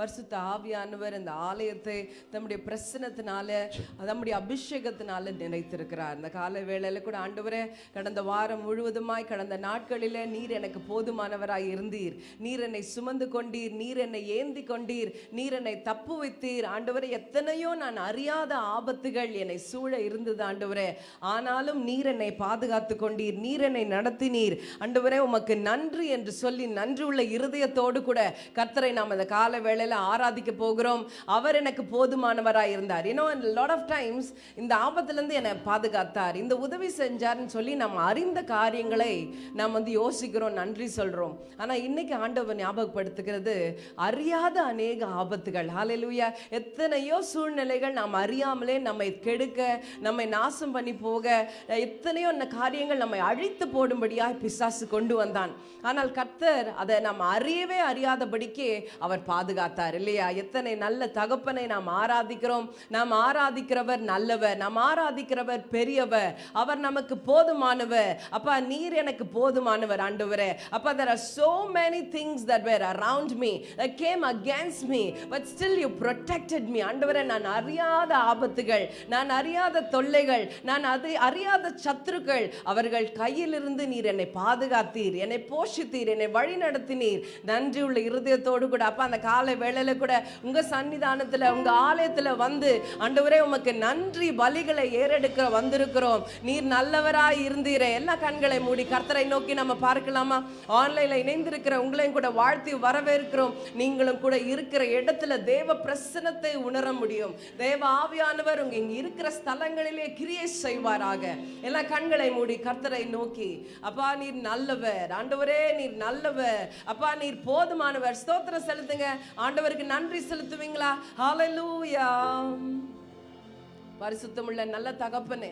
பரிசுத்த ஆவியானவர் இந்த ஆலயத்தை தம்முடைய பிரசனத்தினால தம்முடைய அபிஷேகத்தினால நினைத்திருக்கிறார். இந்த கால வேளையில கூட ஆண்டவரே கடந்த வாரம் முழுவதுமாய் கடந்த நாட்களில் நீர் எனக்கு போதுமானவராய் இருந்தீர். நீர் என்னை சுமந்து கொண்டீர் நீர் என்னை ஏந்தி கொண்டீர் நீர் என்னை தப்பு வைத்தீர். ஆண்டவரே எத்தனையோ நான் அறியாத ஆபத்துகள் என்னை சூழ இருந்தது ஆண்டவரே. ஆனாலும் நீர் என்னை பாதுகாத்து கொண்டீர் நீர் என்னை நடத்தினீர். ஆண்டவரே உமக்கு நன்றி என்று சொல்லி நன்றி உள்ள இருதயத்தோடு கூட கர்த்தரை நாம் அந்த கால வேளையில் ஆராதிக்க போகிறோம். அவர் எனக்கு போதுமானவராக இருந்தார். ஏன்னோ லாட் ஆஃப் டைம்ஸ் இந்த ஆபத்துலேருந்து என்னை பாதுகாத்தார். இந்த உதவி செஞ்சார்னு சொல்லி நம்ம அறிந்த காரியங்களை நாம் வந்து யோசிக்கிறோம் நன்றி சொல்கிறோம் ஆனால் இன்னைக்கு ஆண்டவர் ஞாபகப்படுத்துகிறது அறியாத அநேக ஆபத்துகள். ஹalleluya எத்தனையோ சூழ்நிலைகள் நாம் அறியாமலே நம்மை கெடுக்க நம்மை நாசம் பண்ணி போக எத்தனையோ காரியங்கள் நம்மை அழித்து போடும்படியாக பிசாசு கொண்டு வந்தான். ஆனால் கர்த்தர் அதை நாம் அறியவே அறியாதபடிக்கே அவர் பாதுகாத்தார். இல்லையா? எத்தனை நல்ல தகப்பனை நாம் ஆராதிக்கிறோம். நாம் ஆராதிக்கிறவர் நல்லவர் நாம் ஆராதிக்கிறவர் பெரியவர். அவர் நமக்கு போதுமானவர். அப்பா நீர் எனக்கு போதுமானவர் ஆண்டவரே. அப்பா there are so many things that were around me that came against me but still you protected me ஆண்டவரே நான் அறியாத ஆபத்துகள் நான் அறியாத தொல்லைகள் நான் அது அறியாத சத்துருக்கள். அவர்கள் கையிலிருந்து நீர் என்னை பாதுகாத்தீர் என்னை போஷித்தீர் என்னை வழி நடத்தினீர் நன்றி உள்ள இருதயத்தோடு கூட. அப்பா அந்த காலை வேளையில கூட உங்க சன்னிதானத்துல உங்க ஆலயத்துல வந்து ஆண்டவரே உமக்கு நன்றி பலிகளை ஏறெடுக்க வந்திருக்கிறோம். நீர் நல்லவராய் இருந்தீரே. எல்லா கண்களை மூடி கர்த்தரை நோக்கி நம்ம பார்க்கலாமா? ஆன்லைன்ல இணைந்திருக்கிற உங்களையும் கூட வாழ்த்தி வரவேற்கிறோம். நீங்களும் கூட இருக்கிற இடத்துல தேவ பிரசனத்தை உணர முடியும். தேவ ஆவியானவர் உங்க இங்க இருக்கிற ஸ்தலங்களிலே கிரியை செய்வாராக. எல்லா கண்களை மூடி கர்த்தரை நோக்கி அப்பா நீர் நல்லவர். ஆண்டவரே நீர் நல்லவர். அப்பா நீர் போதுமானவர். ஸ்தோத்திரம் செலுத்துங்க. ஆண்டவருக்கு நன்றி செலுத்துவீங்களா? ஹalleluya பரிசுத்தமுள்ள நல்ல தகப்பனே.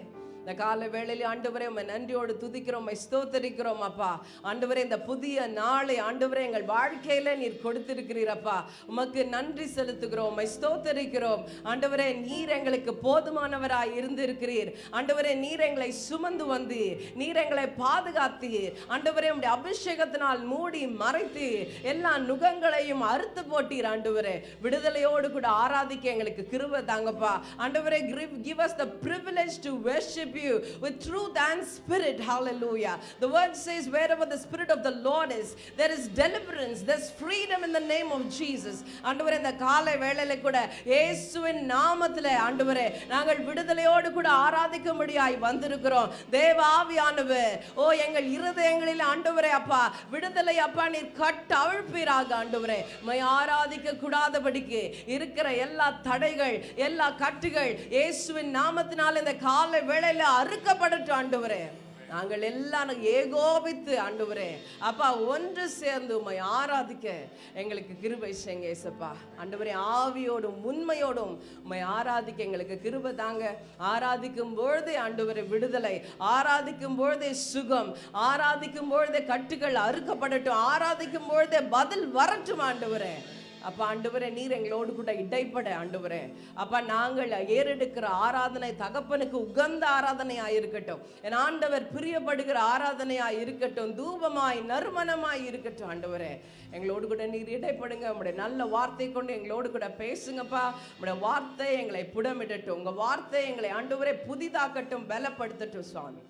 இந்த கால வேளையில ஆண்டவரே உம்மை நன்றியோடு துதிக்கிறோம் ஸ்தோத்தரிக்கிறோம் அப்பா. ஆண்டவரே இந்த புதிய நாளை ஆண்டவரே எங்கள் வாழ்க்கையில நீர் கொடுத்திருக்கிறீரப்பா. உமக்கு நன்றி செலுத்துகிறோம் உம்மை ஸ்தோத்தரிக்கிறோம். ஆண்டவரே நீர் எங்களுக்கு போதுமானவராய் இருந்திருக்கிறீர். ஆண்டவரே நீர் எங்களை சுமந்து வந்து நீர் எங்களை பாதுகாத்தீர். ஆண்டவரே உடைய அபிஷேகத்தினால் மூடி மறைத்து எல்லா நுகங்களையும் அறுத்து போட்டீர் ஆண்டவரே. விடுதலையோடு கூட ஆராதிக்க எங்களுக்கு கிருபை தாங்கப்பா. ஆண்டவரே give us the privilege to worship you with truth and spirit hallelujah. The word says wherever the spirit of the lord is there is deliverance there's freedom in the name of jesus. ஆண்டவரே இந்த காலை வேளையில கூட இயேசுவின் நாமத்திலே ஆண்டவரே நாங்கள் விடுதலையோடு கூட ஆராதிக்கும்படியாய் வந்திருக்கிறோம். தேவ ஆவியானவர் ஓ எங்கள் இருதயங்களில் ஆண்டவரே அப்பா விடுதலை அப்பா நீர் கட்ட அவிழ்ப்பீராக ஆண்டவரே. மை ஆராதிக்க கூடாதபடிக்கு இருக்கிற எல்லா தடைகள் எல்லா கட்டுகள் இயேசுவின் நாமத்தினால் இந்த காலை வேளையில அறுக்கப்படட்டும் ஆண்டவரே. நாங்கள் எல்லாம் ஏகோபித்து ஆண்டவரே. அப்பா ஒன்று சேர்ந்து உம்மை ஆராதிக்க எங்களுக்கு கிருபை செய்யுங்க ஏசப்பா. ஆண்டவரே ஆவியோடும் உண்மையோடும் உம்மை ஆராதிக்க எங்களுக்கு கிருபை தாங்க. ஆராதிக்கும் பொழுதே ஆண்டவரே விடுதலை. ஆராதிக்கும் பொழுதே சுகம். ஆராதிக்கும் பொழுதே கட்டுகள் அறுக்கப்படட்டும். ஆராதிக்கும் பொழுதே பதில் வரட்டும் ஆண்டவரே. அப்பா ஆண்டவரே நீர் எங்களோடு கூட இடைப்பட ஆண்டவரே. அப்பா நாங்கள் ஏறெடுக்கிற ஆராதனை தகப்பனுக்கு உகந்த ஆராதனையா இருக்கட்டும். என் ஆண்டவர் பிரியப்படுகிற ஆராதனையா இருக்கட்டும். தூபமாய் நறுமணமாய் இருக்கட்டும் ஆண்டவரே. எங்களோடு கூட நீர் இடைப்படுங்க. உங்களுடைய நல்ல வார்த்தை கொண்டு எங்களோடு கூட பேசுங்கப்பா. உங்களுடைய வார்த்தை எங்களை புடமிடட்டும். உங்க வார்த்தை எங்களை ஆண்டவரே புதிதாக்கட்டும் பலப்படுத்தட்டும் சுவாமி.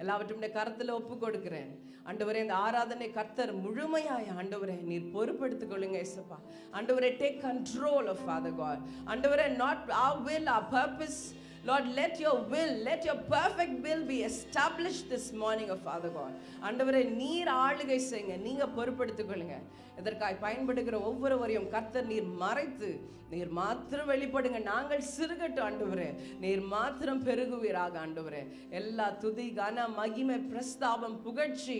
எல்லாவற்றும் கரத்தில் ஒப்பு கொடுக்கிறேன் ஆண்டவரே இந்த ஆராதனை கர்த்தர் முழுமையாய் ஆண்டவரே நீர் பொறுப்படுத்திக் கொள்ளுங்க இசப்பா ஆண்டவரே take control of father God ஆண்டவரே not uh will uh purpose Lord let your will let your perfect will be establish this morning of father God ஆண்டவரே நீர் ஆளுகை செய்யுங்க நீங்கள் பொறுப்படுத்திக் கொள்ளுங்க. இதற்காக பயன்படுகிற ஒவ்வொருவரையும் கர்த்தர் நீர் மறைத்து நீர் மாத்திரம் வெளிப்படுங்க. நாங்கள் சிறுகட்டும் ஆண்டவரே. நீர் மாத்திரம் பெருகுவீராக ஆண்டவரே. எல்லா துதி கன மகிமை பிரஸ்தாபம் புகழ்ச்சி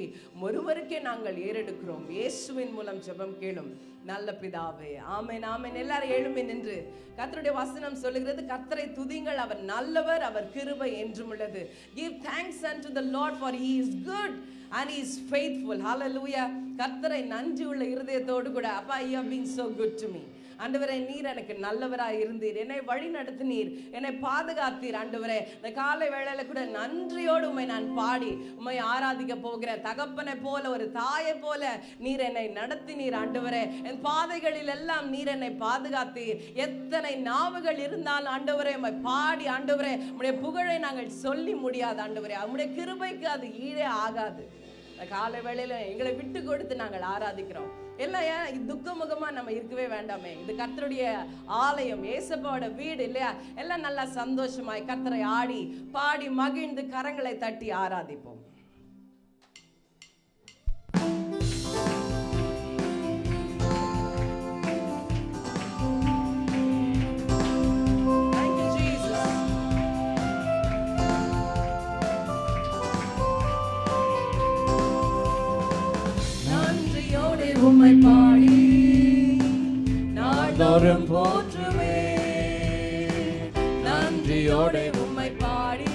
ஒருவருக்கே நாங்கள் ஏறெடுக்கிறோம். இயேசுவின் மூலம் ஜெபம் கேளும். நல்ல பிதாவே. ஆமேன் ஆமேன். எல்லாரும் எழுமே நின்று கத்தருடைய வசனம் சொல்லுகிறது. கத்தரை துதிங்கள். அவர் நல்லவர் அவர் கிருபை என்றும் உள்ளது. Give thanks and the lord for he is good and is is faithful. லூயா கத்தரை நன்றி உள்ள இருதயத்தோடு கூட அப்பா you have been so good to me ஆண்டவரே நீர் எனக்கு நல்லவராக இருந்தீர். என்னை வழி நடத்தினீர். என்னை பாதுகாத்தீர் ஆண்டவரே. இந்த காலை வேளையில கூட நன்றியோடு உண்மை நான் பாடி உண்மை ஆராதிக்க போகிறேன் தகப்பனை போல ஒரு தாயை போல நீர் என்னை நடத்தினீர் ஆண்டவரே. என் பாதைகளில் எல்லாம் நீர் என்னை பாதுகாத்தீர். எத்தனை நாவுகள் இருந்தாலும் ஆண்டவரே உண்மை பாடி ஆண்டவரே உடைய புகழை நாங்கள் சொல்லி முடியாது ஆண்டவரே. அவனுடைய கிருபைக்கு அது ஈடே ஆகாது. இந்த காலை வேளையில எங்களை விட்டு கொடுத்து நாங்கள் ஆராதிக்கிறோம். எல்லாம் ஏன் துக்கமுகமா நம்ம இருக்கவே வேண்டாமே. இது கர்த்தருடைய ஆலயம் ஏசப்பாவோட வீடு இல்லையா? எல்லாம் நல்லா சந்தோஷமாய் கர்த்தரை ஆடி பாடி மகிழ்ந்து கரங்களை தட்டி ஆராதிப்போம். உம்மை பாடி நாள்தோறும் போற்றுவே நன்றியோடு உம்மை பாடி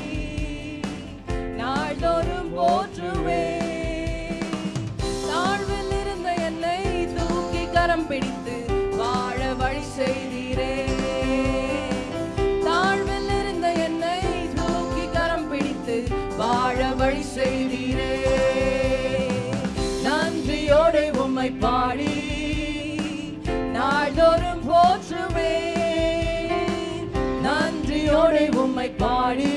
நாள்தோறும் போற்று பாடி நாள்தோறும் போற்றுவே நன்றியோடு உம்மை பாடி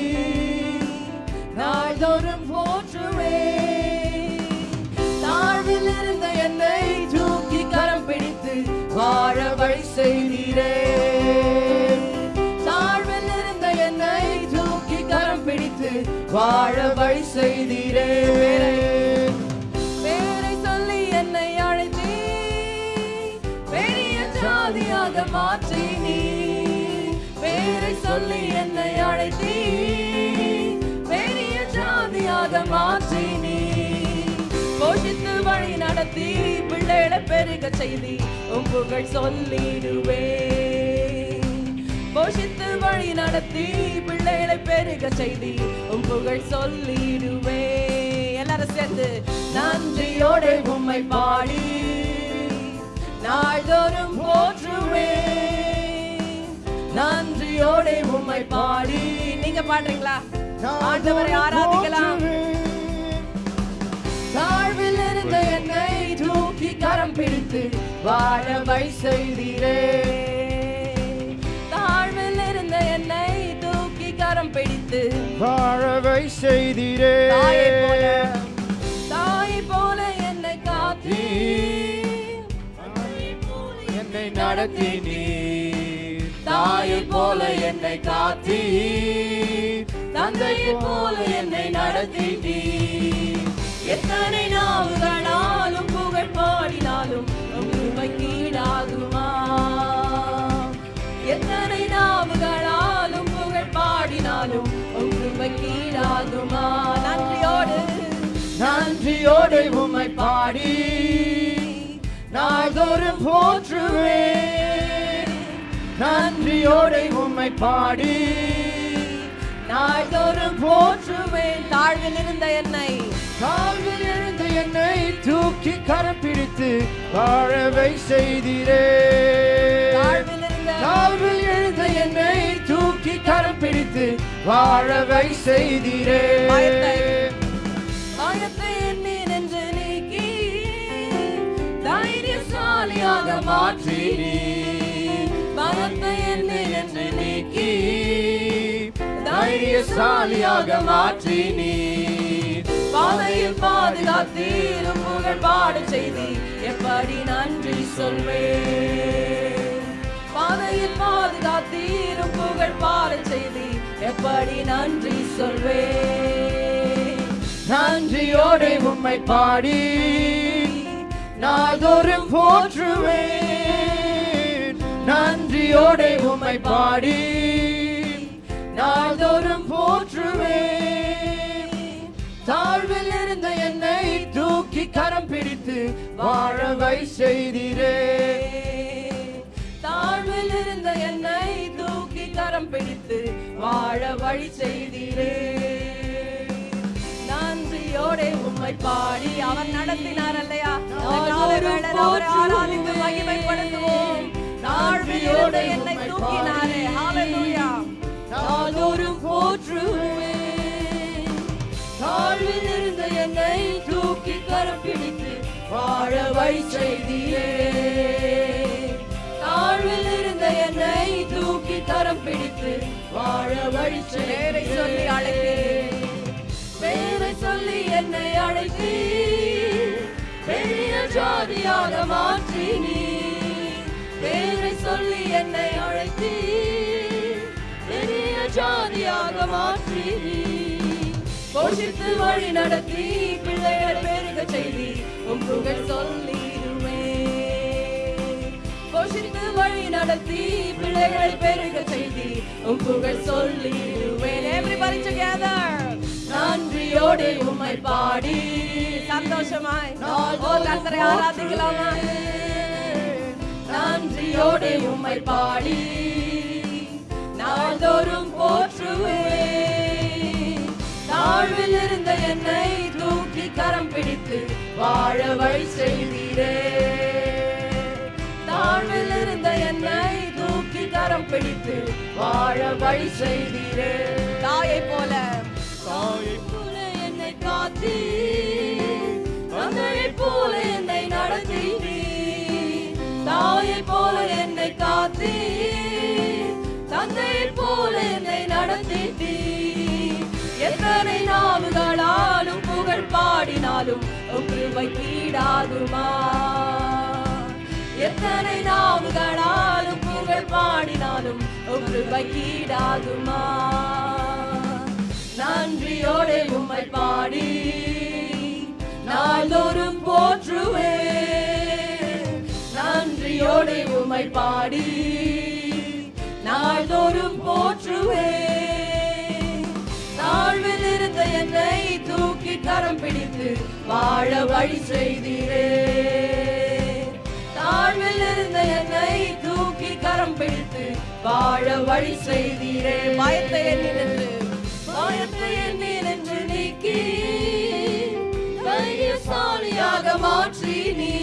நாள்தோறும் போற்றுவே தாழ்வில் இருந்த என்னை தூக்கி கரம் பிடித்து வாழ வழி செய்தீரே. தாழ்வில் இருந்த என்னை தூக்கி கரம் பிடித்து வாழ வழி செய்தீரே. ஜாதியாக மாற்றி நீ. பேரை சொல்லி என்னை அழைத்தீ. பெரிய ஜாதியாக மாற்றி நீ. போஷித்து வழி நடத்தி பிள்ளைகளை பெருக செய்தி உம் புகழ் சொல்லிடுவே. போஷித்து வழி நடத்தி பிள்ளைகளை பெருக செய்தி உம் புகழ் சொல்லிடுவே. எல்லாரும் சேர்ந்து நன்றியோட உம்மை பாடி. நாள்தோறும் போற்றுவே நன்றியோடு உம்மை பாடி. நீங்க பாடுறீங்களா? ஆண்டவரை ஆராதிக்கலாம். தாழ்வில் இருந்த என்னை தூக்கி கரம் பிடித்து வாழ வழி செய்தீரே. தாழ்வில் இருந்த என்னை தூக்கி கரம் பிடித்து வாழவை செய்தீரே. நடத்தி நீர் தாயை போல என்னை காத்தி தந்தையை போல என்னை நடத்தி எத்தனை நாவுகளாலும் புகழ் பாடினாலும் உண்மைக்கு ஈடாகுமா எத்தனை நாவுகளாலும் புகழ் பாடினாலும் உண்மைக்கு ஈடாகுமா நன்றியோடு. நன்றியோடு உம்மை பாடி. நாள்தோறும் போற்றுவேன். நன்றியோடு உம்மை பாடி. நாள்தோறும் போற்றுவேன். தாழ்வில் இருந்த என்னை. தாழ்வில் எழுந்த என்னை தூக்கி கரம் பிடித்து வாழவை செய்தீரே. இருந்த தாழ்வில் எழுந்த என்னை தூக்கி கரம் பிடித்து வாழவை செய்தீரே. தைரியசாலியாக மாற்றி பயத்தை எண்ணி நின்று நீக்கி தைரியசாலியாக மாற்றி நீ பாதையில் பாதுகாத்தீரும் புகழ் பாடு செய்தி எப்படி நன்றி சொல்வேன்? பாதையில் பாதுகாத்தீரும் புகழ் பாடு செய்தி எப்படி நன்றி சொல்வேன்? நன்றியோடு உம்மை பாடி நாள்தோறும் போற்றுவேன். நன்றியோடு உம்மை பாடி நாள்தோறும் போற்றுவேன். தாழ்வில் இருந்த என்னை தூக்கி கரம் பிடித்து வாழவை செய்திரே. தாழ்வில் இருந்த என்னை தூக்கி கரம் பிடித்து வாழ வழி செய்திரே. நன்றியோட உம்மை பாடி. அவர் நடத்தினார் ஆராதித்து மகிமைப்படுத்துவோம். நாள் தூக்கினாரே ஹalleluya. நாள்தோறும் போற்றுவேன் தாழ்வில் இருந்த என்னை தூக்கி கரம் பிடித்து வாழ வழி செய்தீரே தாழ்வில் இருந்த என்னை தூக்கி கரம் பிடித்து வாழ வழி பேரை சொல்லி அழைத்தீர் பேரை சொல்லி என்னை அழைத்தி. பெரிய ஜாதியாக மாற்றி நீ. பேரை சொல்லி என்னை அழைத்தி. பெரிய ஜாதியாக மாற்றி நீ. போஷித்து வழி நடத்தி பிள்ளைகள் பெருக செய்தி உன் புகழ் சொல்லிடுவே போஷித்து வழி நடத்தி பிள்ளைகளை பெருக செய்தி உன் புகழ் சொல்லிடுவேன் together. நன்றியோடு உம்மை பாடி. சந்தோஷமாய். ஓ கர்த்தரை ஆராதிக்கலாமா நன்றியோடு உம்மை பாடி. நாள்தோறும் போற்றுவே தாழ்வில் இருந்த என்னை தூக்கி கரம் பிடித்து வாழ வழி செய்தீரே தாழ்வில் இருந்த என்னை தூக்கி கரம் பிடித்து வாழ வழி செய்தீரே தாயை போல. தாயை போல. காத்தி தந்தையை போல என்னை நடத்தி தாயை போல என்னை காத்தி தந்தையை போல என்னை நடத்தி எத்தனை நாவுகளாலும் புகழ் பாடினாலும் கிருபை கீடாகுமா எத்தனை நாவுகளாலும் புகழ் பாடினாலும் கிருபை கீடாகுமா நன்றியோடு உம்மை பாடி. நாள்தோறும் போற்றுவே. நன்றியோடு உம்மை பாடி. நாள்தோறும் போற்றுவே. தாழ்வில் இருந்த என்னை தூக்கி கரம் பிடித்து வாழ வழி செய்தீரே. தாழ்வில் இருந்த என்னை தூக்கி கரம் பிடித்து வாழ வழி செய்தீரே. பயத்தை எண்ணினது பயத்தை எண்ணீர் என்று நீக்கி தைரியசாலியாக மாற்றி நீ.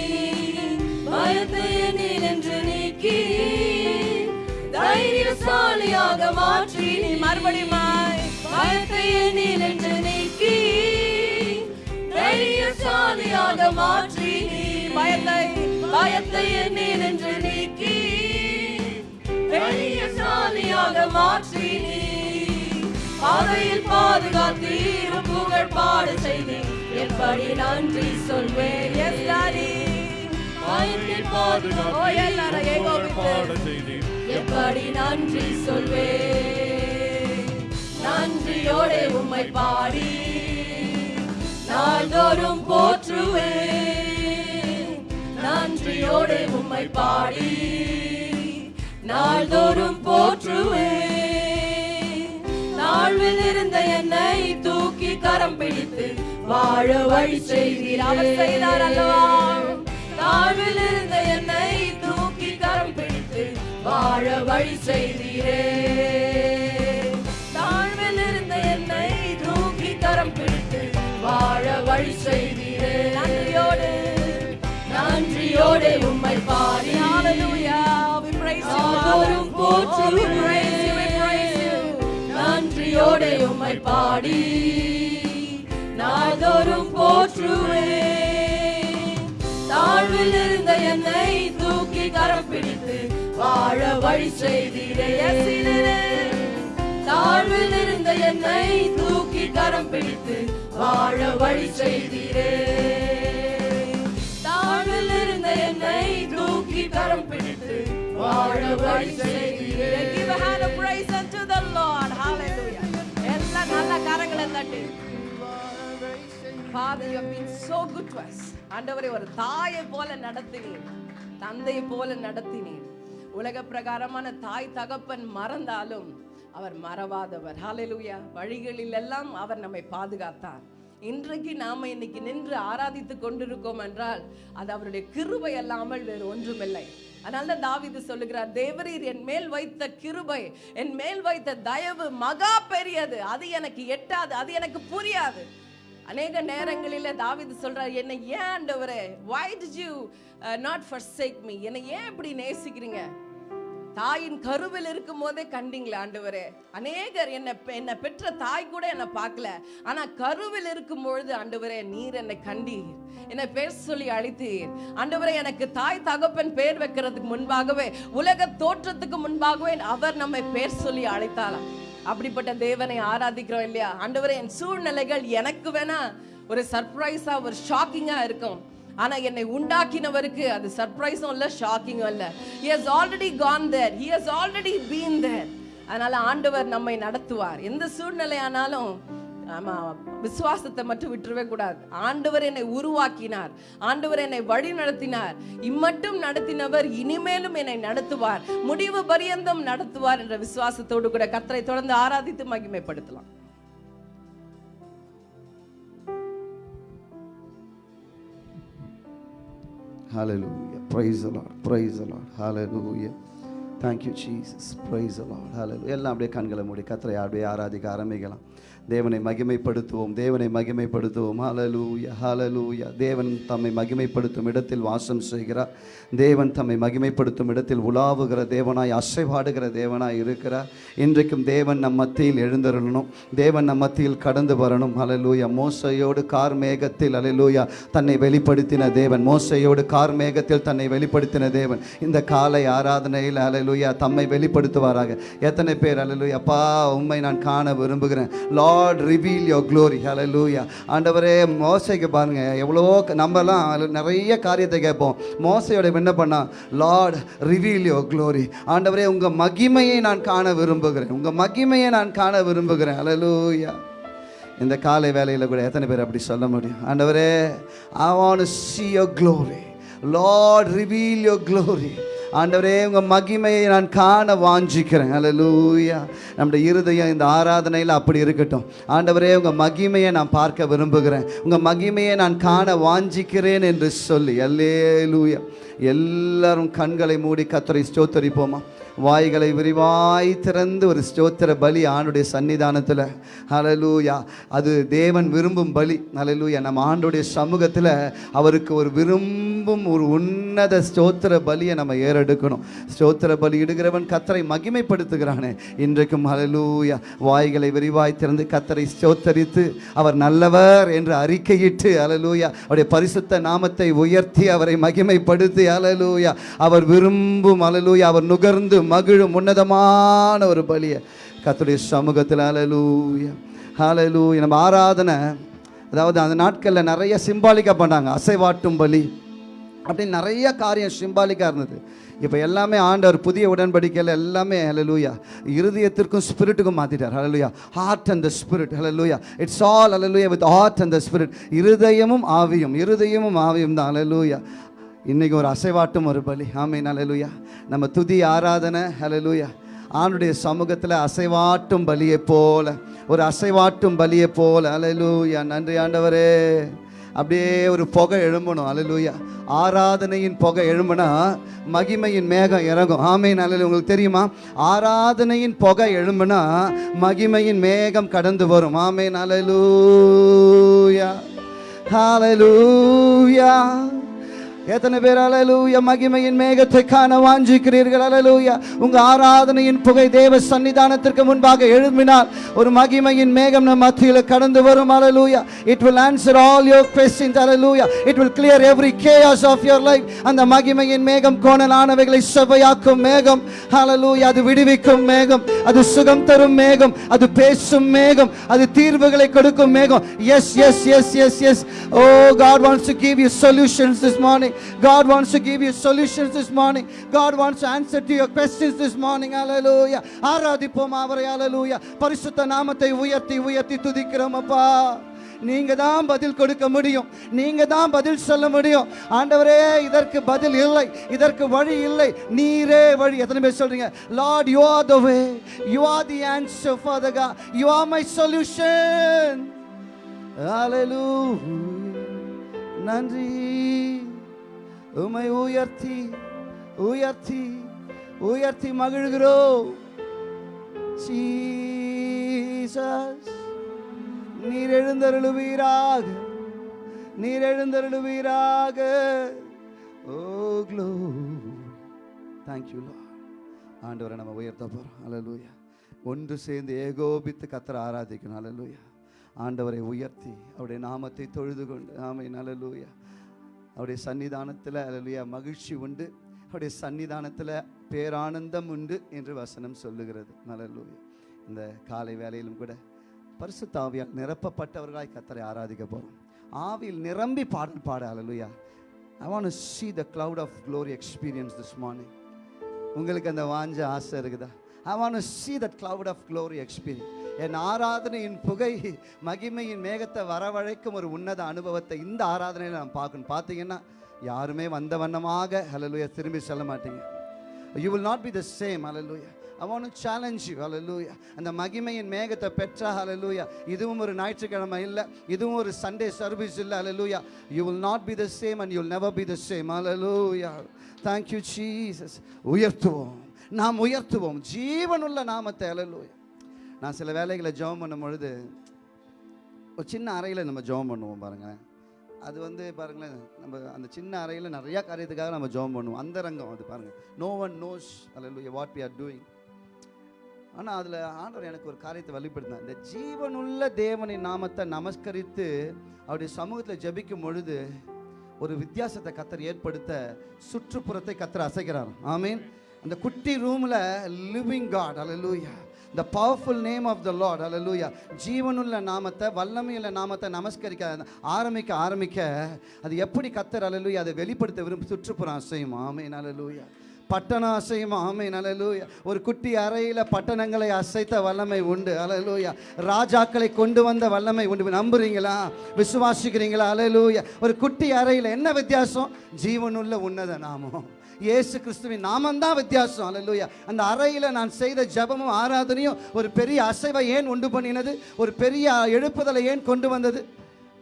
பயத்தை எண்ணீர் என்று நீக்கி தைரியசாலியாக மாற்றி நீ. மறுபடியுமாய் பயத்தை எண்ணீர் என்று நீக்கி தைரியசாலியாக மாற்றி நீ. பயத்தை பயத்தை எண்ணீர் என்று நீக்கி தைரியசாலியாக மாற்றி நீ. பாதையில் பாதுகாத்தீர் புகழ் பாடு செய்தீர் எப்படி நன்றி சொல்வேன் எஸ் டாடி. பயத்தில் ஓ எல்லாரும் ஏகோபித்து எப்படி நன்றி சொல்வேன் நன்றியோடு உம்மை பாடி. நாள்தோறும் போற்றுவேன் நன்றியோடு உம்மை பாடி. நாள்தோறும் போற்றுவேன் தாழ்வில் இருந்த என்னை தூக்கி கரம் பிடித்து வாழ வழி செய்தீர் அல்லவா? தாழ்வில் இருந்த என்னை தூக்கி கரம் பிடித்து வாழ வழி செய்தீரே தாழ்வில் இருந்த என்னை தூக்கி கரம் பிடித்து வாழ வழி செய்தீரே நன்றியோடு. நன்றியோடு உம்மை பாடி Hallelujah. நன்றியோடு உம்மை பாடி நாள்தோறும் போற்றுவேன் தாழ்வில் இருந்த என்னை தூக்கி கரம் பிடித்து வாழ வழி செய்தீரே தாழ்வில் இருந்த என்னை தூக்கி கரம் பிடித்து வாழ வழி செய்தீரே தாழ்வில் இருந்த என்னை தூக்கி கரம் பிடித்து வாழ வழி செய்தீரே Give a hand of praise unto the Lord. Hallelujah. நல்ல கரங்களை தட்டு. Father, you have been so good to us. ஆண்டவரே ஒரு தாயை போல நடத்தினீர். தந்தையை போல நடத்தினீர். உலக பிரகாரமான தாய் தகப்பன் மறந்தாலும் அவர் மறவாதவர். ஹalleluya வழிகளில் எல்லாம் அவர் நம்மை பாதுகாத்தார். இன்றைக்கு நாம இன்னைக்கு நின்று ஆராதித்து கொண்டிருக்கோம் என்றால் அது அவருடைய கிருபை அல்லாமல் வேறு ஒன்றுமில்லை. அதனால தான் தாவீது சொல்லுகிறார் தேவரீர் என் மேல் வைத்த கிருபை என் மேல் வைத்த தயவு மகா பெரியது. அது எனக்கு எட்டாது அது எனக்கு புரியாது. அநேக நேரங்களில் தாவீது சொல்றார் என்னை ஏன் ஆண்டவரே why did you not not forsake என்னை ஏன் இப்படி நேசிக்கிறீங்க? தாயின் கருவில் இருக்கும் போதே கண்டிங்களே ஆண்டவரே. அநேகர் என்னை என்னை பெற்ற தாய் கூட என்னை பார்க்கல. ஆனால் கருவில் இருக்கும் பொழுது ஆண்டவரே நீர் என்னை கண்டீர். என்னை பேர் சொல்லி அழைத்தீர். ஆண்டவரே எனக்கு தாய் தகப்பன் பேர் வைக்கிறதுக்கு முன்பாகவே உலக தோற்றத்துக்கு முன்பாகவே அவர் நம்மை பேர் சொல்லி அழைத்தாலாம் அப்படிப்பட்ட தேவனை ஆராதிக்கிறோம் இல்லையா? ஆண்டவரே என் சூழ்நிலைகள் எனக்கு வேணா ஒரு சர்ப்ரைஸாக ஒரு ஷாக்கிங்காக இருக்கும். ஆனா என்னை உண்டாக்கினவருக்கு அது சர்ப்ரைஸும் இல்ல ஷாக்கிங்கும் இல்லை. He already already gone there. He has already been there. அதனால ஆண்டவர் நம்மை நடத்துவார். எந்த சூழ்நிலையானாலும் ஆமா விசுவாசத்தை மட்டும் விட்டுறவே கூடாது. ஆண்டவர் என்னை உருவாக்கினார். ஆண்டவர் என்னை வழி நடத்தினார். இம்மட்டும் நடத்தினவர் இனிமேலும் என்னை நடத்துவார். முடிவு பரியந்தம் நடத்துவார் என்ற விசுவாசத்தோடு கூட கத்தரை தொடர்ந்து ஆராதித்து மகிமைப்படுத்தலாம். Hallelujah. Praise the Lord. Praise the Lord. Hallelujah. Thank you, Jesus. Praise the Lord. Hallelujah. எல்லாம் அப்படியே கண்களை மூடி கத்தரை அப்படியே ஆராதிக்க ஆரம்பிக்கலாம் தேவனை மகிமைப்படுத்துவோம் தேவனை மகிமைப்படுத்துவோம். ஹalleluya ஹலலூயா தேவன் தம்மை மகிமைப்படுத்தும் இடத்தில் வாசம் செய்கிறார். தேவன் தம்மை மகிமைப்படுத்தும் இடத்தில் உலாவுகிற தேவனாய் அசைவாடுகிற தேவனாய் இருக்கிறார். இன்றைக்கும் தேவன் நம் மத்தியில் எழுந்தருளணும். தேவன் நம் மத்தியில் கடந்து வரணும். அலலூயா மோசையோடு கார் மேகத்தில் அலலூயா தன்னை வெளிப்படுத்தின தேவன் மோசையோடு கார் மேகத்தில் தன்னை வெளிப்படுத்தின தேவன். இந்த காலை ஆராதனையில் அலலூயா தம்மை வெளிப்படுத்துவாராக. எத்தனை பேர் அலலூயா அப்பா உண்மை நான் காண விரும்புகிறேன். லா லார்ட் ரிவீல் யோர் க்ளோரி ஹalleluya ஆண்டவரே மோசைக்கு பாருங்கள் எவ்வளோ நம்மலாம் நிறைய காரியத்தை கேட்போம். மோசையோட என்ன பண்ணால் லார்ட் ரிவீல் யோர் க்ளோரி ஆண்டவரே உங்கள் மகிமையை நான் காண விரும்புகிறேன். உங்கள் மகிமையை நான் காண விரும்புகிறேன். ஹalleluya இந்த காலை வேலையில் கூட எத்தனை பேர் அப்படி சொல்ல முடியும்? ஆண்டவரே I want see your glory Lord reveal your glory ஆண்டவரே உங்க மகிமையை நான் காண வாஞ்சிக்கிறேன். அல்லேலூயா நம்முடைய இருதயம் இந்த ஆராதனையில் அப்படி இருக்கட்டும். ஆண்டவரே உங்க மகிமையை நான் பார்க்க விரும்புகிறேன். உங்க மகிமையை நான் காண வாஞ்சிக்கிறேன் என்று சொல்லி. அல்லேலூயா எல்லாரும் கண்களை மூடி கத்தரை ஸ்தோத்தரிப்போமா? வாய்களை விரிவாய் திறந்து ஒரு ஸ்தோத்திர பலி ஆண்டுடைய சன்னிதானத்தில் அலலூயா அது தேவன் விரும்பும் பலி. அலலூயா நம்ம ஆண்டுடைய சமூகத்தில் அவருக்கு ஒரு விரும்பும் ஒரு உன்னத ஸ்தோத்திர பலியை நம்ம ஏறெடுக்கணும். ஸ்தோத்திர பலி இடுகிறவன் கத்தரை மகிமைப்படுத்துகிறானே. இன்றைக்கும் அலலூயா வாய்களை விரிவாய் திறந்து கத்தரை ஸ்தோத்தரித்து அவர் நல்லவர் என்று அறிக்கையிட்டு அலலூயா அவருடைய பரிசுத்த நாமத்தை உயர்த்தி அவரை மகிமைப்படுத்தி அலலூயா அவர் விரும்பும் அலலூயா அவர் நுகர்ந்து மகிழும் உன்னதமான ஒரு பலியை கத்துடைய சமூகத்தில். ஹalleluya ஹalleluya நம்ம ஆராதனை அதாவது அந்த நாட்களில் நிறைய சிம்பாலிக்காக பண்ணாங்க. அசைவாட்டும் பலி அப்படின்னு நிறைய காரியம் சிம்பாலிக்காக இருந்தது. இப்போ எல்லாமே ஆண்டவர் புதிய உடன்படிக்கையில் எல்லாமே ஹலலூயா இருதயத்திற்கும் ஸ்பிரிட்டுக்கும் மாற்றிட்டார் hallelujah heart and the spirit hallelujah it's all hallelujah with heart and the spirit இருதயமும் ஆவியும் இருதயமும் ஆவியும் தான். ஹலலூயா இன்னைக்கு ஒரு அசைவாட்டும் ஒரு பலி. ஆமென் ஹalleluya. நம்ம துதி ஆராதனை ஹalleluya. ஆணுடைய சமூகத்தில் அசைவாட்டும் பலியை போல ஒரு அசைவாட்டும் பலியை போல அலலுயா நன்றி ஆண்டவரே. அப்படியே ஒரு புகை எழும்பணும் அலலுயா ஆராதனையின் புகை எழும்புனா மகிமையின் மேகம் இறங்கும். ஆமையின் அல்ல உங்களுக்கு தெரியுமா? ஆராதனையின் புகை எழும்புனா மகிமையின் மேகம் கடந்து வரும். ஆமேன் அலலூயா ஹலலூயா எத்தனை பேர் அலலூயா மகிமையின் மேகத்தை காண வாஞ்சிக்கிறீர்கள் அலலூயா உங்க ஆராதனையின் புகை தேவ சன்னிதானத்திற்கு முன்பாக எழுப்பினால் ஒரு மகிமையின் மேகம் நம் மத்தியில் கடந்து வரும் அலலூயா it will answer all your questions hallelujah it will clear every case of your life அந்த மகிமையின் மேகம் கோணலானவைகளை செவ்வையாக்கும் மேகம் அலலூயா அது விடுவிக்கும் மேகம் அது சுகம் தரும் மேகம் அது பேசும் மேகம் அது தீர்வுகளை கொடுக்கும் மேகம். Yes yes yes yes yes oh God wants to give you solutions this morning God wants to give you solutions this morning. God wants to answer to your questions this morning. Hallelujah. ஆராதிப்போம் அவரை. Hallelujah. பரிசுத்த நாமத்தை உயர்த்தி உயர்த்தி துதிக்கிறோம் அப்பா. நீங்க தான் பதில் கொடுக்க முடியும். நீங்க தான் பதில் சொல்ல முடியும். ஆண்டவரே இதற்கு பதில் இல்லை. இதற்கு வழி இல்லை. நீரே வழி. எத்தனை பேர் சொல்றீங்க? Lord you are the way you are the answer for the கா யூ ஆர் மை சொல்யூஷன் ஹalleluya நன்றி. உமை உயர்த்தி உயர்த்தி உயர்த்தி மகிழ்கிறோம். ஜீசஸ் நீர் எழுந்தருளுவீராக நீர் எழுந்தருளுவீராக. ஓ க்ளோ தேங்க்யூ லா ஆண்டவரை நம்ம உயர்த்த போகிறோம் அலலூயா ஒன்று சேர்ந்து ஏகோபித்து கத்தரை ஆராதிக்கணும். அலலூயா ஆண்டவரை உயர்த்தி அவருடைய நாமத்தை தொழுது கொண்டு ஆமை நலலூயா அவருடைய சன்னிதானத்தில் அல்லேலூயா மகிழ்ச்சி உண்டு. அவருடைய சன்னிதானத்தில் பேரானந்தம் உண்டு என்று வசனம் சொல்லுகிறது. அல்லேலூயா இந்த காலை வேலையிலும் கூட பரிசுத்த தாவியால் நிரப்பப்பட்டவர்களாய் கத்தரை ஆராதிக்க போகிறோம் ஆவியில் நிரம்பி பாடல் பாட அலலுயா I want see the cloud of glory experience this morning உங்களுக்கு அந்த வாஞ்ச ஆசை இருக்குதா? I want see the cloud of glory experience என் ஆராதனையின் புகை மகிமையின் மேகத்தை வரவழைக்கும் ஒரு உன்னத அனுபவத்தை இந்த ஆராதனையில் நான் பார்க்கணும். பார்த்தீங்கன்னா யாருமே வந்த வண்ணமாக ஹalleluya திரும்பி செல்ல மாட்டீங்க. You will not be the same hallelujah I want to challenge you அந்த மகிமையின் மேகத்தை பெற்றா hallelujah. இதுவும் ஒரு ஞாயிற்றுக்கிழமை இல்லை இதுவும் ஒரு சண்டே சர்வீஸ் இல்லை hallelujah. You will not be the same and you'll never be the same hallelujah. Thank you jesus. உயர்த்துவோம். நாம் உயர்த்துவோம். ஜீவனுள்ள நாமத்தை அலலூயா நான் சில வேலைகளை ஜெபம் பண்ணும் பொழுது ஒரு சின்ன அறையில் நம்ம ஜெபம் பண்ணுவோம் பாருங்களேன். அது வந்து பாருங்களேன் நம்ம அந்த சின்ன அறையில் நிறையா காரியத்துக்காக நம்ம ஜெபம் பண்ணுவோம். அந்த ரங்கம் அது பாருங்கள் நோ ஒன் நோஸ் அல்ல வாட் வி ஆர் டூயிங் ஆனால் அதில் ஆண்டவர் எனக்கு ஒரு காரியத்தை வெளிப்படுத்தினார் இந்த ஜீவனுள்ள தேவனின் நாமத்தை நமஸ்கரித்து அவருடைய சமூகத்தில் ஜபிக்கும் பொழுது ஒரு வித்தியாசத்தை கத்தர் ஏற்படுத்த சுற்றுப்புறத்தை கத்தர் அசைக்கிறார் ஐ மீன் அந்த குட்டி ரூமில் லிவிங் காட் அல்லூயா the powerful name of the Lord அல்லூயா ஜீவனுள்ள நாமத்தை வல்லமையுள்ள நாமத்தை நமஸ்கரிக்க ஆரம்பிக்க ஆரம்பிக்க அது எப்படி கத்தர் அலலூயா அதை வெளிப்படுத்த விரும்பி சுற்றுப்புறம் அசையும் ஆமேன் அலலூயா பட்டணம் அசையும் ஆமேன் அலலூயா ஒரு குட்டி அறையில் பட்டணங்களை அசைத்த வல்லமை உண்டு அலலூயா ராஜாக்களை கொண்டு வந்த வல்லமை உண்டு. நம்புறீங்களா? விசுவாசிக்கிறீங்களா? அலலூயா ஒரு குட்டி அறையில் என்ன வித்தியாசம்? ஜீவனுள்ள உன்னத நாமம். இயேசு கிறிஸ்துவின் நாமந்தான் வித்தியாசம். அல்லேலூயா அந்த அறையில் நான் செய்த ஜெபமும் ஆராதனையும் ஒரு பெரிய அசைவை ஏன் உண்டு பண்ணினது? ஒரு பெரிய எழுப்புதலை ஏன் கொண்டு வந்தது?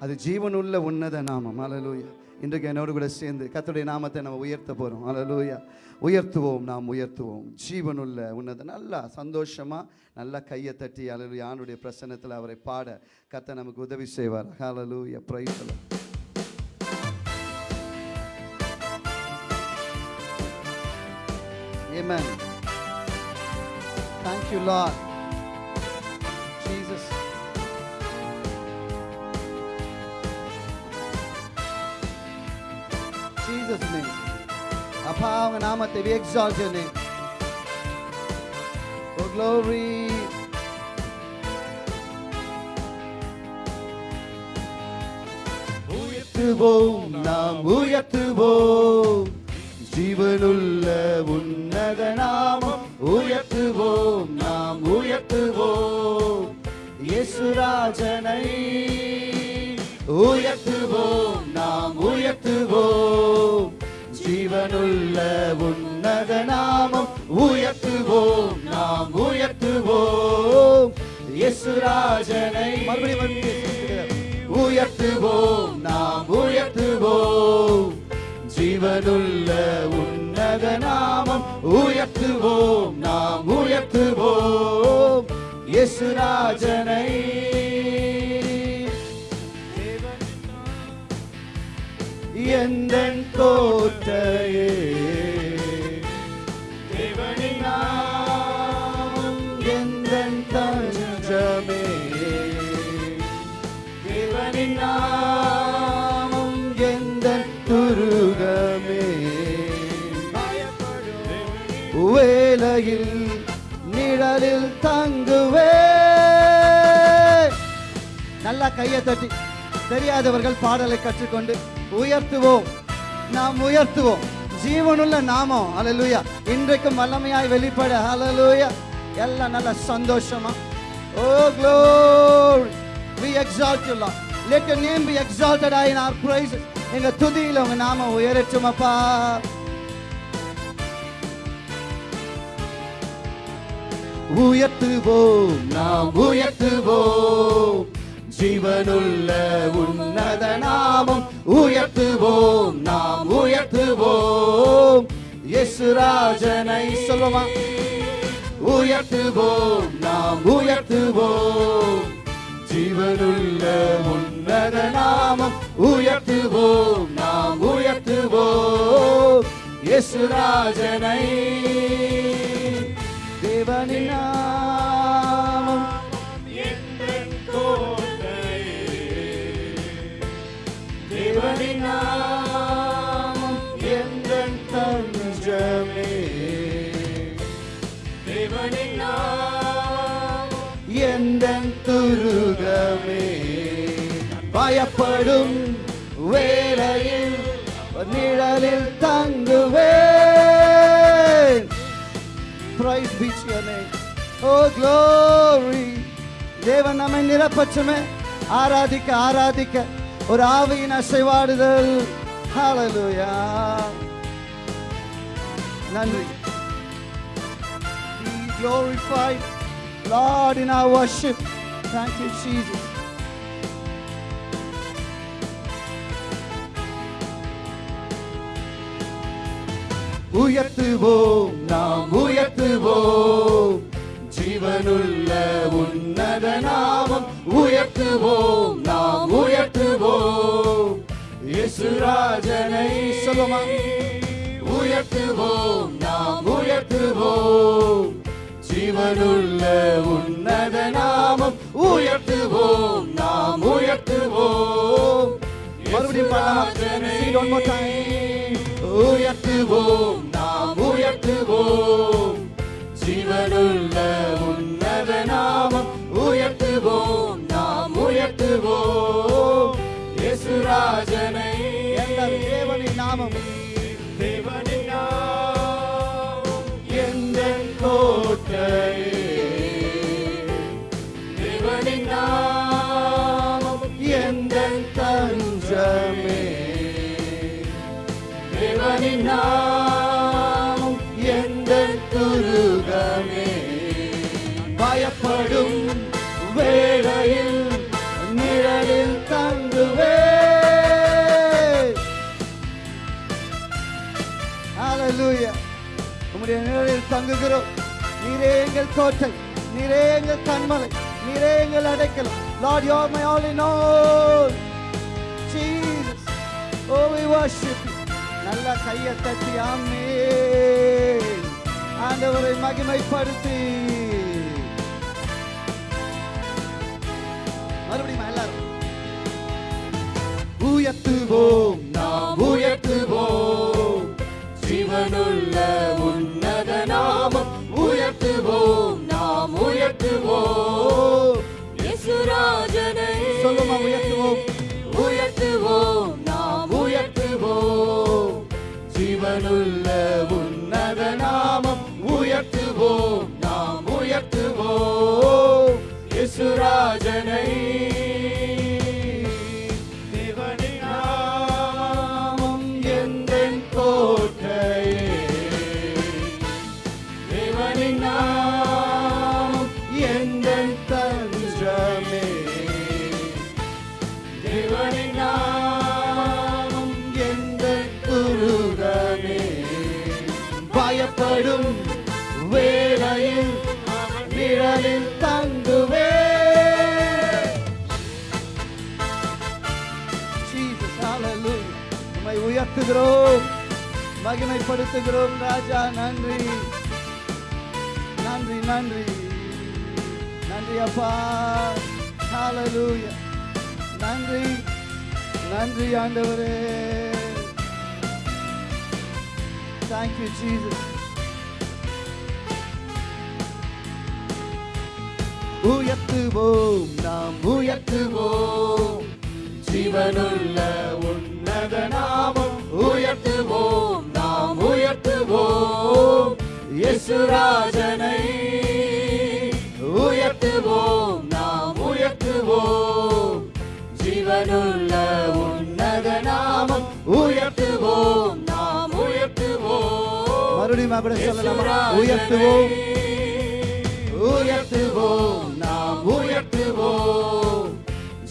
அது ஜீவனுள்ள உன்னத நாமம். அலலூயா இன்றைக்கு என்னோடு கூட சேர்ந்து கத்துடைய நாமத்தை நம்ம உயர்த்த போகிறோம் அலலூயா உயர்த்துவோம் நாம் உயர்த்துவோம். ஜீவனுள்ள உன்னத நல்லா சந்தோஷமாக நல்லா கையை தட்டி அல்லேலூயா ஆண்டுடைய பிரசன்னத்தில் அவரை பாட கத்தை நமக்கு உதவி செய்வார். அலலூயா praise Amen. Thank you, Lord. Jesus. Jesus name. அப்பா அவங்க நாமத்தை we exalt your name. Oh glory. உயர்த்துவோம் நாம் உயர்த்துவோம் ஜீவனுள்ள உன்னத நாமம் உயர்த்துவோம் நாம் உயர்த்துவோம். இயேசுராஜனை உயர்த்துவோம் நாம் உயர்த்துவோம். ஜீவனுள்ள உன்னத நாமம் உயர்த்துவோம் நாம் உயர்த்துவோம். இயேசுராஜனை மறுபடியும் உயர்த்துவோம் நாம் இயேசுராஜனை எந்த கோட்டையே நல்லா கையை தட்டி. தெரியாதவர்கள் பாடலை கற்றுக்கொண்டு உயர்த்துவோம். நாம் உயர்த்துவோம். ஜீவனுள்ள நாமம். அலலூயா இன்றைக்கும் வல்லமையாய் வெளிப்பட. அலலூயா எல்லாம் நல்ல சந்தோஷமா? ஓ glory we exalt you Lord let your name be be exalted in our praises எங்க துதியில உங்க நாமம் உயரட்டும் அப்பா உயர்த்துவோம். நாம் உயர்த்துவோம். ஜீவனுள்ள உன்னத நாமம். உயர்த்துவோம் நாம் உயர்த்துவோம். இயேசுராஜனை சொல்லுமா? உயர்த்துவோம் நாம் உயர்த்துவோம். ஜீவனுள்ள உன்னத நாமம். உயர்த்துவோம் நாம் உயர்த்துவோம். இயேசுராஜனை தேவனினா வாழும் வேளையில் நிழலில் தங்குவேன் பிரைஸ் பீச் ஓ க்ளோரி தேவன் நம்மை நிரப்பச்சுமே ஆராதிக்க ஆராதிக்க ஒரு ஆவியின் அசைவாடுதல் ஹalleluya நன்றி be glorified lord in our worship thank you jesus உயர்த்துவோம் நாம் உயர்த்துவோம். ஜீவனுள்ள உன்னத நாமம் உயர்த்துவோம் நாம் உயர்த்துவோம். இயேசுராஜனை சொல்லுமா? உயர்த்துவோம் நாம் உயர்த்துவோம். ஜீவனுள்ள உன்னத நாமம் உயர்த்துவோம் நாம் உயர்த்துவோம். மறுபடியும் உயர்த்துவோம் நாம் உயர்த்துவோம். ஜீவனுள்ள உன்னத நாமம். தங்குகிறோம் நீரே எங்கள் கோட்டை நீரே எங்கள் கண்மலை நீரே எங்கள் அடைக்கலம் Lord, you are my all in all. Jesus. Oh, we worship you. நல்ல கையை தட்டி ஆமே ஆண்டவரை மகிமைப்படுத்தி மறுபடியும் எல்லாரும் உயர்த்துவோம் சொல்லுமா உயர்த்துவோம் மகிமைப்படுத்துகிறோம் ராஜா நன்றி. நன்றி நன்றி. நன்றி அப்பா. ஹalleluya நன்றி. நன்றி ஆண்டவரே. Thank you Jesus. உயர்த்துவோம் நாம் உயர்த்துவோம். ஜீவனுள்ள உன்னத நாமம் உயர்த்துவோம். உயர்த்துவோம். இயேசுராஜனை உயர்த்துவோம். நாம் உயர்த்துவோம். ஜீவனுள்ள உன்னத நாமம் உயர்த்துவோம். நாம் உயர்த்துவோம். மறுபடியும் கூட சொல்லலாமா? உயர்த்துவோம். உயர்த்துவோம். நாம் உயர்த்துவோம்.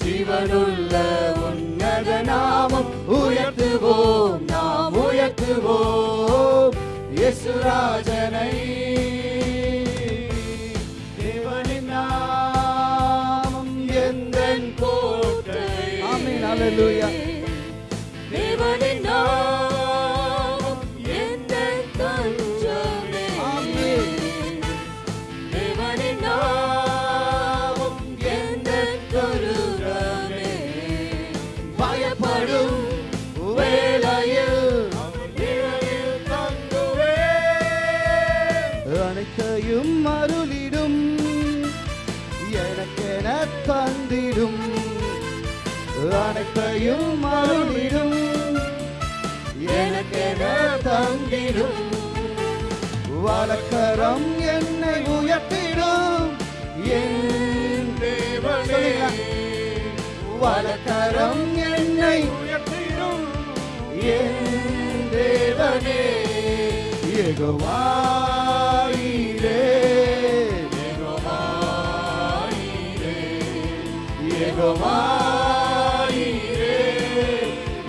ஜீவனுள்ள உன்னத நாமம் உயர்த்துவோம். நாம் உயர்த்துவோம். இயேசுராஜனை. தேவனின் நாமம் எந்தன் கோட்டை. ஆமென். ஹalleluya. தேவனே யெகோவாயிரே யெகோவாயிரே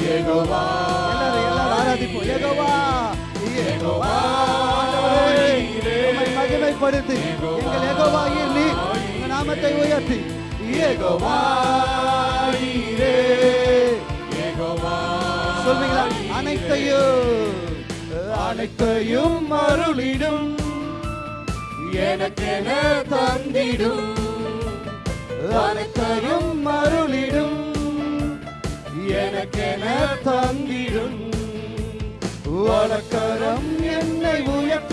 யெகோவா எல்லாரும் எல்லாரும் ஆராதிப்போம். ஆண்டவரே உம்மை மகிமைப்படுத்தி எங்கள் யெகோவாயிர் நீ நாமத்தை உயர்த்தி. யெகோவாயிரே சொல்வீங்களா? அனைத்தையும். அனைத்தையும் அருளிடும். எனக்கென தந்திடும். அனைத்தையும் அருளிடும். எனக்கென தந்திடும். வழக்கரம் என்னை உயர்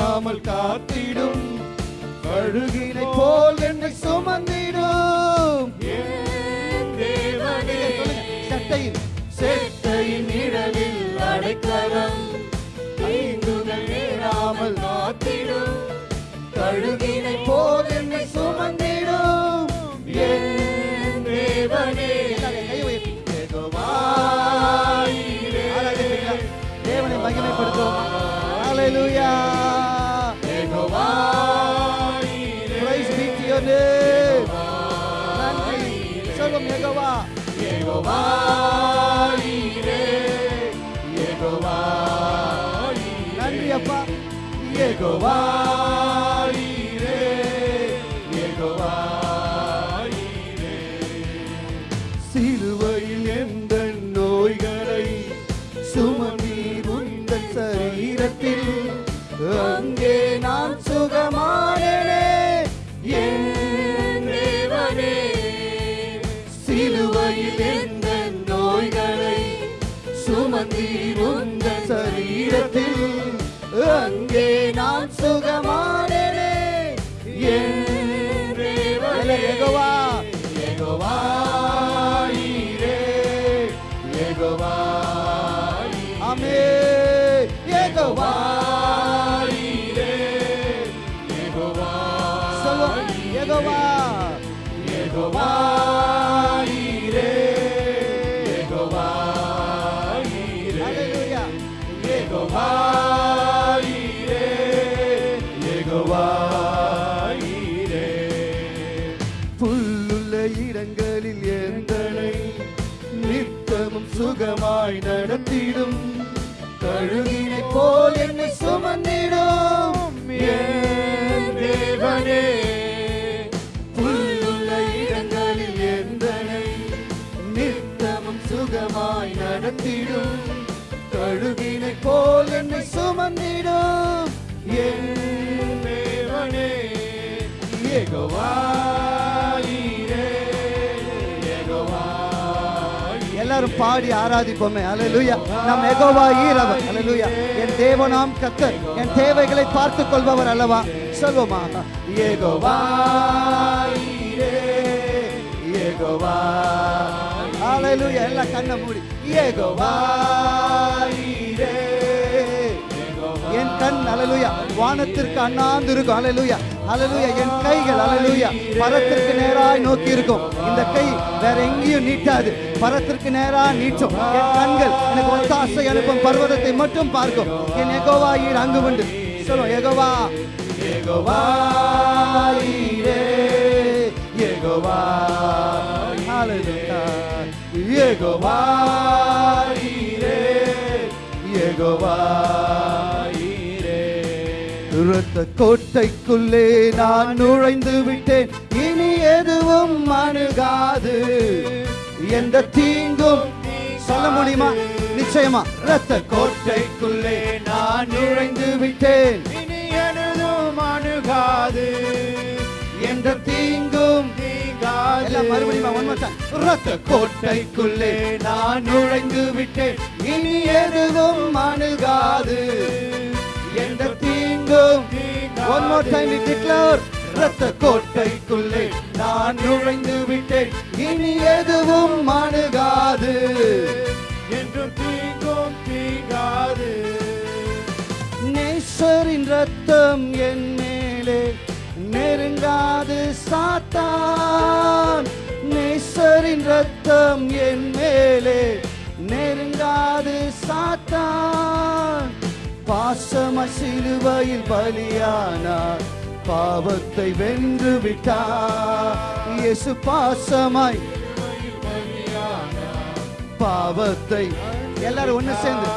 தீங்குகள் காத்திடும். கழுகினை போல் என்னை சுமந்திடும் Jehovah. தேவனே பாடி ஆராதிப்போமே. அலலுயா நம் எகோவா ஈரவர். அலலுயா என் தேவனாம் கத்தர் என் தேவைகளை பார்த்துக் கொள்பவர் அல்லவா? சொல்வோமா யெகோவா ஈரே யெகோவா எல்லாம் கண்ணை மூடி. யெகோவா என் கண் அலலுயா வானத்திற்கு அண்ணாந்து இருக்கும். அலலுயா அலலுயா என் கைகள் அலலுயா பரத்திற்கு நேராய் நோக்கி இருக்கும் இந்த கை வேற எங்கேயும் நீட்டாது. பரத்திற்கு நேரா நீட்டும். என் கண்கள் எனக்கு ஒத்தாசை அனுப்பும். பர்வதத்தை மட்டும் பார்க்கும். என் எகோவா ஈர் அங்கு உண்டு. சொல்லும் எகோவா எகோவா எகோவா ஹalleluya எகோவா இரத்த கோட்டைக்குள்ளே நான் நுழைந்து விட்டேன். இனி எதுவும் அணுகாது. எந்த தீங்கும் சொல்ல முடியுமா? நிச்சயமா. இரத்த கோட்டைக்குள்ளே நான் நுழைந்து விட்டேன். இனி எனதும் அணுகாது. எந்த தீங்கும் மறுபடியும். இரத்த கோட்டைக்குள்ளே நான் நுழைந்து விட்டேன். இனி எதுவும் அணுகாது. தீங்கும் one more time we declare இரத்த கோட்டைக்குள்ளே நான் நுழைந்து விட்டேன். இனி எதுவும் அணுகாது. என்றும் தீங்கும் தீங்காது. நேசரின் ரத்தம் என் மேலே நெருங்காது சாத்தான். நேசரின் ரத்தம் என் மேலே நெருங்காது சாத்தான். பாசம சிலுவையில் பலியானார். பாவத்தை வென்று விட்டார் இயேசு பாசமாய் பாவத்தை எல்லாரும் ஒண்ணு சேர்ந்து.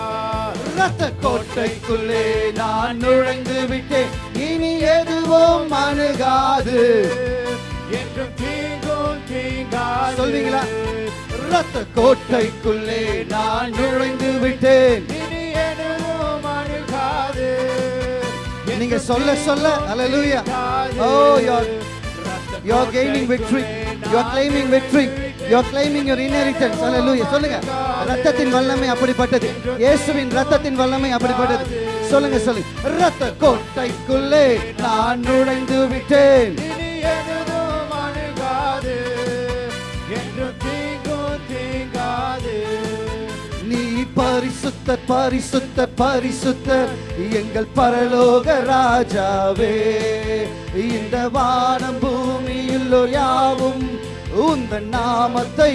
ரத்த கோட்டைக்குள்ளே நான் நுழைந்து விட்டேன். இனி எதுவும் அணுகாது. என்றும் தீங்கும் தீங்காது. சொல்வீங்களா? ரத்த கோட்டைக்குள்ளே நான் நுழைந்து விட்டேன். நீங்க சொல்ல சொல்ல. அல்லேலூயா oh you're you're gaining victory. Claiming claiming victory. You're claiming your inheritance. Hallelujah. சொல்லுங்க. ரத்தத்தின் வல்லமை அப்படிப்பட்டது. இயேசுவின் ரத்தத்தின் வல்லமை அப்படிப்பட்டது. சொல்லுங்க சொல்லுங்க ரத்த கோட்டைக்குள்ளே நான் நுழைந்து விட்டேன் பரிசுத்த பரிசுத்த பரிசுத்தர் எங்கள் பரலோக ராஜாவே. இந்த வானம் பூமியில் யாவும் உந்த நாமத்தை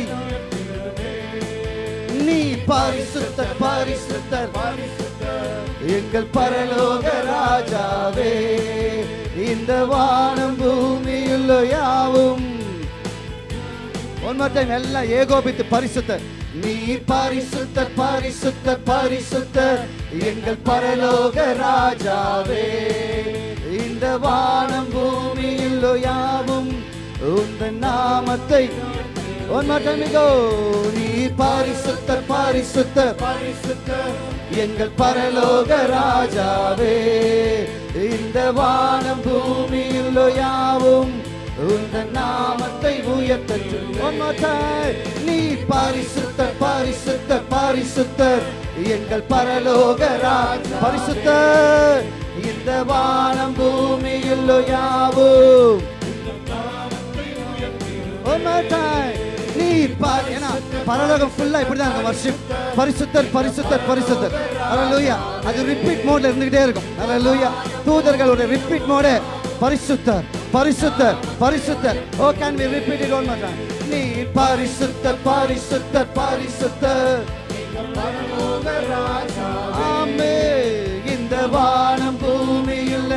நீ பரிசுத்த பரிசுத்தர் எங்கள் பரலோக ராஜாவே. இந்த வானம் பூமியில் யாவும் ஒன் மோர் டைம் எல்லாம் ஏகோபித்து பரிசுத்த. நீ பரிசுத்த பரிசுத்த பரிசுத்த. எங்கள் பரலோக ராஜாவே. இந்த வானம் பூமியில் யாவும் உந்த நாமத்தை. ஒன் மோர் நீ பரிசுத்த பரிசுத்த பரிசுத்த. எங்கள் பரலோக ராஜாவே. இந்த வானம் பூமியில் யாவும் உந்த நாமத்தை உயர்த்தட்டும் One more நீ பரிசுத்தர் பரிசுத்தர் பரிசுத்தர் எங்கள் பரலோக ராஜா. பரிசுத்தர் இந்த வானம் பூமியில் யாவும். One more நீ பார் ஏன்னா பரலோகம் ஃபுல்லா இப்படிதான் இருக்கும். வர்ஷிப் பரிசுத்தர் பரிசுத்தர் பரிசுத்தர். அலலூயா அது ரிப்பீட் மோட்ல இருந்துகிட்டே இருக்கும். அலலூயா தூதர்களுடைய ரிப்பீட் மோடு பரிசுத்தர். பரிசுத்தர் பரிசுத்தர் ஓ can we repeat it one more time நீ பரிசுத்தர் பரிசுத்தர் பரிசுத்தர் ஆமே. இந்த வானம் பூமி பூமியில்.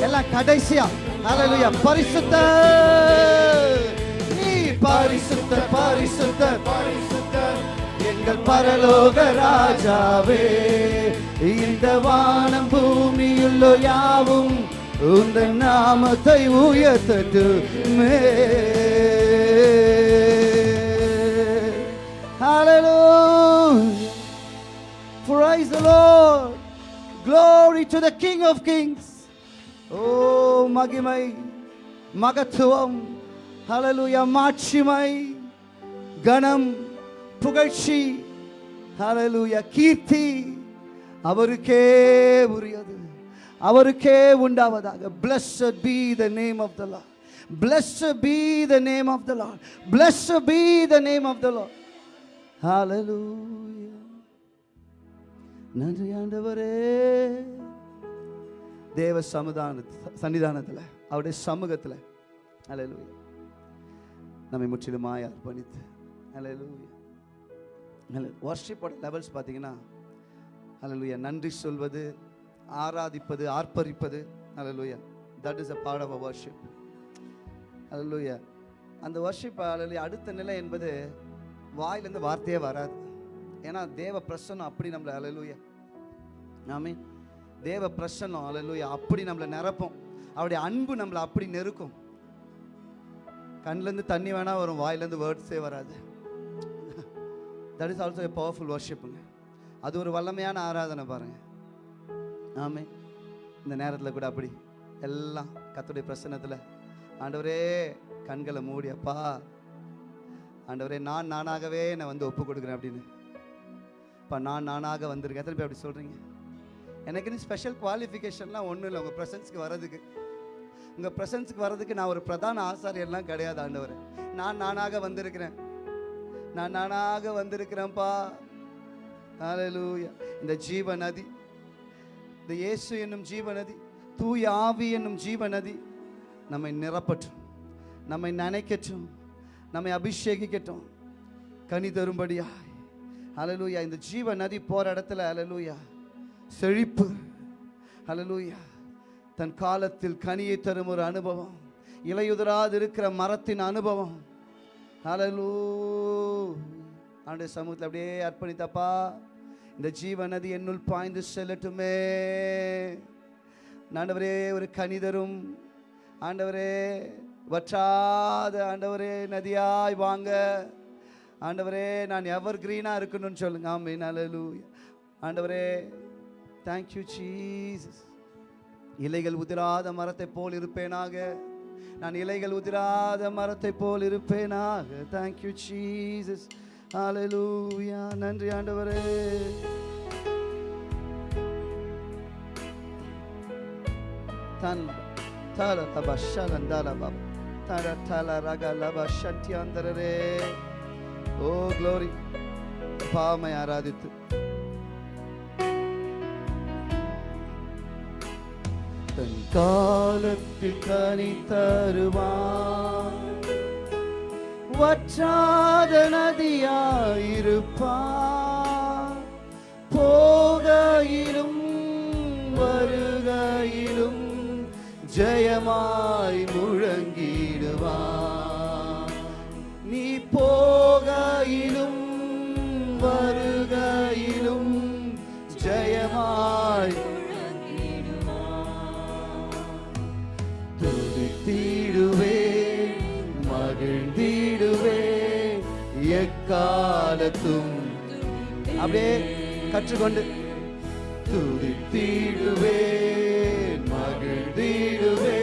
எல்லாம் கடைசியா. ஹalleluya பரிசுத்தர் நீ பரிசுத்தர் பரிசுத்தர் பரிசுத்தர் எங்கள் பரலோக ராஜாவே. இந்த வானம் பூமியுள்ள யாவும் உந்த நாமத்தை உயர்த்தட்டுமே Hallelujah. Praise the Lord. Glory to the King of Kings. Oh, மகிமை மகத்துவம் ஹalleluya மாட்சிமை கணம் புகழ்ச்சி ஹalleluya கீர்த்தி அவருக்கே உரியது அவருக்கே உண்டாவதாக. Blessed be the name of the Lord. Blessed be the name of the Lord. Blessed be the name of the Lord. Hallelujah. நன்றி ஆண்டவரே. தேவ சமுதான சன்னிதானத்தில் அவருடைய சமூகத்தில். அல்லேலூயா நம்மை முற்றிலுமாய் அர்ப்பணித்து. அல்லேலூயா அல்ல வர்ஷிப்போட லெவல்ஸ் பார்த்தீங்கன்னா அல்லேலூயா நன்றி சொல்வது ஆராதிப்பது ஆர்ப்பரிப்பது. அலலுயா that is a part of a worship அலலுயா அந்த வர்ஷிப் அலலுயா அடுத்த நிலை என்பது வாயிலேருந்து வார்த்தையே வராது. ஏன்னா தேவ பிரசன்னம் அப்படி நம்மளை அலலுயா ஆமே தேவ பிரசன்னம் அலலுயா அப்படி நம்மளை நிரப்பும். அவருடைய அன்பு நம்மளை அப்படி நெருக்கும். கண்லேருந்து தண்ணி வேணால் வரும் வாயிலேருந்து வேர்ட்ஸே வராது. That is also a powerful வர்ஷிப்புங்க அது ஒரு வல்லமையான ஆராதனை பாருங்கள் ஆமே. இந்த நேரத்தில் கூட அப்படி. எல்லாம் கத்துடைய பிரசனத்தில் ஆண்டவரே கண்களை மூடி அப்பா. ஆண்டவரே நான் நானாகவே நான் வந்து ஒப்பு கொடுக்குறேன் அப்படின்னு. இப்போ நான் நானாக வந்திருக்கேன். எத்தனை பேர் அப்படி சொல்கிறீங்க எனக்குன்னு ஸ்பெஷல் குவாலிஃபிகேஷன்லாம் ஒன்றும் இல்லை. உங்கள் ப்ரெசன்ஸ்க்கு வர்றதுக்கு. உங்கள் ப்ரெசன்ஸ்க்கு வர்றதுக்கு நான் ஒரு பிரதான ஆசாரியெல்லாம் கிடையாது ஆண்டவர். நான் நானாக வந்திருக்கிறேன். நான் நானாக வந்திருக்கிறேன்ப்பா. இந்த ஜீவ நதி இந்த இயேசு என்னும் ஜீவ நதி தூய ஆவி என்னும் ஜீவ நதி நம்மை நிரப்பட்டும் நம்மை நனைக்கட்டும் நம்மை அபிஷேகிக்கட்டும். கனி தரும்படியாய். அலலூயா இந்த ஜீவ நதி போற இடத்துல அலலூயா செழிப்பு. அலலூயா தன் காலத்தில் கனியை தரும் ஒரு அனுபவம். இலையுதிராது இருக்கிற மரத்தின் அனுபவம். அலலூ ஆண்டு சமூகத்தில் அப்படியே அர்ப்பணித்தப்பா. இந்த ஜீவ நதி என்னுள் பாய்ந்து செல்லட்டுமே. ஆண்டவரே ஒரு கணிதரும் ஆண்டவரே வற்றாத ஆண்டவரே நதியாய் வாங்க. ஆண்டவரே நான் எவர் கிரீனாக இருக்கணும்னு சொல்லுங்க. ஆமே நலலு ஆண்டவரே தேங்க்யூ சீஸ் இலைகள் உதிராத மரத்தை போல் இருப்பேனாக. நான் இலைகள் உதிராத மரத்தை போல் இருப்பேனாக. தேங்க்யூ சீசஸ் ஹalleluya நன்றி ஆண்டவரே. தன் தல லப தர தல ரக லப ஓ க்ளோரி பாமை ஆராதித்து. தன் காலத்தில் கனி தருவான் வற்றாத நதியாயிருப்பார். போகையிலும் வருகையிலும் ஜெயமாய் முழங்கிடுவார். நீ போகையிலும் வரு நடத்தும். அப்படியே கற்றுக்கொண்டு துதித்திடுவே மகிழ்ந்திடுவே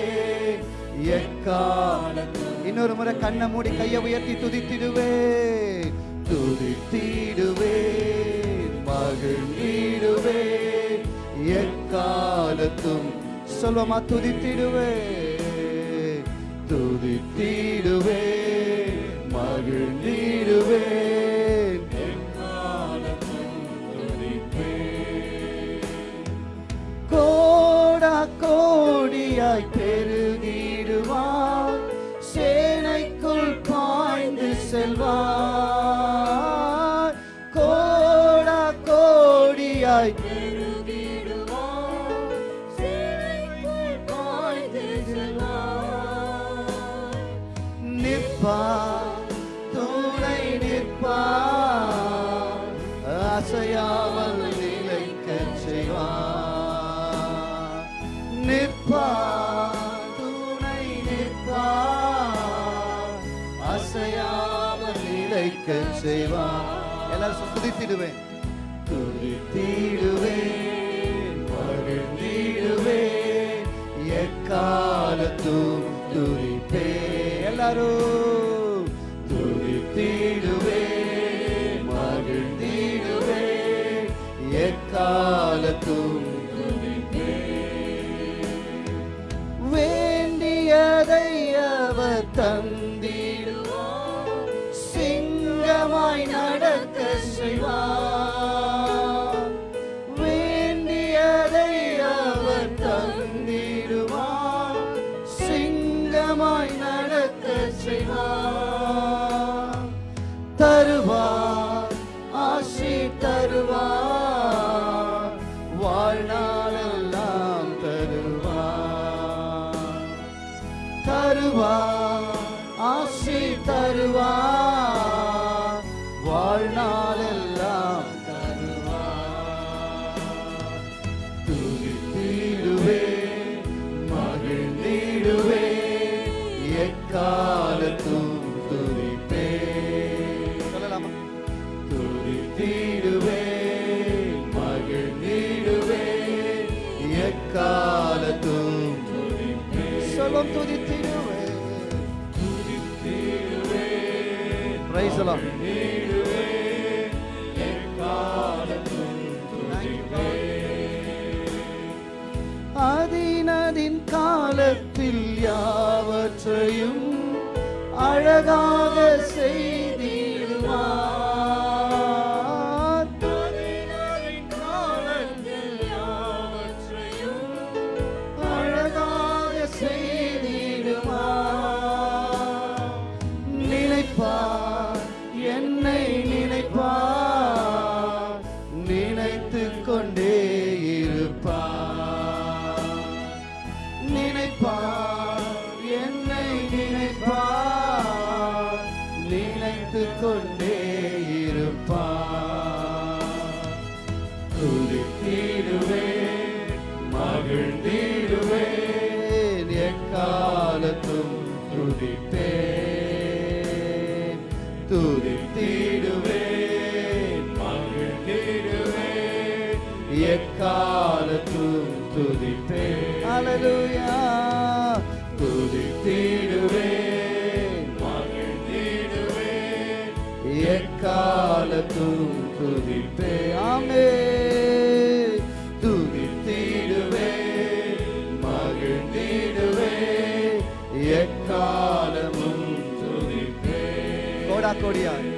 எக்காலத்தும் இன்னொரு முறை கண்ணை மூடி கையை உயர்த்தி துதித்திடுவே துதித்திடுவே மகிழ்ந்திடுவே எக்காலத்தும். சொல்வமா துதித்திடுவே துதித்திடுவே மகிழ்ந்திடுவே துதித்திடுவேன் துதித்திடுவேன் மகிழ்ந்திடுவேன். எக்காலத்தும் துதிப்பே எல்லாரும். துதிப்பேன் துதித்திடுவேன் மகிழ்ந்திடுவேன். எக்காலத்தும் துதிப்பேன். அல்லேலூயா கோடா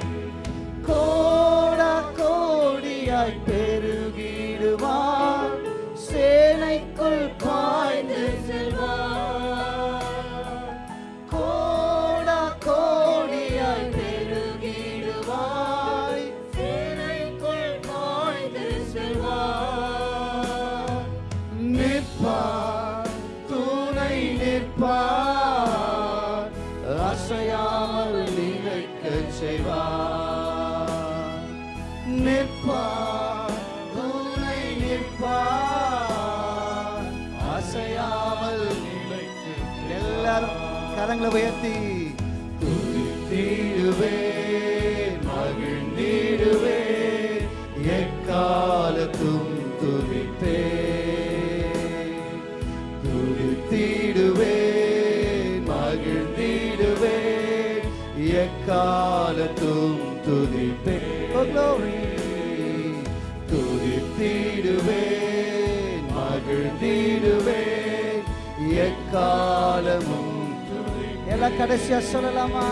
எல்லாம் கடைசியா சொல்லலாமா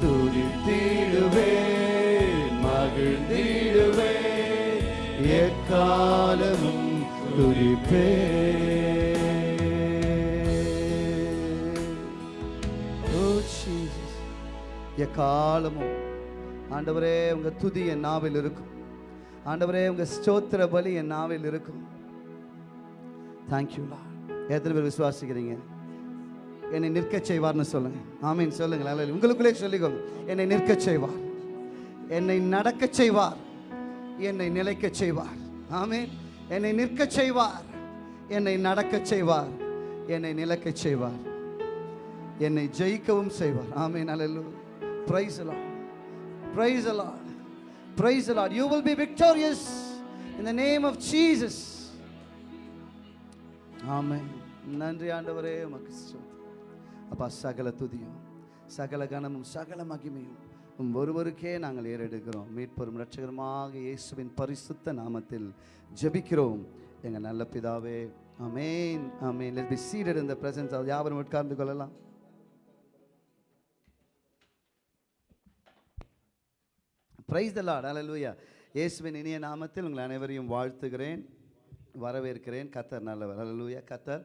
துதித்திடுவேன் மகிழ்ந்திடுவேன் எக்காலமும் Jesus. எக்காலமும் ஆண்டவரே உங்க துதி என் நாவில் இருக்கும் ஆண்டவரே உங்க ஸ்தோத்திர பலி என் நாவில் இருக்கும் தேங்க்யூ எத்தனை பேர் விசுவாசிக்கிறீங்க என்னை நிற்கச் செய்வார்னு சொல்லுங்க. ஆமீன் சொல்லுங்களேன் உங்களுக்குள்ளே சொல்லிக்கோங்க என்னை நிற்கச் செய்வார். என்னை நடக்கச் செய்வார். என்னை நிலைக்கச் செய்வார். ஆமீன். என்னை நிற்கச் செய்வார். என்னை நடக்கச் செய்வார். என்னை நிலைக்கச் செய்வார். என்னை ஜெயிக்கவும் செய்வார். ஆமீன் அலல்லு praise the Lord praise the Lord praise the Lord you will be victorious in the name of Jesus amen நன்றி ஆண்டவரே உமக்கு அப்பா சகல துதியும் சகல கனமும் சகல மகிமையும் உம் ஒருவருக்கே நாங்கள் ஏறெடுக்கிறோம். மீட்பெரும் இரட்சகருமாக இயேசுவின் பரிசுத்த நாமத்தில் ஜெபிக்கிறோம். எங்கள் நல்ல பிதாவே amen amen let be seated in presence presence யாவரும் உட்கார்ந்து கொள்ளலாம். பிரைஸ் த லார்ட் ஹalleluya இயேசுவின் இனிய நாமத்தில் உங்கள் அனைவரையும் வாழ்த்துகிறேன் வரவேற்கிறேன். கத்தர் நல்லவர். ஹalleluya கத்தர்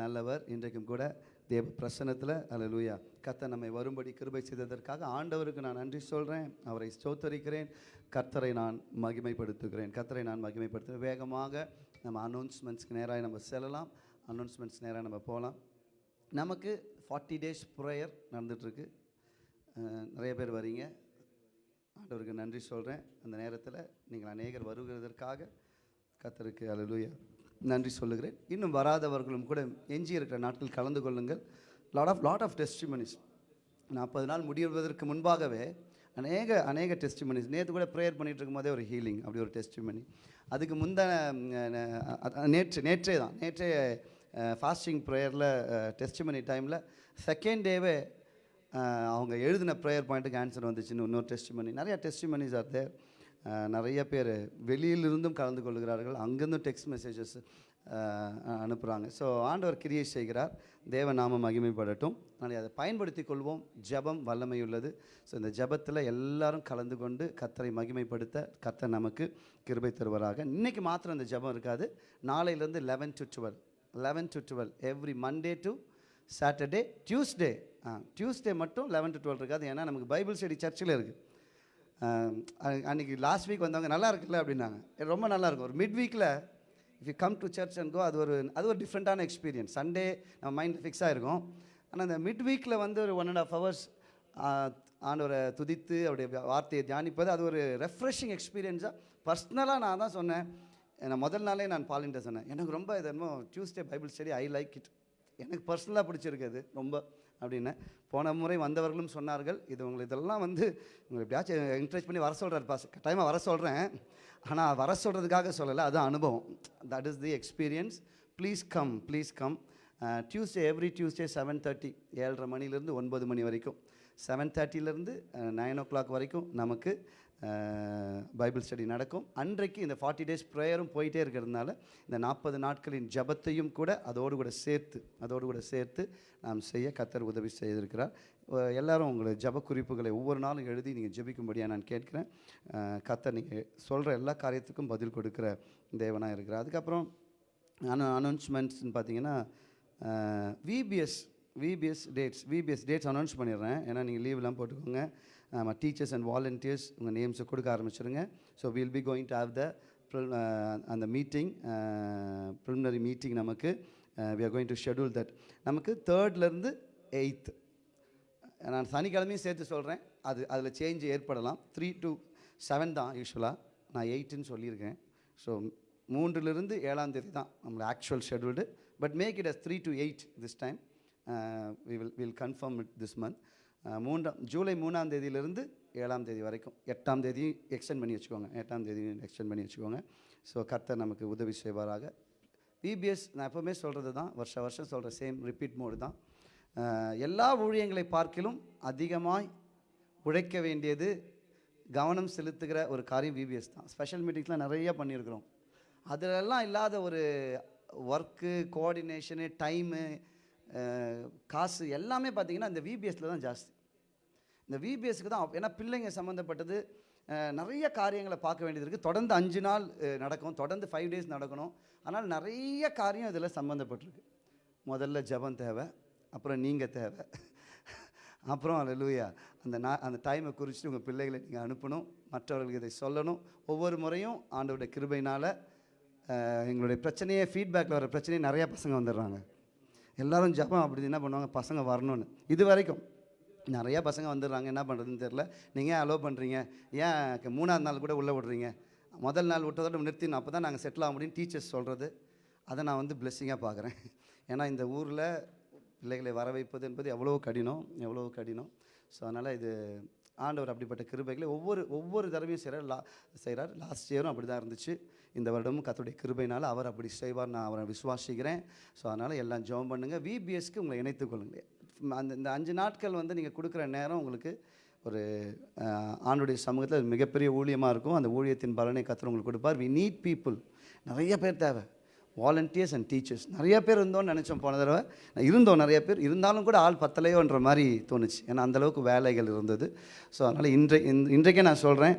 நல்லவர். இன்றைக்கும் கூட தேவ பிரசன்னத்தில் அலலூயா கத்தை நம்மை வரும்படி கிருபை செய்ததற்காக ஆண்டவருக்கு நான் நன்றி சொல்கிறேன் அவரை ஸ்தோத்தரிக்கிறேன். கர்த்தரை நான் மகிமைப்படுத்துகிறேன். கர்த்தரை நான் மகிமைப்படுத்துகிறேன். வேகமாக நம்ம அனௌன்ஸ்மெண்ட்ஸ்க்கு நேராக நம்ம செல்லலாம். அனௌன்ஸ்மெண்ட்ஸ் நேராக நம்ம போகலாம். நமக்கு ஃபார்ட்டி டேஸ் ப்ரேயர் நடந்துகிட்ருக்கு நிறைய பேர் வரீங்க. ஆண்டவருக்கு நன்றி சொல்கிறேன் அந்த நேரத்தில் நீங்கள் அநேகர் வருகிறதற்காக கத்தருக்கு அல்லேலூயா நன்றி சொல்லுகிறேன். இன்னும் வராதவர்களும் கூட எஞ்சி இருக்கிற நாட்கள் கலந்து கொள்ளுங்கள். Lot of lot of testimonies நாற்பது நாள் முடிவதற்கு முன்பாகவே அநேக அநேக டெஸ்டிமனிஸ் நேற்று கூட ப்ரேயர் பண்ணிட்டு இருக்கும்போதே ஒரு ஹீலிங் அப்படி ஒரு டெஸ்டிமனி அதுக்கு முந்தின நேற்று நேற்றே தான். நேற்றே ஃபாஸ்டிங் ப்ரேயரில் டெஸ்டிமனி டைமில் செகண்ட் டேவே அவங்க எழுதின ப்ரேயர் பாயிண்ட்டுக்கு ஆன்சர் வந்துச்சுன்னு இன்னொரு டெஸ்டிமனி நிறையா டெஸ்டிமனிஸ் ஆர் தேர் நிறைய பேர் வெளியிலிருந்தும் கலந்து கொள்கிறார்கள். அங்கேருந்தும் டெக்ஸ்ட் மெசேஜஸ் அனுப்புகிறாங்க ஸோ ஆண்டவர் கிரியை செய்கிறார். தேவ நாம மகிமைப்படட்டும். நாளை அதை பயன்படுத்தி கொள்வோம். ஜெபம் வல்லமை உள்ளது ஸோ இந்த ஜெபத்தில் எல்லாரும் கலந்து கொண்டு கத்தரை மகிமைப்படுத்த கத்தர் நமக்கு கிருபை தருவராக. இன்றைக்கி மாத்திரம் இந்த ஜெபம் இருக்காது. நாளையிலேருந்து eleven to twelve eleven to twelve every Monday to Saturday Tuesday uh Tuesday மட்டும் லெவன் டு டுவெல் இருக்காது. ஏன்னா நமக்கு பைபிள் ஸ்டடி சர்ச்சில் இருக்குது அன்றைக்கி லாஸ்ட் வீக் வந்தவங்க நல்லா இருக்குல்ல? அப்படின்னாங்க. ரொம்ப நல்லா இருக்கும். ஒரு மிட் வீக்கில் if you come to church and go அது ஒரு அது ஒரு டிஃப்ரெண்ட்டான எக்ஸ்பீரியன்ஸ் சண்டே நம்ம மைண்ட் ஃபிக்ஸ் ஆகிருக்கும் ஆனால் இந்த மிட் வீக்கில் வந்து ஒரு ஒன் அண்ட் ஆஃப் ஹவர்ஸ் ஆண்டவரை துதித்து அவருடைய வார்த்தையை தியானிப்பது அது ஒரு ரெஃப்ரெஷிங் எக்ஸ்பீரியன்ஸாக பர்சனலாக நான் தான் சொன்னேன். நான் முதல் நாளே நான் பாலின்ட்ட சொன்னேன். எனக்கு ரொம்ப இது என்னமோ Tuesday Bible study I like it எனக்கு பர்சனலாக பிடிச்சிருக்கு அது ரொம்ப. அப்படின்னு போன முறை வந்தவர்களும் சொன்னார்கள். இது உங்களுக்கு இதெல்லாம் வந்து உங்களை எப்படியாச்சும் என்கரேஜ் பண்ணி வர சொல்கிறார் பாஸ் கட்டாயமாக வர சொல்கிறேன் ஆனால் வர சொல்கிறதுக்காக சொல்லலை. அது அனுபவம். That is the experience please come please come Tuesday every Tuesday seven thirty ஏழரை மணிலேருந்து ஒன்பது மணி வரைக்கும். செவன் தேர்ட்டிலேருந்து நைன் ஓ கிளாக் வரைக்கும் நமக்கு பைபிள் ஸ்டடி நடக்கும். அன்றைக்கு இந்த ஃபார்ட்டி டேஸ் ப்ரேயரும் போயிட்டே இருக்கிறதுனால இந்த நாற்பது நாட்களின் ஜபத்தையும் கூட அதோடு கூட சேர்த்து அதோடு கூட சேர்த்து நாம் செய்ய கத்தர் உதவி செய்திருக்கிறார். எல்லாரும் உங்களை ஜப குறிப்புகளை ஒவ்வொரு நாளும் எழுதி நீங்கள் ஜபிக்கும்படியாக நான் கேட்குறேன். கத்தர் நீங்கள் சொல்கிற எல்லா காரியத்துக்கும் பதில் கொடுக்குற தேவனாக இருக்கிறார். அதுக்கப்புறம் அனு அனௌன்ஸ்மெண்ட்ஸ்னு பார்த்தீங்கன்னா VBS VBS dates VBS dates announce பண்ணிடுறேன். ஏன்னா நீங்கள் லீவ்லாம் போட்டுக்கோங்க. டீச்சர்ஸ் அண்ட் வாலண்டியர்ஸ் உங்கள் நேம்ஸை கொடுக்க ஆரம்பிச்சிருங்க. So will be going to have the அந்த மீட்டிங் ப்ரிலிமினரி மீட்டிங் நமக்கு we are going to schedule that நமக்கு தேர்ட்லேருந்து எயித்து நான் சனிக்கிழமையும் சேர்த்து சொல்கிறேன் அது அதில் சேஞ்ச் ஏற்படலாம். த்ரீ டு செவன் தான் யூஸ்வலாக நான் எயிட்டுன்னு சொல்லியிருக்கேன். ஸோ மூன்றிலிருந்து ஏழாம் தேதி தான் நம்மளோட actual scheduled but make it as three to eight this time we will will confirm it this month மூன்றாம் ஜூலை மூணாம் தேதியிலிருந்து ஏழாம் தேதி வரைக்கும். எட்டாம் தேதியும் எக்ஸ்டெண்ட் பண்ணி வச்சுக்கோங்க. எட்டாம் தேதியும் எக்ஸ்டெண்ட் பண்ணி வச்சுக்கோங்க. ஸோ கர்த்தர் நமக்கு உதவி செய்வாராக. விபிஎஸ் நான் எப்போவுமே சொல்கிறது தான் வருஷ வருஷம் சொல்கிற சேம் ரிப்பீட் மோடு தான். எல்லா ஊழியங்களை பார்க்கிலும் அதிகமாய் உழைக்க வேண்டியது கவனம் செலுத்துகிற ஒரு காரியம் விபிஎஸ் தான். ஸ்பெஷல் மீட்டிங்ஸ்லாம் நிறைய பண்ணியிருக்கிறோம். அதிலெல்லாம் இல்லாத ஒரு ஒர்க்கு கோஆர்டினேஷனு டைமு காசு எல்லாமே பார்த்தீங்கன்னா இந்த விபிஎஸ்ல தான் ஜாஸ்தி. இந்த விபிஎஸ்க்கு தான் ஏன்னா பிள்ளைங்க சம்மந்தப்பட்டது நிறைய காரியங்களை பார்க்க வேண்டியது இருக்குது தொடர்ந்து அஞ்சு நாள் நடக்கும். தொடர்ந்து ஃபைவ் டேஸ் நடக்கணும். ஆனால் நிறைய காரியம் இதில் சம்மந்தப்பட்டிருக்கு முதல்ல ஜெபம் தேவை அப்புறம் நீங்கள் தேவை. அப்புறம் லூயா அந்த நான் அந்த டைமை குறித்து உங்கள் பிள்ளைகளை நீங்கள் அனுப்பணும். மற்றவர்களுக்கு இதை சொல்லணும். ஒவ்வொரு முறையும் ஆண்டவருடைய கிருபையினால் எங்களுடைய பிரச்சனையே ஃபீட்பேக்கில் வர பிரச்சனையே நிறையா பசங்க வந்துடுறாங்க. எல்லோரும் ஜபம் அப்படி என்ன பண்ணுவாங்க? பசங்க வரணும்னு. இது வரைக்கும் நிறையா பசங்க வந்துடுறாங்க. என்ன பண்ணுறதுன்னு தெரில நீங்கள் ஏன் அலோவ் பண்ணுறீங்க ஏன் மூணாவது நாள் கூட உள்ளே விடுறீங்க? முதல் நாள் விட்டதோட நிறுத்தினோம் அப்போ தான் நாங்கள் செட்டில் ஆக முடியும் டீச்சர்ஸ் சொல்கிறது அதை நான் வந்து பிளெஸ்ஸிங்காக பார்க்குறேன். ஏன்னா இந்த ஊரில் பிள்ளைகளை வர வைப்பது என்பது எவ்வளோ கடினம் எவ்வளோ கடினம். ஸோ அதனால் இது ஆண்டவர் அப்படிப்பட்ட கிருபைகளை ஒவ்வொரு ஒவ்வொரு தடவையும் செய்கிறார் லா செய்கிறார் லாஸ்ட் இயரும் அப்படி தான் இருந்துச்சு. இந்த வருடமும் கத்துடைய கிருபைனால் அவர் அப்படி செய்வார் நான் அவரை விசுவாசிக்கிறேன். ஸோ அதனால் எல்லாம் ஜெபம் பண்ணுங்கள் விபிஎஸ்க்கு உங்களை இணைத்துக் கொள்ளுங்களேன். அந்த இந்த அஞ்சு நாட்கள் வந்து நீங்கள் கொடுக்குற நேரம் உங்களுக்கு ஒரு ஆணுடைய ஆண்டுடைய சமூகத்தில் அது மிகப்பெரிய ஊழியமாக இருக்கும். அந்த ஊழியத்தின் பலனை கத்துற உங்களுக்கு கொடுப்பார். வி நீட் பீப்புள் நிறைய பேர் தேவை. வாலண்டியர்ஸ் அண்ட் டீச்சர்ஸ் நிறைய பேர் இருந்தோம்னு நினச்சோம் போன தடவை. இருந்தோம் நிறைய பேர். இருந்தாலும் கூட ஆள் பத்தலையோன்ற மாதிரி தோணுச்சு. ஏன்னா அந்தளவுக்கு வேலைகள் இருந்தது. ஸோ அதனால் இன்றை இந்த- இன்றைக்கே நான் சொல்கிறேன்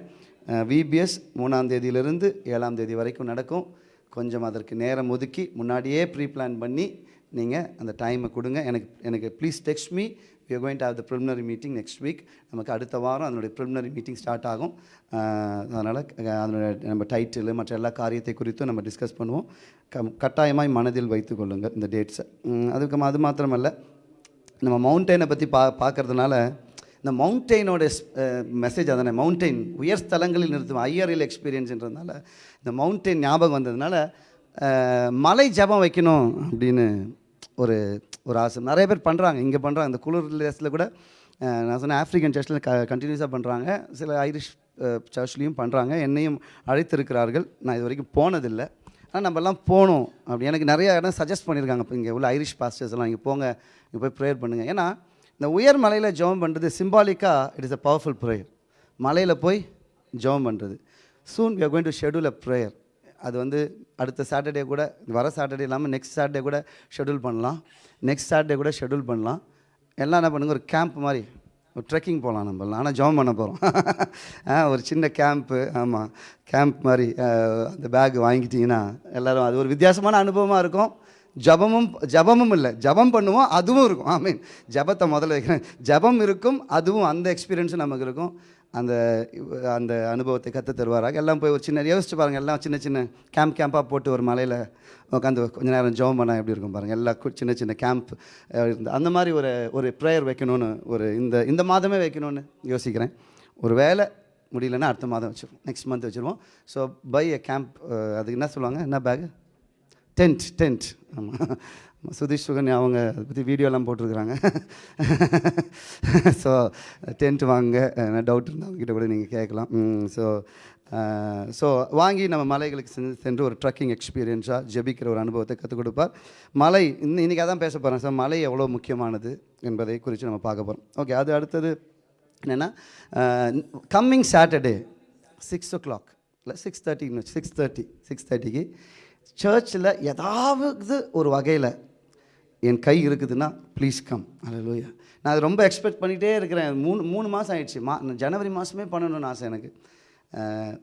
விபிஎஸ் மூணாம் தேதியிலிருந்து ஏழாம் தேதி வரைக்கும் நடக்கும். கொஞ்சம் அதற்கு நேரம் ஒதுக்கி முன்னாடியே ப்ரீ பிளான் பண்ணி நீங்கள் அந்த டைமை கொடுங்க. எனக்கு எனக்கு please text me you going to have the preliminary meeting next week நமக்கு அடுத்த வாரம் அதனுடைய ப்ரிலிமினரி மீட்டிங் ஸ்டார்ட் ஆகும். அதனால் அதனுடைய நம்ம டைட்டில் மற்ற எல்லா காரியத்தை குறித்தும் நம்ம டிஸ்கஸ் பண்ணுவோம். க கட்டாயமாய் மனதில் வைத்து கொள்ளுங்கள் இந்த டேட்ஸை அதுக்கு அது மாத்திரமல்ல. நம்ம மவுண்டெயினை பற்றி பா பார்க்கறதுனால இந்த மவுண்டெயினோட மெசேஜ் அதானே? மவுண்டெயின் உயர் ஸ்தலங்களில் நிறுத்தும் ஐயரில் எக்ஸ்பீரியன்ஸ்ன்றதுனால இந்த மவுண்டெயின் ஞாபகம் வந்ததுனால மலை ஜெபம் வைக்கணும் அப்படின்னு ஒரு ஒரு ஆசை. நிறைய பேர் பண்ணுறாங்க இங்கே பண்ணுறாங்க இந்த குளிர் டேஸில் கூட நான் சொன்னேன் ஆஃப்ரிக்கன் சர்ச்சில் க கண்டினியூஸாக பண்ணுறாங்க சில ஐரிஷ் சர்ச்லேயும் பண்ணுறாங்க என்னையும் அழைத்திருக்கிறார்கள். நான் இது வரைக்கும் போனதில்லை. ஆனால் நம்மலாம் போகணும் அப்படி எனக்கு நிறைய இடம் சஜஸ்ட் பண்ணியிருக்காங்க. இப்போ இங்கே உள்ள ஐரிஷ் பாஸ்டர்ஸ் எல்லாம் இங்கே போங்க இங்கே போய் ப்ரேயர் பண்ணுங்கள் ஏன்னா இந்த உயர் மலையில் ஜெபம் பண்ணுறது சிம்பாலிக்காக it is a powerful prayer மலையில் போய் ஜெபம் பண்ணுறது soon we are going to schedule a prayer அது வந்து அடுத்த சாட்டர்டே கூட வர சாட்டர்டே இல்லாமல் நெக்ஸ்ட் சாட்டர்டே கூட ஷெட்யூல் பண்ணலாம். நெக்ஸ்ட் சாட்டர்டே கூட ஷெட்யூல் பண்ணலாம். எல்லாம் என்ன பண்ணுங்க ஒரு கேம்ப் மாதிரி ஒரு ட்ரெக்கிங் போகலாம் நம்ம ஆனால் ஜாம் பண்ண போகிறோம் ஒரு சின்ன கேம்ப்பு ஆமாம் கேம்ப் மாதிரி அந்த பேக் வாங்கிட்டிங்கன்னா எல்லோரும் அது ஒரு வித்தியாசமான அனுபவமாக இருக்கும். ஜபமும் ஜபமும் இல்லை ஜபம் பண்ணுவோம் அதுவும் இருக்கும். ஐ மீன் ஜபத்தை முதல்ல வைக்கிறேன். ஜபம் இருக்கும் அதுவும் அந்த எக்ஸ்பீரியன்ஸும் நமக்கு இருக்கும். அந்த அந்த அனுபவத்தை கற்று தருவாராக எல்லாம் போய் ஒரு சின்ன யோசிச்சு பாருங்கள் எல்லாம் சின்ன சின்ன கேம்ப் கேம்ப்பாக போட்டு ஒரு மலையில் உட்காந்து கொஞ்ச நேரம் ஜெபம் பண்ணால் எப்படி இருக்கும் பாருங்கள் எல்லா சின்ன சின்ன கேம்ப் இருந்து அந்த மாதிரி ஒரு ஒரு ப்ரேயர் வைக்கணும்னு ஒரு இந்த இந்த மாதமே வைக்கணும்னு யோசிக்கிறேன். ஒரு வேலை முடியலன்னா அடுத்த மாதம் வச்சுருவோம். நெக்ஸ்ட் மந்த் வச்சுருவோம். ஸோ பை எ கேம்ப் அதுக்கு என்ன சொல்லுவாங்க? என்ன பேகு டென்ட் டென்ட். ஆமாம் சுதீஷ் சுகன்யா அவங்க அதை பற்றி வீடியோலாம் போட்டிருக்கிறாங்க. ஸோ டென்ட் வாங்க டவுட் இருந்தால் அவங்ககிட்ட கூட நீங்கள் கேட்கலாம். ஸோ ஸோ வாங்கி நம்ம மலைகளுக்கு சென்று சென்று ஒரு ட்ரக்கிங் எக்ஸ்பீரியன்ஸாக ஜெபிக்கிற ஒரு அனுபவத்தை கற்றுக் கொடுப்பார். மலை இன்னும் இன்றைக்கி அதான் பேச போகிறேன் சார். மலை எவ்வளோ முக்கியமானது என்பதை குறித்து நம்ம பார்க்க போகிறோம் ஓகே அது அடுத்தது என்னென்னா coming Saturday six o'clock இல்லை சிக்ஸ் தேர்ட்டின்னு சிக்ஸ் தேர்ட்டி சிக்ஸ் தேர்ட்டிக்கு சர்ச்சில் ஏதாவது ஒரு வகையில் என் கை இருக்குதுன்னா ப்ளீஸ் கம் அலலூயா நான் அது ரொம்ப எக்ஸ்பெக்ட் பண்ணிகிட்டே இருக்கிறேன். மூணு மூணு மாதம் ஆயிடுச்சு. மா ஜனவரி மாதமே பண்ணணும்னு ஆசை எனக்கு.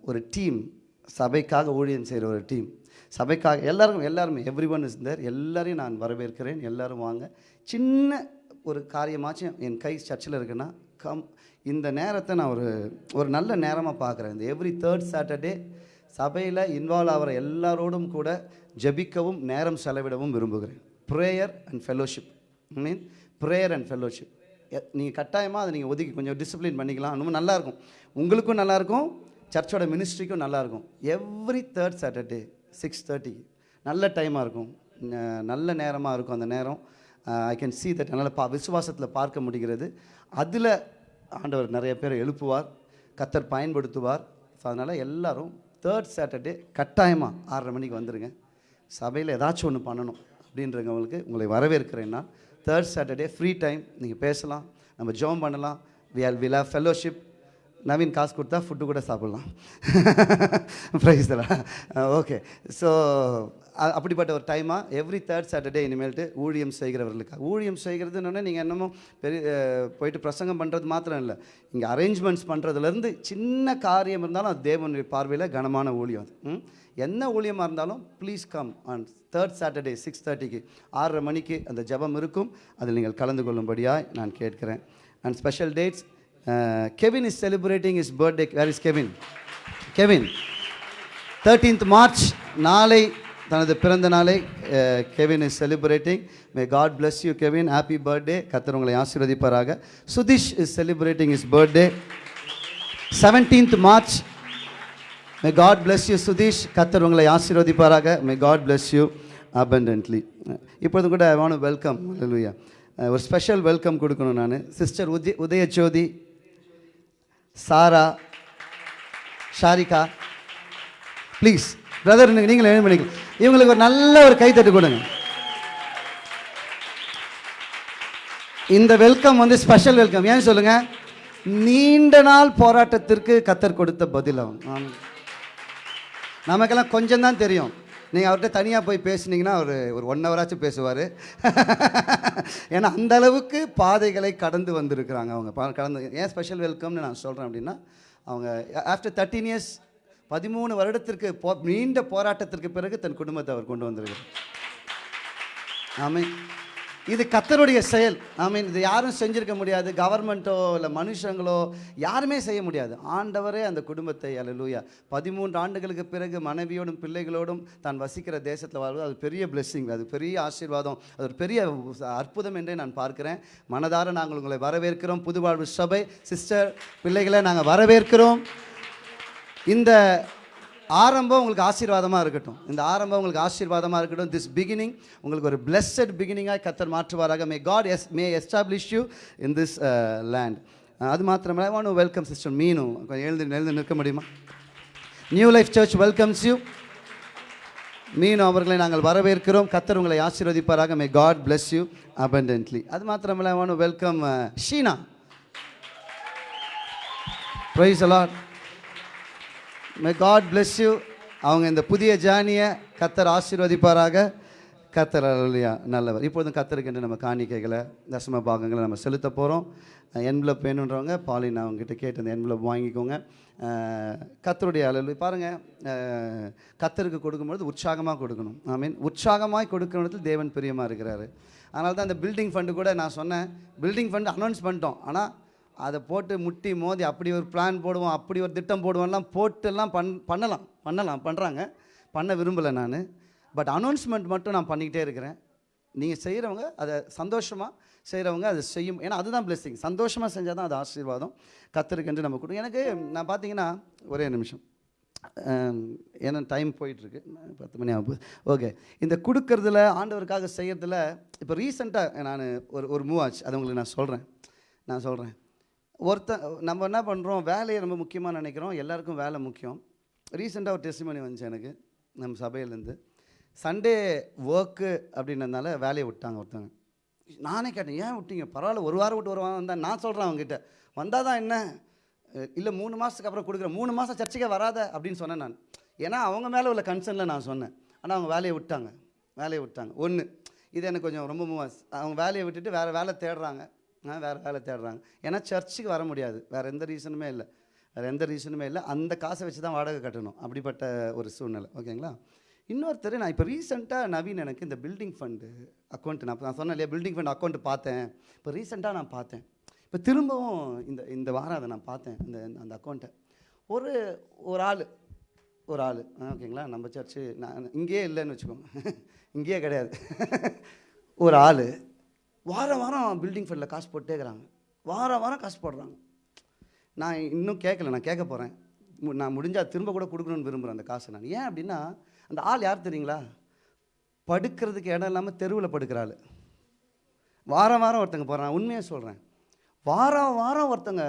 ஒரு டீம் சபைக்காக ஊழியம் செய்கிற ஒரு டீம் சபைக்காக எல்லாருக்கும் எல்லாருமே எவ்ரி ஒன் இஸ் தேர் எல்லாரையும் நான் வரவேற்கிறேன். எல்லோரும் வாங்க. சின்ன ஒரு காரியமாச்சும் என் கை சர்ச்சில் இருக்குன்னா கம் இந்த நேரத்தை நான் ஒரு ஒரு நல்ல நேரமாக பார்க்குறேன். இந்த எவ்ரி தேர்ட் சாட்டர்டே சபையில் இன்வால்வ் ஆகிற எல்லாரோடும் கூட ஜெபிக்கவும் நேரம் செலவிடவும் விரும்புகிறேன். Prayer and fellowship mean prayer and fellowship நீங்கள் கட்டாயமாக அதை நீங்கள் ஒதுக்கி கொஞ்சம் டிசிப்ளின் பண்ணிக்கலாம். ரொம்ப நல்லாயிருக்கும் உங்களுக்கும் நல்லாயிருக்கும் சர்ச்சோட மினிஸ்ட்ரிக்கும் நல்லாயிருக்கும் எவ்ரி தேர்ட் சாட்டர்டே சிக்ஸ் தேர்ட்டிக்கு நல்ல டைமாக இருக்கும். நல்ல நேரமாக இருக்கும் அந்த நேரம். ஐ கேன் சீ தட் என்னால் பா விசுவாசத்தில் பார்க்க முடிகிறது. அதில் ஆண்டவர் நிறைய பேர் எழுப்புவார். கத்தர் பயன்படுத்துவார். ஸோ அதனால் எல்லாரும் தேர்ட் சாட்டர்டே கட்டாயமாக ஆறரை மணிக்கு வந்துடுங்க சபையில் ஏதாச்சும் ஒன்று பண்ணணும் அப்படின்றவங்களுக்கு உங்களை வரவேற்கிறேன்னா தேர்ட் சாட்டர்டே ஃப்ரீ டைம் நீங்கள் பேசலாம் நம்ம ஜோம் பண்ணலாம். We are will have fellowship Naveen காசு கொடுத்தா ஃபுட்டு கூட சாப்பிட்லாம். ப்ரைஸ் ஓகே ஸோ அப்படிப்பட்ட ஒரு டைமாக எவ்ரி தேர்ட் சாட்டர்டே இனிமேல்ட்டு ஊழியம் செய்கிறவர்களுக்கு. ஊழியம் செய்கிறதுன்னு நீங்கள் என்னமோ பெரிய போயிட்டு பிரசங்கம் பண்ணுறது மாத்திரம் இல்லை. இங்கே அரேஞ்ச்மெண்ட்ஸ் பண்ணுறதுலேருந்து சின்ன காரியம் இருந்தாலும் அது தேவனுடைய பார்வையில் கனமான ஊழியம் அது. ம்? என்ன ஊழியமாக இருந்தாலும் please come on third Saturday six தேர்ட்டிக்கு ஆறரை மணிக்கு அந்த ஜெபம் இருக்கும். அதில் நீங்கள் கலந்து கொள்ளும்படியாக நான் கேட்கிறேன். And special dates Kevin is celebrating is birthday where is Kevin Kevin thirteenth March நாளை தனது பிறந்த நாளை Kevin is celebrating. May God bless you Kevin. Happy birthday கத்தர் உங்களை ஆசீர்வதிப்பாராக. Sudhish is celebrating is birthday seventeenth March may God bless you Sudheesh. கத்தர் உங்களை ஆசீர்வதிப்பாராக. May God bless you abundantly இப்பொழுது கூட ஐ வாண்ட் வெல்கம் லூயா ஒரு ஸ்பெஷல் வெல்கம் கொடுக்கணும் நான். Sister Udaya Udayajothi Sarah Sharika. Please brother நீங்கள் என்ன பண்ணிக்கலாம் இவங்களுக்கு ஒரு நல்ல ஒரு கைத்தட்டு கொடுங்க. இந்த வெல்கம் வந்து ஸ்பெஷல் வெல்கம் ஏன் சொல்லுங்க? நீண்ட நாள் போராட்டத்திற்கு கத்தர் கொடுத்த பதில் அவன். நமக்கெல்லாம் கொஞ்சம் தான் தெரியும். நீங்கள் அவர்கிட்ட தனியாக போய் பேசுனீங்கன்னா அவர் ஒரு ஒன் ஹவராச்சும் பேசுவார். ஏன்னா அந்த அளவுக்கு பாதைகளை கடந்து வந்திருக்கிறாங்க அவங்க. கடந்து ஏன் ஸ்பெஷல் வெல்கம்னு நான் சொல்கிறேன் அப்படின்னா அவங்க ஆஃப்டர் தேர்ட்டீன் இயர்ஸ் பதிமூணு வருடத்திற்கு போ நீண்ட போராட்டத்திற்கு பிறகு தன் குடும்பத்தை அவர் கொண்டு வந்திருக்கிறார். ஆமீன். இது கத்தருடைய செயல். ஆமீன். இது யாரும் செஞ்சுருக்க முடியாது. கவர்மெண்ட்டோ இல்லை மனுஷங்களோ யாருமே செய்ய முடியாது. ஆண்டவரே அந்த குடும்பத்தை அல்லூயா பதிமூன்று ஆண்டுகளுக்கு பிறகு மனைவியோடும் பிள்ளைகளோடும் தான் வசிக்கிற தேசத்தில் வாழ்வது அது பெரிய பிளெஸ்ஸிங் அது பெரிய ஆசீர்வாதம். அது ஒரு பெரிய அற்புதம் என்றே நான் பார்க்குறேன். மனதார நாங்கள் உங்களை வரவேற்கிறோம். புதுவாழ்வு சபை சிஸ்டர் பிள்ளைகளை நாங்கள் வரவேற்கிறோம். இந்த ஆரம்பம் உங்களுக்கு ஆசீர்வாதமாக இருக்கட்டும். இந்த ஆரம்பம் உங்களுக்கு ஆசீர்வாதமாக இருக்கட்டும். திஸ் பிகினிங் உங்களுக்கு ஒரு பிளெஸ்ஸட் பிகினிங்காக கத்தர் மாற்றுவாராக. May God yes may establish you in this land அது மாத்திரமே ஐ வாண்ட் வெல்கம் சிஸ்டர் மீனும் கொஞ்சம் எழுந்து எழுந்து நிற்க முடியுமா? New life church welcomes you மீனும் அவர்களை நாங்கள் வரவேற்கிறோம். கத்தர் உங்களை ஆசீர்வதிப்பாராக. May God bless you abundantly அது மாத்திரமல்ல I want welcome Sheena praise the Lord may God bless you அவங்க இந்த புதிய ஜானியை கத்தர் ஆசீர்வதிப்பாராக. கத்தர் இல்லையா நல்லவர். இப்பொழுதும் கத்தருக்கு என்று நம்ம காணிக்கைகளை தசம பாகங்களை நம்ம செலுத்த போகிறோம் என்வலப் வேணுன்றவங்க பாலின் அவங்ககிட்ட கேட்டு அந்த என்வலப் வாங்கிக்கோங்க. கத்தருடைய அளவு பாருங்கள் கத்தருக்கு கொடுக்கும்பொழுது உற்சாகமாக கொடுக்கணும். ஐ மீன் உற்சாகமாக கொடுக்கிற இடத்துல தேவன் பிரியமாக இருக்கிறாரு. அதனால தான் அந்த பில்டிங் ஃபண்டு கூட நான் சொன்னேன். பில்டிங் ஃபண்டு அனௌன்ஸ் பண்ணிட்டோம். ஆனால் அதை போட்டு முட்டி மோதி அப்படி ஒரு பிளான் போடுவோம் அப்படி ஒரு திட்டம் போடுவோம்லாம் போட்டுலாம் பண் பண்ணலாம் பண்ணலாம் பண்ணுறாங்க பண்ண விரும்பலை நான். பட் அனௌன்ஸ்மெண்ட் மட்டும் நான் பண்ணிக்கிட்டே இருக்கிறேன். நீங்கள் செய்கிறவங்க அதை சந்தோஷமாக செய்கிறவங்க அதை செய்யும். ஏன்னா அதுதான் blessing. சந்தோஷமாக செஞ்சால் தான் அது ஆசீர்வாதம். கத்தருக்கென்று நம்ம கொடுக்கும் எனக்கு நான் பார்த்தீங்கன்னா ஒரே நிமிஷம். ஏன்னா டைம் போயிட்டுருக்கு. பத்து மணி ஆகும் ஓகே இந்த கொடுக்கறதுல ஆண்டவருக்காக செய்கிறதுல இப்போ ரீசெண்டாக நான் ஒரு ஒரு மூவ் ஆச்சு. அதை உங்களுக்கு நான் சொல்கிறேன் நான் சொல்கிறேன் ஒருத்தன் நம்ம என்ன பண்ணுறோம் வேலையை ரொம்ப முக்கியமாக நினைக்கிறோம் எல்லாருக்கும் வேலை முக்கியம். ரீசெண்டாக ஒரு டெஸ்டிமனி வந்துச்சு எனக்கு நம்ம சபையிலேருந்து. சண்டே ஒர்க்கு அப்படின்றதுனால வேலையை விட்டாங்க ஒருத்தங்க நானே கேட்டேன் ஏன் விட்டீங்க? பரவாயில்ல ஒரு வாரம் விட்டு ஒரு வாரம் நான் சொல்கிறேன் அவங்ககிட்ட. வந்தால் தான் என்ன? இல்லை மூணு மாதத்துக்கு அப்புறம் கொடுக்குறேன் மூணு மாதம் சர்ச்சைக்கே வராத அப்படின்னு சொன்னேன் நான். ஏன்னா அவங்க மேலே உள்ள கன்சர்னில் நான் சொன்னேன். ஆனால் அவங்க வேலையை விட்டாங்க. வேலையை விட்டாங்க. ஒன்று இது எனக்கு கொஞ்சம் ரொம்ப அவங்க வேலையை விட்டுட்டு வேறு வேலை தேடுறாங்க. வேறு வேலை தேடுறாங்க. ஏன்னா சர்ச்சுக்கு வர முடியாது. வேறு எந்த ரீசனுமே இல்லை. வேறு எந்த ரீசனுமே இல்லை. அந்த காசை வச்சு தான் வாடகை கட்டணும். அப்படிப்பட்ட ஒரு சூழ்நிலை. ஓகேங்களா? இன்னொருத்தர் நான் இப்போ ரீசெண்டாக நவீன் எனக்கு இந்த பில்டிங் ஃபண்டு அக்கௌண்ட் நான் நான் சொன்னேன் இல்லையா பில்டிங் ஃபண்ட் அக்கௌண்ட் பார்த்தேன். இப்போ ரீசெண்டாக நான் பார்த்தேன். இப்போ திரும்பவும் இந்த இந்த வாரம் அதை நான் பார்த்தேன் இந்த அந்த அக்கௌண்ட்டை. ஒரு ஒரு ஆள் ஒரு ஆள். ஓகேங்களா? நம்ம சர்ச்சு நான் இங்கேயே இல்லைன்னு வச்சுக்கோங்க. இங்கேயே கிடையாது. ஒரு ஆள் வாரம் வாரம் பில்டிங் ஃபண்டில் காசு போட்டே இருக்கிறாங்க. வாரம் வாரம் காசு போடுறாங்க. நான் இன்னும் கேட்கல நான் கேட்க போகிறேன் நான் முடிஞ்சால் திரும்ப கூட கொடுக்கணும்னு விரும்புகிறேன் அந்த காசை நான். ஏன் அப்படின்னா அந்த ஆள் யார் தெரியுங்களா? படுக்கிறதுக்கு இடம் இல்லாமல் தெருவில் படுக்கிற ஆள். வாரம் வாரம் ஒருத்தங்க போகிறான் உண்மையாக சொல்கிறேன் வாரம் வாரம் ஒருத்தங்க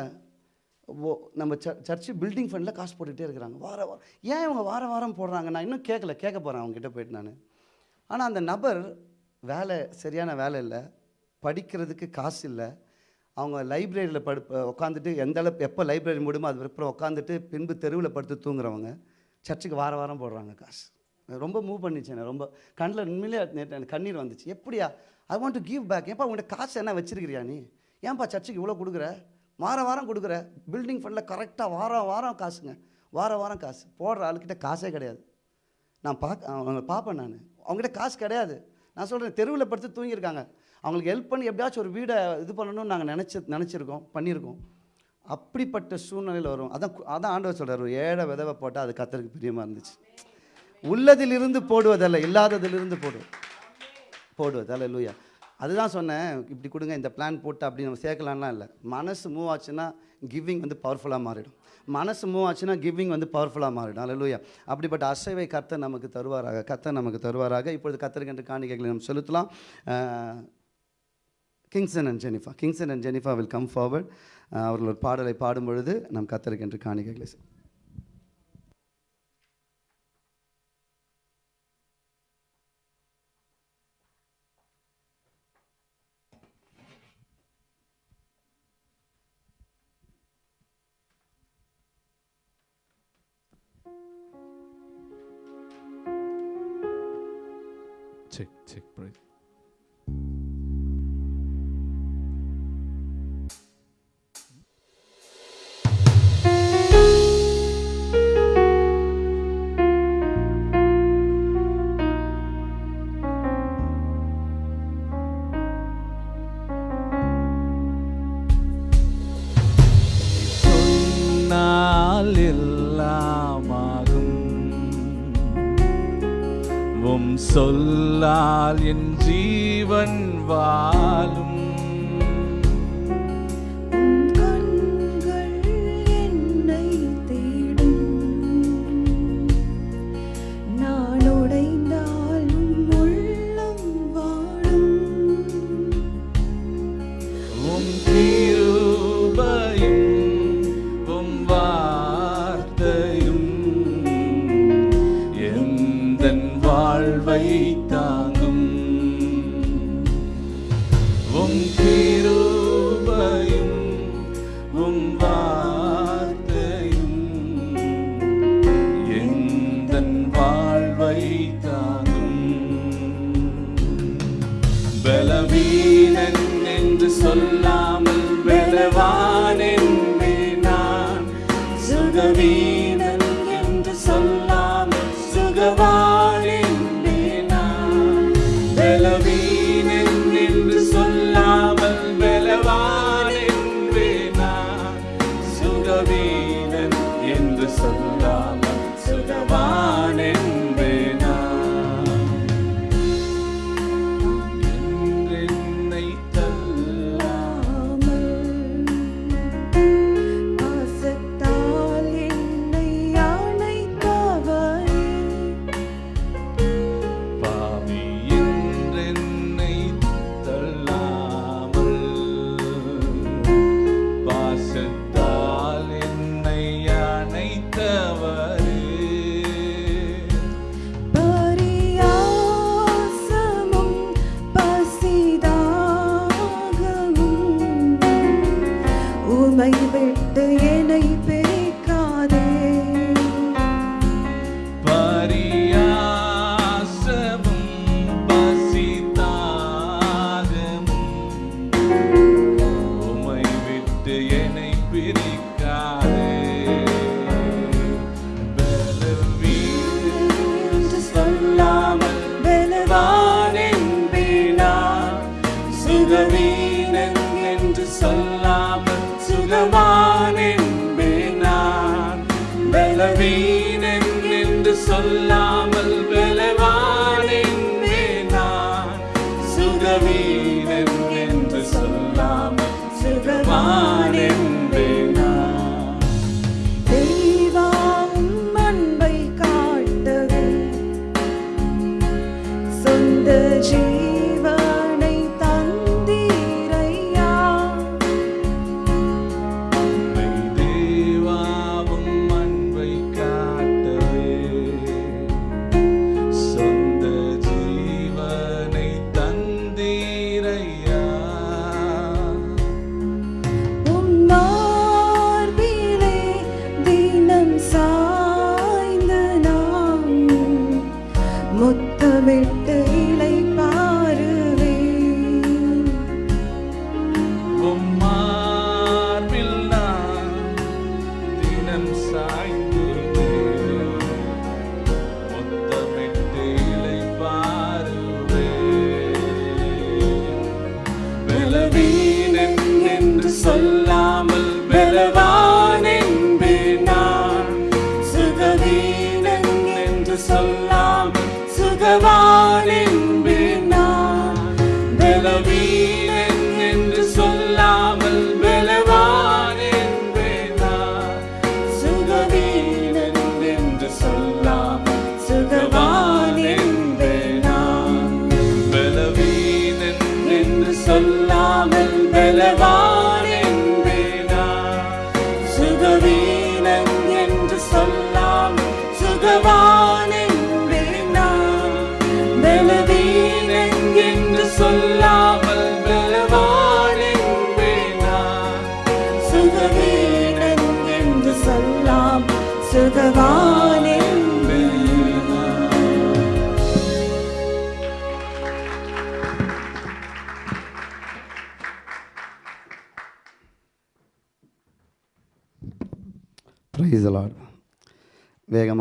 ஓ நம்ம ச சர்ச்சு பில்டிங் ஃபண்டில் காசு போட்டுகிட்டே இருக்கிறாங்க. வாரம் வாரம் ஏன் இவங்க வாரம் வாரம் போடுறாங்க? நான் இன்னும் கேட்கல கேட்க போகிறேன் அவங்ககிட்ட போயிட்டு நான். ஆனால் அந்த நபர் வேலை சரியான வேலை இல்லை. படிக்கிறதுக்கு காசு இல்லை. அவங்க லைப்ரரியில் படு உட்காந்துட்டு எந்த அளவு எப்போ லைப்ரரி முடியுமோ அது அப்புறம் உட்காந்துட்டு பின்பு தெருவில் படுத்து தூங்குறவங்க சர்ச்சுக்கு வார வாரம் போடுறாங்க காசு. ரொம்ப மூவ் பண்ணிச்சு ரொம்ப கண்ணில் உண்மையிலே எனக்கு கண்ணீர் வந்துச்சு. எப்படியா? I want to give back ஏன்ப்பா உங்கள்கிட்ட காசு என்ன வச்சிருக்கிறியா நீ? ஏன்பா சர்ச்சுக்கு இவ்வளோ கொடுக்குற? வாரம் வாரம் கொடுக்குற. பில்டிங் ஃபண்டில் கரெக்டாக வாரம் வாரம் காசுங்க. வாரம் வாரம் காசு. போடுற ஆளுக்கிட்ட காசே கிடையாது. நான் பார்க்க அவங்க பார்ப்பேன் நான். அவங்ககிட்ட காசு கிடையாது. நான் சொல்கிறேன் தெருவில் படுத்து தூங்கியிருக்காங்க. அவங்களுக்கு ஹெல்ப் பண்ணி எப்படியாச்சும் ஒரு வீடை இது பண்ணணும்னு நாங்கள் நினச்சி நினச்சிருக்கோம் பண்ணியிருக்கோம். அப்படிப்பட்ட சூழ்நிலையில் வரும். அதான் அதான் ஆண்டவர் சொல்கிறார் ஒரு ஏழை விதவை போட்டால் அது கத்தருக்கு பிரியமாக இருந்துச்சு. உள்ளதிலிருந்து போடுவதல்ல இல்லாததிலிருந்து போடுவது போடுவது. அல்ல லூயா அதுதான் சொன்னேன் இப்படி கொடுங்க இந்த பிளான் போட்டு அப்படி நம்ம சேர்க்கலாம்லாம் இல்லை. மனசு மூவ் ஆச்சுன்னா கிவிங் வந்து பவர்ஃபுல்லாக மாறிடும். மனசு மூவ் ஆச்சுன்னா கிவிங் வந்து பவர்ஃபுல்லாக மாறிடும். அல்ல அப்படிப்பட்ட அசைவை கத்தை நமக்கு தருவாராக கத்தை நமக்கு தருவாராக. இப்பொழுது கத்தருக்கென்று காணிக்கைகளை நம்ம செலுத்தலாம். Kingson and Jennifer Kingson and Jennifer will come forward அவர்கள் ஒரு பாடலை பாடும் பொழுது நம் கத்தருக்கென்று காணிக்கைகளை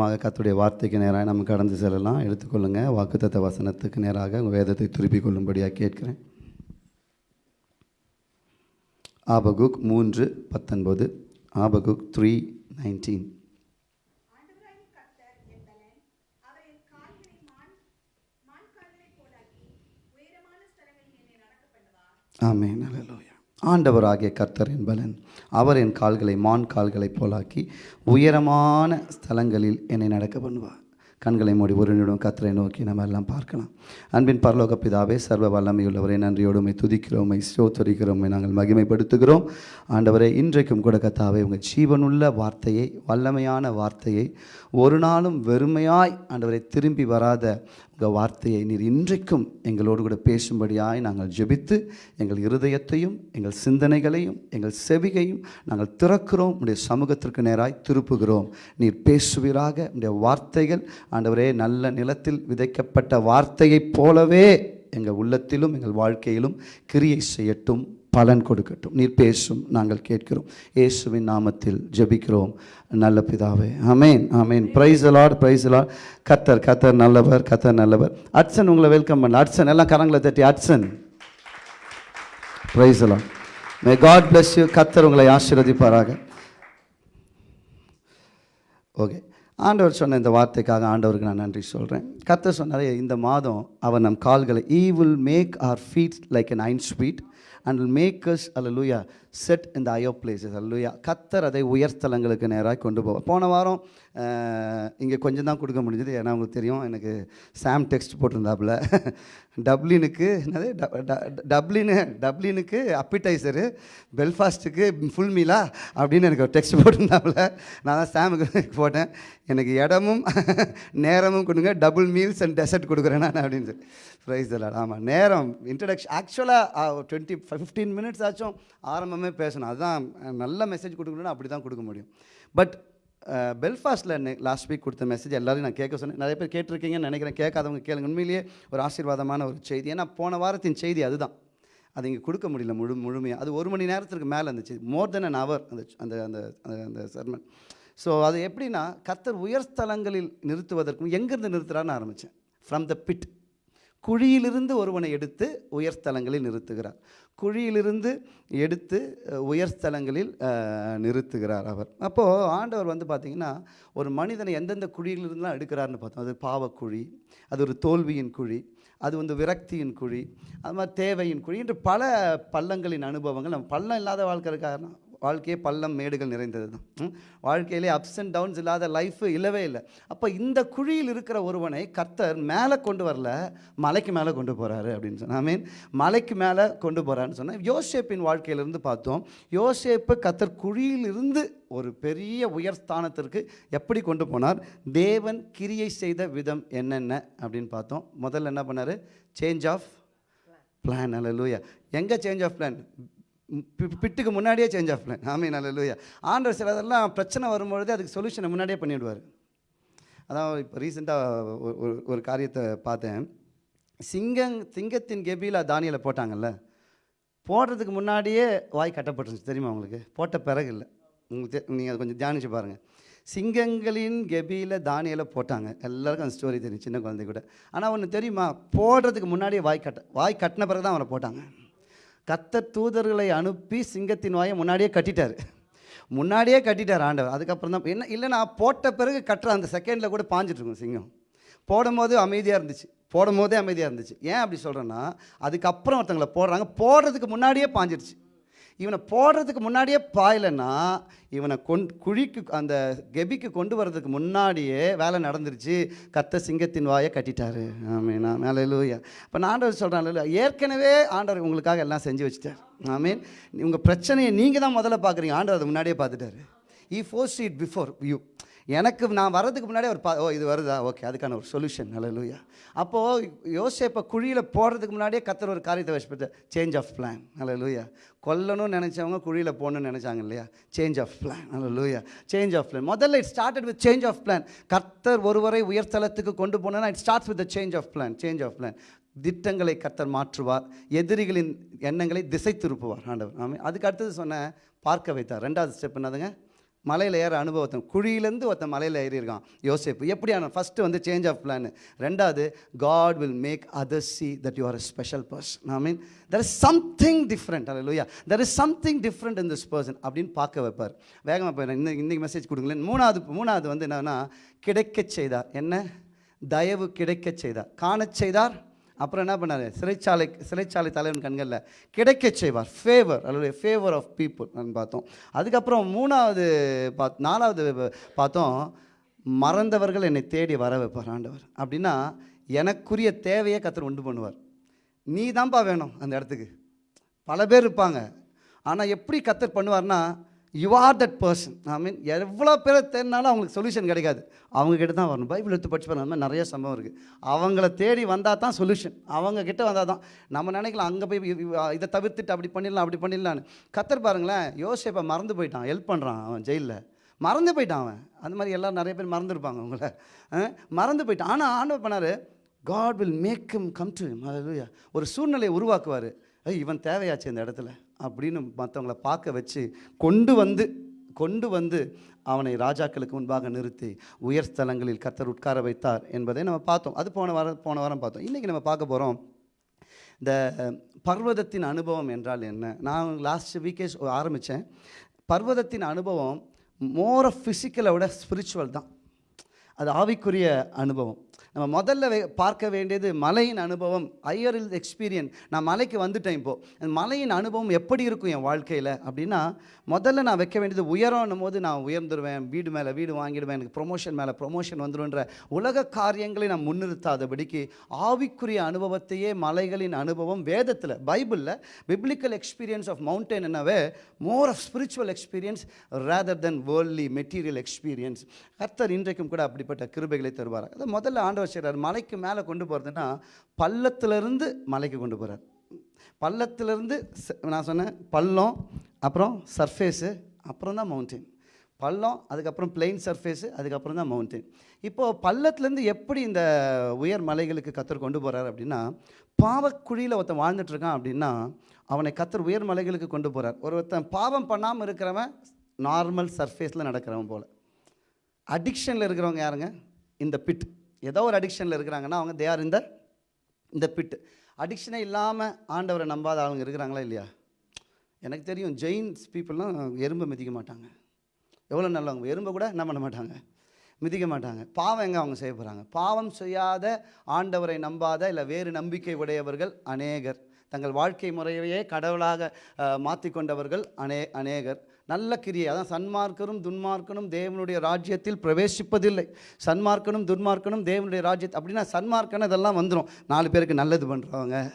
நிச்சயமாக கத்துடைய வார்த்தைக்கு நேராக நம்ம கடந்து செல்லலாம். எடுத்துக்கொள்ளுங்க. வாக்குத்தத்த வசனத்துக்கு நேராக உங்கள் வேதத்தை திருப்பிக் கொள்ளும்படியாக கேட்கிறேன். ஆபகுக் மூன்று பத்தொன்பது. ஆபகுக் த்ரீ நைன்டீன் ஆமே நல்ல ஆண்டவராகிய கர்த்தர் என்பலன் அவர் என் கால்களை மான் கால்களைப் போலாக்கி உயரமான ஸ்தலங்களில் என்னை நடக்க பண்ணுவார். கண்களை மூடி ஒரு நிமிடம் கத்தரை நோக்கி நம்ம எல்லாம் பார்க்கலாம். அன்பின் பரலோக பிதாவே சர்வ வல்லமையுள்ளவரை நன்றியோடுமை துதிக்கிறோமை ஸ்தோத்தரிக்கிறோமை நாங்கள் மகிமைப்படுத்துகிறோம். ஆண்டவரை இன்றைக்கும் கூட கத்தாவே உங்கள் ஜீவனுள்ள வார்த்தையை வல்லமையான வார்த்தையை ஒரு நாளும் வெறுமையாய் ஆண்டவரை திரும்பி வராத வார்த்தையை நீர் இன்றைக்கும் எங்களோடு கூட பேசும்படியாய் நாங்கள் ஜெபித்து எங்கள் இருதயத்தையும் எங்கள் சிந்தனைகளையும் எங்கள் செவிகையும் நாங்கள் திறக்கிறோம். உடைய சமூகத்திற்கு நேராய் திருப்புகிறோம். நீர் பேசுவீராக. உடைய வார்த்தைகள் ஆண்டவரே நல்ல நிலத்தில் விதைக்கப்பட்ட வார்த்தையைப் போலவே எங்கள் உள்ளத்திலும் எங்கள் வாழ்க்கையிலும் கிரியை செய்யட்டும். பலன் கொடுக்கட்டும். நீர் பேசும் நாங்கள் கேட்கிறோம். இயேசுவின் நாமத்தில் ஜெபிக்கிறோம். நல்ல பிதாவே. Amen amen praise the Lord praise the Lord கத்தர் கத்தர் நல்லவர் கத்தர் நல்லவர். அட்சன் உங்களை வெல்கம் பண்ண. அட்சன் எல்லாம் கரங்களை தட்டி Hatsun. Praise the Lord may God bless you கத்தர் உங்களை ஆசீர்வதிப்பாராக. ஓகே ஆண்டவர் சொன்ன இந்த வார்த்தைக்காக ஆண்டவருக்கு நான் நன்றி சொல்கிறேன் கத்தர் சொன்னாரே இந்த மாதம் அவர் நம் கால்களை he will make our feet like an hind sweet and will make us அல்லூயா செட் இந்த ஐயோ பிளேசஸ் அல்லையா கத்தர் அதை உயர்ஸ்தலங்களுக்கு நேராக கொண்டு போவார். போன வாரம் இங்கே கொஞ்சம் தான் கொடுக்க முடிஞ்சது. ஏன்னா உங்களுக்கு தெரியும் எனக்கு சாம் டெக்ஸ்ட் போட்டிருந்தாப்புல. டப்ளினுக்கு என்னது? ட- டப்ளினு டப்ளினுக்கு அப்பிடைசரு பெல்ஃபாஸ்ட்டுக்கு ஃபுல் மீலா அப்படின்னு எனக்கு ஒரு டெக்ஸ்ட் போட்டிருந்தாப்புல. நான் தான் சாமுக்கு போட்டேன். எனக்கு இடமும் நேரமும் கொடுங்க. டபுள் மீல்ஸ் அண்ட் டெசர்ட் கொடுக்குறேன் நான் அப்படின்னு சொல்லி. ப்ரைஸ் எல்லாம் ஆமாம் நேரம் இன்ட்ரடக்ஷன் ஆக்சுவலாக டுவெண்ட்டி ஃபிஃப்டீன் மினிட்ஸ் ஆச்சும். ஆரம்பம் பேசணும். அதுதான் நல்ல மெசேஜ் கொடுக்கணும்னா அப்படி தான் கொடுக்க முடியும். பட் பெல்ஃபாஸ்ட்டில் லாஸ்ட் வீக் கொடுத்த மெசேஜ் எல்லாரையும் நான் கேட்க சொன்னேன். நிறைய பேர் கேட்டிருக்கீங்கன்னு நினைக்கிறேன். கேட்காதவங்க கேளுங்க. உண்மையிலேயே ஒரு ஆசீர்வாதமான ஒரு செய்தி. ஏன்னா போன வாரத்தின் செய்தி அதுதான். அது இங்கே கொடுக்க முடியல முழு முழுமையாக அது ஒரு மணி நேரத்துக்கு மேலே இருந்துச்சு மோர் தென் அன் அவர் அந்த அந்த அந்த அந்த- சர்மன் ஸோ அது எப்படின்னா கர்த்தர் உயர்ஸ்தலங்களில் நிறுத்துவதற்கும் எங்கேருந்து நிறுத்துறான்னு ஆரம்பித்தேன் ஃப்ரம் த பிட் குழியிலிருந்து ஒருவனை எடுத்து உயர்ஸ்தலங்களில் நிறுத்துகிறார். குழியிலிருந்து எடுத்து உயர்ஸ்தலங்களில் நிறுத்துகிறார் அவர். அப்போது ஆண்டவர் வந்து பார்த்திங்கன்னா ஒரு மனிதனை எந்தெந்த குழியிலிருந்துலாம் எடுக்கிறாருன்னு பார்த்தோம். அது பாவக்குழி அது ஒரு தோல்வியின் குழி அது வந்து விரக்தியின் குழி அது மாதிரி தேவையின் குழி என்று பல பள்ளங்களின் அனுபவங்கள். நம்ம பள்ளம் இல்லாத வாழ்க்கை இருக்காருன்னா வாழ்க்கையே பள்ளம் மேடுகள் நிறைந்தது தான் வாழ்க்கையிலே அப்ஸ் அண்ட் டவுன்ஸ் இல்லாத லைஃப் இல்லவே இல்லை. அப்போ இந்த குழியில் இருக்கிற ஒருவனை கர்த்தர் மேலே கொண்டு வரல மலைக்கு மேலே கொண்டு போகிறாரு அப்படின்னு சொன்னால் ஐ மீன் மலைக்கு மேலே கொண்டு போகிறான்னு சொன்னால் யோசேப்பின் வாழ்க்கையிலிருந்து பார்த்தோம் யோசேப்பு கர்த்தர் குழியிலிருந்து ஒரு பெரிய உயர்ஸ்தானத்திற்கு எப்படி கொண்டு போனார்? தேவன் கிரியை செய்த விதம் என்னென்ன அப்படின்னு பார்த்தோம். முதல்ல என்ன பண்ணார்? சேஞ்ச் ஆஃப் பிளான் அல்லூயா எங்கே சேஞ்ச் ஆஃப் பிளான் பிட்டுக்கு முன்னாடியே சேஞ்ச் ஆஃப் பிளான் ஆமே நல்ல லூயா ஆண்டவர் சிலதெல்லாம் பிரச்சனை வரும்பொழுது அதுக்கு சொல்யூஷனை முன்னாடியே பண்ணிவிடுவார் அதான் இப்போ ரீசெண்டாக ஒரு ஒரு காரியத்தை பார்த்தேன். சிங்கம் சிங்கத்தின் கெபியில் தானியில் போட்டாங்கல்ல? போடுறதுக்கு முன்னாடியே வாய் கட்டப்பட்டுருந்துச்சு. தெரியுமா உங்களுக்கு? போட்ட பிறகு இல்லை உங்களுக்கு நீங்கள் அதை கொஞ்சம் தியானிச்சு பாருங்கள் சிங்கங்களின் கெபியில் தானியில் போட்டாங்க. எல்லாருக்கும் அந்த ஸ்டோரி தெரியும் சின்ன குழந்தை கூட. ஆனால் ஒன்று தெரியுமா? போடுறதுக்கு முன்னாடியே வாய் கட்ட வாய் கட்டின பிறகு தான் அவரை போட்டாங்க. கத்தர் தூதர்களை அனுப்பி சிங்கத்தின் வாயை முன்னாடியே கட்டிட்டார். முன்னாடியே கட்டிட்டார் ஆண்டவர். அதுக்கப்புறம் தான் என்ன இல்லை நான் போட்ட பிறகு கட்டுற அந்த செகண்டில் கூட பாஞ்சிட்டு சிங்கம். போடும்போது அமைதியாக இருந்துச்சு. போடும் போதே அமைதியாக இருந்துச்சு. ஏன் அப்படி சொல்கிறேன்னா அதுக்கப்புறம் ஒருத்தங்களை போடுறாங்க. போடுறதுக்கு முன்னாடியே பாஞ்சிருச்சு இவனை போடுறதுக்கு முன்னாடியே பாயலைன்னா இவனை கொண் குழிக்கு அந்த கெபிக்கு கொண்டு வர்றதுக்கு முன்னாடியே வேலை நடந்துருச்சு. கத்த சிங்கத்தின் வாயை கட்டிட்டாரு. ஆமீனா மேலே லூயா இப்போ நான் ஆண்டவர் சொல்கிறேன் ஏற்கனவே ஆண்டவர் உங்களுக்காக எல்லாம் செஞ்சு வச்சுட்டார். ஆமீன். உங்கள் பிரச்சனையை நீங்கள் தான் முதல்ல பார்க்குறீங்க ஆண்டவர் அதை முன்னாடியே பார்த்துட்டாரு. He force it before you எனக்கு நான் வர்றதுக்கு முன்னாடி ஒரு பா ஓ இது வருதா? ஓகே அதுக்கான ஒரு சொல்யூஷன் லூயா அப்போது யோசேப்பை குழியில் போடுறதுக்கு முன்னாடியே கத்தர் ஒரு காரியத்தை வச்சுட்டு சேஞ்ச் ஆஃப் பிளான் லூயா கொல்லணும்னு நினச்சவங்க குழியில் போகணும்னு நினச்சாங்க இல்லையா? சேஞ்ச் ஆஃப் பிளான் லூயா சேஞ்ச் ஆஃப் பிளான் முதல்ல it started with change of plan கத்தர் ஒருவரை உயர்த்தலத்துக்கு கொண்டு போனோன்னா it starts with change of plan change of plan திட்டங்களை கத்தர் மாற்றுவார். எதிரிகளின் எண்ணங்களை திசை திருப்புவார். ஆண்டவர். ஆமாம் அதுக்கு அடுத்தது சொன்ன பார்க்க வைத்தார். ரெண்டாவது ஸ்டெப் என்னதுங்க? மலையில் ஏற அனுபவத்தன் குழியிலேருந்து ஒருத்தன் மலையில் ஏறியிருக்கான் யோசிப்பு. எப்படியான ஃபஸ்ட்டு வந்து சேஞ்ச் ஆஃப் பிளான் ரெண்டாவது God will make other see that you are a special person I mean there is something different அல்ல லூயா there is something different in this person அப்படின்னு பார்க்க வைப்பார். வேகமாக போயிடும் இன்னைக்கு இன்னைக்கு மெசேஜ் கொடுங்களேன். மூணாவது மூணாவது வந்து என்னன்னா கிடைக்கச் செய்தார். என்ன? தயவு கிடைக்கச் செய்தார். காணச் செய்தார். அப்புறம் என்ன பண்ணார்? சிறைச்சாலை சிறைச்சாலை தலைவன் கண்களில் கிடைக்க செய்வார். ஃபேவர் அல்லது ஃபேவர் ஆஃப் பீப்புள் பார்த்தோம். அதுக்கப்புறம் மூணாவது பாத் நாலாவது பார்த்தோம் மறந்தவர்கள் என்னை தேடி வர வைப்பார் ஆண்டவர். அப்படின்னா எனக்குரிய தேவையை கத்தர் உண்டு பண்ணுவார். நீ தான்ப்பா வேணும் அந்த இடத்துக்கு. பல பேர் இருப்பாங்க. ஆனால் எப்படி கத்தர் பண்ணுவார்னா you are that person I mean எவ்வளோ பேரை தேடினாலும் அவங்களுக்கு சொல்யூஷன் கிடைக்காது. அவங்கக்கிட்ட தான் வரணும். பைபிள் எடுத்து படிச்சு பாருங்க மாதிரி நிறைய சம்பவம் இருக்குது அவங்கள தேடி வந்தால் தான் சொல்யூஷன் அவங்கக்கிட்ட வந்தால் தான். நம்ம நினைக்கலாம் அங்கே போய் இதை தவிர்த்துட்டு அப்படி பண்ணிடலாம் அப்படி பண்ணிடலான்னு கத்தர் பாருங்களேன் யோசிப்பை மறந்து போயிட்டான். ஹெல்ப் பண்ணுறான் அவன் ஜெயிலில். மறந்து போயிட்டான் அவன். அந்த மாதிரி எல்லோரும் நிறைய பேர் மறந்துருப்பாங்க அவங்கள மறந்து போயிட்டான். ஆனால் ஆண்டவர் பண்ணார்? God will make him come to ஒரு சூழ்நிலையை உருவாக்குவார். ஐய் இவன் தேவையாச்சு இந்த இடத்துல. அப்படின்னு மற்றவங்கள பார்க்க வச்சு கொண்டு வந்து கொண்டு வந்து அவனை ராஜாக்களுக்கு முன்பாக நிறுத்தி உயர் ஸ்தலங்களில் கர்த்தர் உட்கார வைத்தார் என்பதை நம்ம பார்த்தோம். அது போன வாரம் போன வாரம் பார்த்தோம். இன்றைக்கி நம்ம பார்க்க போகிறோம் இந்த பர்வதத்தின் அனுபவம் என்றால் என்ன? நான் லாஸ்ட் வீக்கே ஆரம்பித்தேன் பர்வதத்தின் அனுபவம் மோர் ஆஃப் ஃபிசிக்கலை விட ஸ்பிரிச்சுவல் தான். அது ஆவிக்குரிய அனுபவம். நம்ம முதல்ல வே- பார்க்க வேண்டியது மலையின் அனுபவம் ஐயர் எக்ஸ்பீரியன்ஸ் நான் மலைக்கு வந்துட்டேன் இப்போது மலையின் அனுபவம் எப்படி இருக்கும் என் வாழ்க்கையில் அப்படின்னா முதல்ல நான் வைக்க வேண்டியது உயரம்னும் போது நான் உயர்ந்துருவேன் வீடு மேலே வீடு வாங்கிடுவேன் எனக்கு ப்ரொமோஷன் மேலே ப்ரொமோஷன் வந்துடும்ன்ற உலக காரியங்களை நான் முன்னிறுத்தாதபடிக்கு ஆவிக்குரிய அனுபவத்தையே மலைகளின் அனுபவம் வேதத்தில் பைபிளில் பிப்ளிக்கல் எக்ஸ்பீரியன்ஸ் ஆஃப் மவுண்டன் என்னவே more of spiritual experience rather than வேர்ல்லி material experience கர்த்தர் இன்றைக்கும் கூட அப்படிப்பட்ட கிருபைகளை தருவார் அதை முதல்ல ஆண்டவர் செய்கிறார் மலைக்கு மேலே கொண்டு போகிறதுன்னா பள்ளத்திலிருந்து மலைக்கு கொண்டு போகிறார் பள்ளத்திலிருந்து நான் சொன்னேன் பள்ளம் அப்புறம் சர்ஃபேஸு அப்புறம் தான் மவுண்டன் பள்ளம் அதுக்கப்புறம் பிளெயின் சர்ஃபேஸு அதுக்கப்புறம் தான் மவுண்டைன் இப்போது பள்ளத்துலேருந்து எப்படி இந்த உயர் மலைகளுக்கு கத்தர் கொண்டு போகிறார் அப்படின்னா பாவக்குழியில் ஒருத்தன் வாழ்ந்துட்டு இருக்கான் அப்படின்னா அவனை கத்தர் உயர் மலைகளுக்கு கொண்டு போகிறார் ஒருத்தன் பாவம் பண்ணாமல் இருக்கிறவன் நார்மல் சர்ஃபேஸில் நடக்கிறவன் போல். அடிக்ஷனில் இருக்கிறவங்க யாருங்க? இந்த பிட் ஏதோ ஒரு அடிக்ஷனில் இருக்கிறாங்கன்னா அவங்க தே ஆர் இந்த இந்த பிட்டு அடிக்ஷனே இல்லாமல் ஆண்டவரை நம்பாத ஆளுங்க இருக்கிறாங்களா இல்லையா? எனக்கு தெரியும் ஜெயின்ஸ் பீப்புளெலாம் எறும்பை மிதிக்க மாட்டாங்க. எவ்வளோ நல்லவங்க? எறும்பை கூட என்ன பண்ண மாட்டாங்க? மிதிக்க மாட்டாங்க. பாவம் எங்கே அவங்க செய்ய போகிறாங்க பாவம் செய்யாத ஆண்டவரை நம்பாத இல்லை வேறு நம்பிக்கை உடையவர்கள் அநேகர். தங்கள் வாழ்க்கை முறையையே கடவுளாக மாற்றிக்கொண்டவர்கள் அநே அநேகர். நல்ல கிரியை. அதான் சன்மார்க்கரும் துன்மார்க்கனும் தேவனுடைய ராஜ்யத்தில் பிரவேசிப்பதில்லை. சன்மார்க்கனும் துன்மார்க்கனும் தேவனுடைய ராஜ்யத்தை அப்படின்னா சன்மார்க்கன இதெல்லாம் வந்துடும் நாலு பேருக்கு நல்லது பண்ணுறவங்க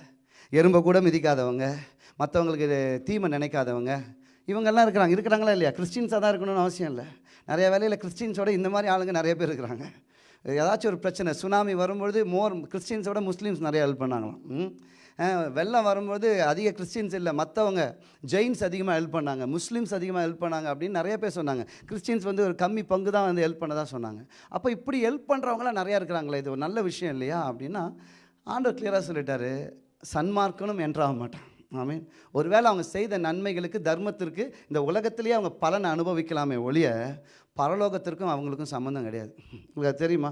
எறும்பை கூட மிதிக்காதவங்க மற்றவங்களுக்கு தீமை நினைக்காதவங்க இவங்கெல்லாம் இருக்கிறாங்க. இருக்கிறாங்களா இல்லையா? கிறிஸ்டின்ஸாக தான் இருக்கணும்னு அவசியம் இல்லை. நிறைய வேலையில் கிறிஸ்டின்ஸோட இந்த மாதிரி ஆளுங்க நிறைய பேர் இருக்கிறாங்க. ஏதாச்சும் ஒரு பிரச்சனை சுனாமி வரும்பொழுது மோர் கிறிஸ்டின்ஸோட முஸ்லீம்ஸ் நிறைய ஹெல்ப் பண்ணாங்களாம். ம். வெள்ளம் வரும்போது அதிக கிறிஸ்டின்ஸ் இல்லை மற்றவங்க ஜெயின்ஸ் அதிகமாக ஹெல்ப் பண்ணாங்க முஸ்லீம்ஸ் அதிகமாக ஹெல்ப் பண்ணாங்க அப்படின்னு நிறைய பேர் சொன்னாங்க. கிறிஸ்டின்ஸ் வந்து ஒரு கம்மி பங்கு தான் வந்து ஹெல்ப் பண்ணதா சொன்னாங்க. அப்போ இப்படி ஹெல்ப் பண்ணுறவங்களாம் நிறையா இருக்கிறாங்களே இது ஒரு நல்ல விஷயம் இல்லையா அப்படின்னா ஆண்டவர் கிளியராக சொல்லிட்டாரு சன்மார்க்கனும் என்றாக மாட்டான். ஆமீன். ஒருவேளை அவங்க செய்த நன்மைகளுக்கு தர்மத்திற்கு இந்த உலகத்திலேயே அவங்க பலனை அனுபவிக்கலாமே ஒழிய பரலோகத்திற்கும் அவங்களுக்கும் சம்மந்தம் கிடையாது. உங்களுக்கு தெரியுமா?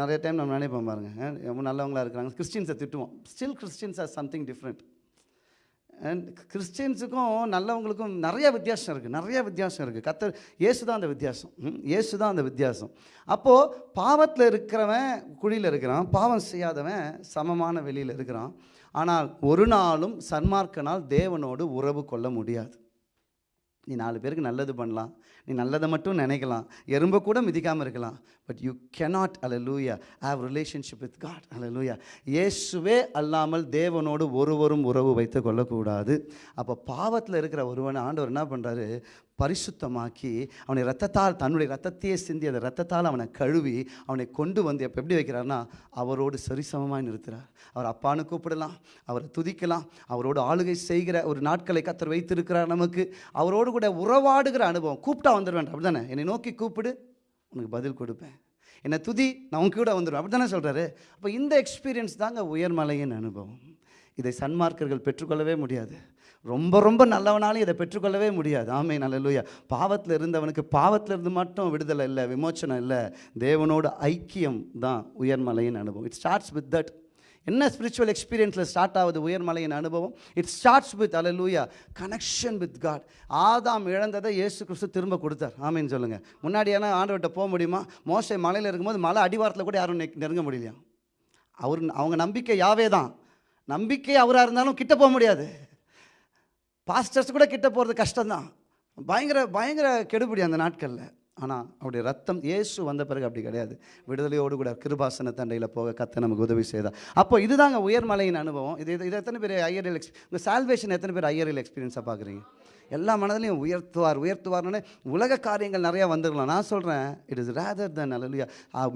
நிறைய டைம் நம்ம நினைப்போம் பாருங்க. ரொம்ப நல்லவங்களா இருக்கிறாங்க. கிறிஸ்டின்ஸை திட்டுவோம். Still Christians are something different and கிறிஸ்டின்ஸுக்கும் நல்லவங்களுக்கும் நிறைய வித்தியாசம் இருக்குது நிறைய வித்தியாசம் இருக்குது கத்தர் இயேசு தான் அந்த வித்தியாசம். இயேசு தான் அந்த வித்தியாசம். அப்போது பாவத்தில் இருக்கிறவன் குழியில் இருக்கிறான். பாவம் செய்யாதவன் சமமான வெளியில் இருக்கிறான். ஆனால் ஒரு நாளும் சன்மார்க்கனால் தேவனோடு உறவு கொள்ள முடியாது. நீ நாலு பேருக்கு நல்லது பண்ணலாம். நீ நல்லதை மட்டும் நினைக்கலாம். எறும்பை கூட மிதிக்காமல் இருக்கலாம். பட் யூ கெனாட் அல லூயா ஹாவ் ரிலேஷன்ஷிப் வித் காட் அல லூயா இயேசுவே அல்லாமல் தேவனோடு ஒருவரும் உறவு வைத்து கொள்ளக்கூடாது. அப்போ பாவத்தில் இருக்கிற ஒருவனை ஆண்டவர் என்ன பண்ணுறாரு பரிசுத்தமாக்கி அவனை ரத்தத்தால் தன்னுடைய ரத்தத்தையே சிந்தி அந்த ரத்தத்தால் அவனை கழுவி அவனை கொண்டு வந்து எப்போ எப்படி வைக்கிறார்னா அவரோடு சரிசமமாக நிறுத்துகிறார் அவர் அப்பான்னு கூப்பிடலாம் அவரை துதிக்கலாம் அவரோடு ஆளுகை செய்கிற ஒரு நாட்களை கத்தர் வைத்திருக்கிறார் நமக்கு. அவரோடு கூட உறவாடுகிற அனுபவம். கூப்பிட்டா வந்துடுவேன் அப்படி தானே என்னை நோக்கி கூப்பிடு உனக்கு பதில் கொடுப்பேன். என்னை துதி நான் உங்க கூட வந்துடுவேன் அப்படி தானே சொல்கிறாரு அப்போ இந்த எக்ஸ்பீரியன்ஸ் தாங்க உயர்மலையின் அனுபவம். இதை சன்மார்க்கர்கள் பெற்றுக்கொள்ளவே முடியாது. ரொம்ப ரொம்ப நல்லவனாலும் இதை பெற்றுக்கொள்ளவே முடியாது. ஆமை நல்லலூயா பாவத்தில் இருந்தவனுக்கு பாவத்தில் இருந்து மட்டும் விடுதலை இல்லை விமோச்சனம் இல்லை. தேவனோட ஐக்கியம் தான் உயர்மலையின் அனுபவம். இட் ஸ்டார்ட்ஸ் வித் தட் என்ன ஸ்பிரிச்சுவல் எக்ஸ்பீரியன்ஸில் ஸ்டார்ட் ஆகுது உயர்மலையின் அனுபவம்? இட் ஸ்டார்ட்ஸ் வித் அலலூயா கனெக்ஷன் வித் காட் ஆதாம் இழந்ததை இயேசு கிறிஸ்து திரும்ப கொடுத்தார். ஆமின்னு சொல்லுங்கள் முன்னாடியான ஆண்டவர்கிட்ட போக முடியுமா? மோசை மலையில் இருக்கும்போது மலை அடிவாரத்தில் கூட யாரும் நெருங்க முடியலையா? அவர் அவங்க நம்பிக்கை யாவே தான் நம்பிக்கை அவராக இருந்தாலும் கிட்ட போக முடியாது. பாஸ்டர்ஸ் கூட கிட்ட போகிறது கஷ்டம்தான். பயங்கர பயங்கர கெடுபிடி அந்த நாட்களில். ஆனால் அவருடைய ரத்தம் இயேசு வந்த பிறகு அப்படி கிடையாது. விடுதலையோடு கூட கிருபாசன தண்டையில் போக கத்தை நமக்கு உதவி செய்தார். அப்போ இதுதாங்க உயர்மலையின் அனுபவம். இது இது எத்தனை பேர் ஐயரியல் எக்ஸ் உங்கள் சால்வேஷன் எத்தனை பேர் ஐயரியல் எக்ஸ்பீரியன்ஸாக பார்க்குறீங்க எல்லா மனதிலையும் உயர்த்துவார் உயர்த்துவார்னு உலக காரியங்கள் நிறையா வந்துருக்கலாம் நான் சொல்கிறேன் it is rather than hallelujah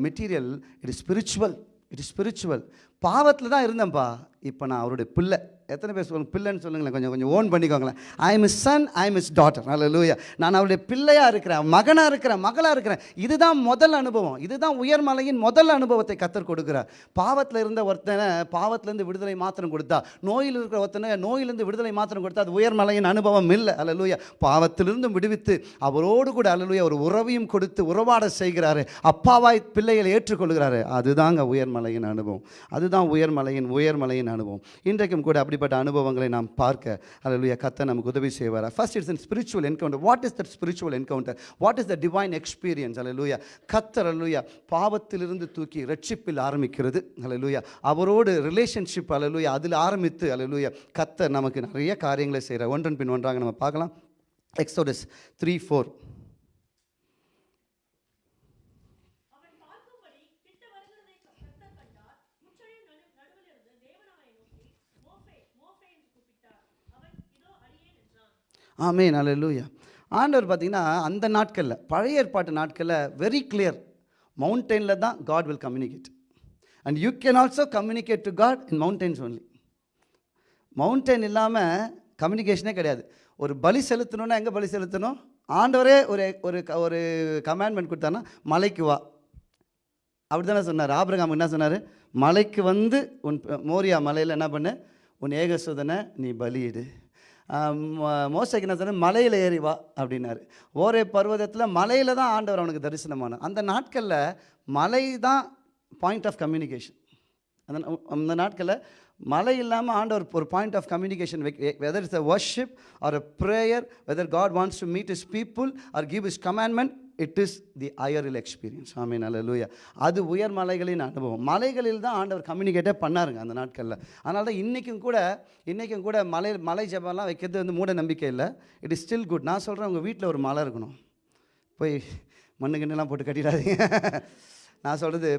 material it is spiritual it is spiritual பாவத்தில் தான் இருந்தேன்ப்பா இப்போ நான் அவருடைய பிள்ளை. எத்தனை பேர் சொல்லுங்கள் பிள்ளைன்னு சொல்லுங்களேன் கொஞ்சம் கொஞ்சம் own பண்ணிக்கோங்களேன். I his son I his daughter அல்ல நான் அவருடைய பிள்ளையாக இருக்கிறேன் மகனாக இருக்கிறேன் மகளாக இருக்கிறேன். இதுதான் முதல் அனுபவம். இதுதான் உயர்மலையின் முதல் அனுபவத்தை கத்தர் கொடுக்குறார். பாவத்தில் இருந்த ஒருத்தனை பாவத்திலேருந்து விடுதலை மாத்திரம் கொடுத்தா நோயில் இருக்கிற ஒருத்தனை நோயிலிருந்து விடுதலை மாத்திரம் கொடுத்தா அது உயர்மலையின் அனுபவம் இல்லை. அல்லலூயா பாவத்திலிருந்தும் விடுவித்து அவரோடு கூட அல்லலூயா ஒரு உறவையும் கொடுத்து உறவாட செய்கிறாரு. அப்பாவாய் பிள்ளைகளை ஏற்றுக்கொள்கிறாரு. அதுதாங்க உயர்மலையின் அனுபவம். அதுதான் உயர்மலையின் உயர்மலையின் அனுபவம். இன்றைக்கும் கூட அப்படிப்பட்ட அனுபவங்களை நாம் பார்க்க அல்லலுயா கத்தை நமக்கு உதவி செய்வார்? First it's in spiritual encounter what is that spiritual encounter what is the divine experience அல்லலுயா கத்தர் அல்லலுயா பாவத்திலிருந்து தூக்கி ரட்சிப்பில் ஆரம்பிக்கிறது. அல்லலுயா அவரோடு ரிலேஷன்ஷிப் அல்லலுயா அதில் ஆரம்பித்து அல்லலுயா கத்தர் நமக்கு நிறைய காரியங்களை செய்கிறார் ஒன்றன் பின் ஒன்றாக நம்ம பார்க்கலாம். எக்ஸோடஸ் த்ரீ ஃபோர் அவன் பார்க்கும்படி கிட்ட வருகிறதை கர்த்தர் கண்டார் முச்சழியின் நடு நடுவில் இருந்து தேவன் அவனை நோக்கி மோசே மோசே என்று கூப்பிட்டார் அவன் இதோ அடியேன் ஆமே நல்ல அல்லேலூயா ஆண்டவர் பார்த்தீங்கன்னா அந்த நாட்களில் பழைய ஏற்பாட்டு நாட்களில் வெரி கிளியர் மவுண்டெயினில் தான் God will communicate and you can also communicate to God in mountains only mountain இல்லாமல் கம்யூனிகேஷனே கிடையாது. ஒரு பலி செலுத்தணும்னா எங்கே பலி செலுத்தணும்? ஆண்டவரே ஒரு ஒரு க- ஒரு கமாண்ட்மெண்ட் கொடுத்தான்னா மலைக்கு வா. அப்படி தானே சொன்னார். ஆபிரகாம் என்ன சொன்னார்? மலைக்கு வந்து உன் மோரியா மலையில் என்ன பண்ணு? உன் ஏகசுதனை நீ பலியிடு. மோசைக்கு என்ன சொன்ன மலையில் ஏறி வா அப்படின்னாரு. ஒரே பர்வதத்தில் மலையில் தான் ஆண்டவர் அவனுக்கு தரிசனமான அந்த நாட்களில் மலை தான் பாயிண்ட் ஆஃப் கம்யூனிகேஷன் அந்த அந்த நாட்களில் மழை இல்லாமல் ஆண்டவர் ஒரு point of communication whether is a worship or a prayer whether God wants to meet his people or give his commandment it is the aerial experience ஆமீன் அல்ல அது உயர் மலைகளின் அனுபவம். மலைகளில் தான் ஆண்டவர் கம்யூனிகேட்டே பண்ணாருங்க அந்த நாட்களில். அதனால தான் இன்றைக்கும் கூட இன்றைக்கும் கூட மலை மலை ஜபம்லாம் வைக்கிறது வந்து மூட நம்பிக்கை இல்லை. இட் இஸ் ஸ்டில் குட் நான் சொல்கிறேன் உங்கள் வீட்டில் ஒரு மலை இருக்கணும். போய் மண்ணு கிண்ணெல்லாம் போட்டு கட்டிடாதீங்க. நான் சொல்கிறது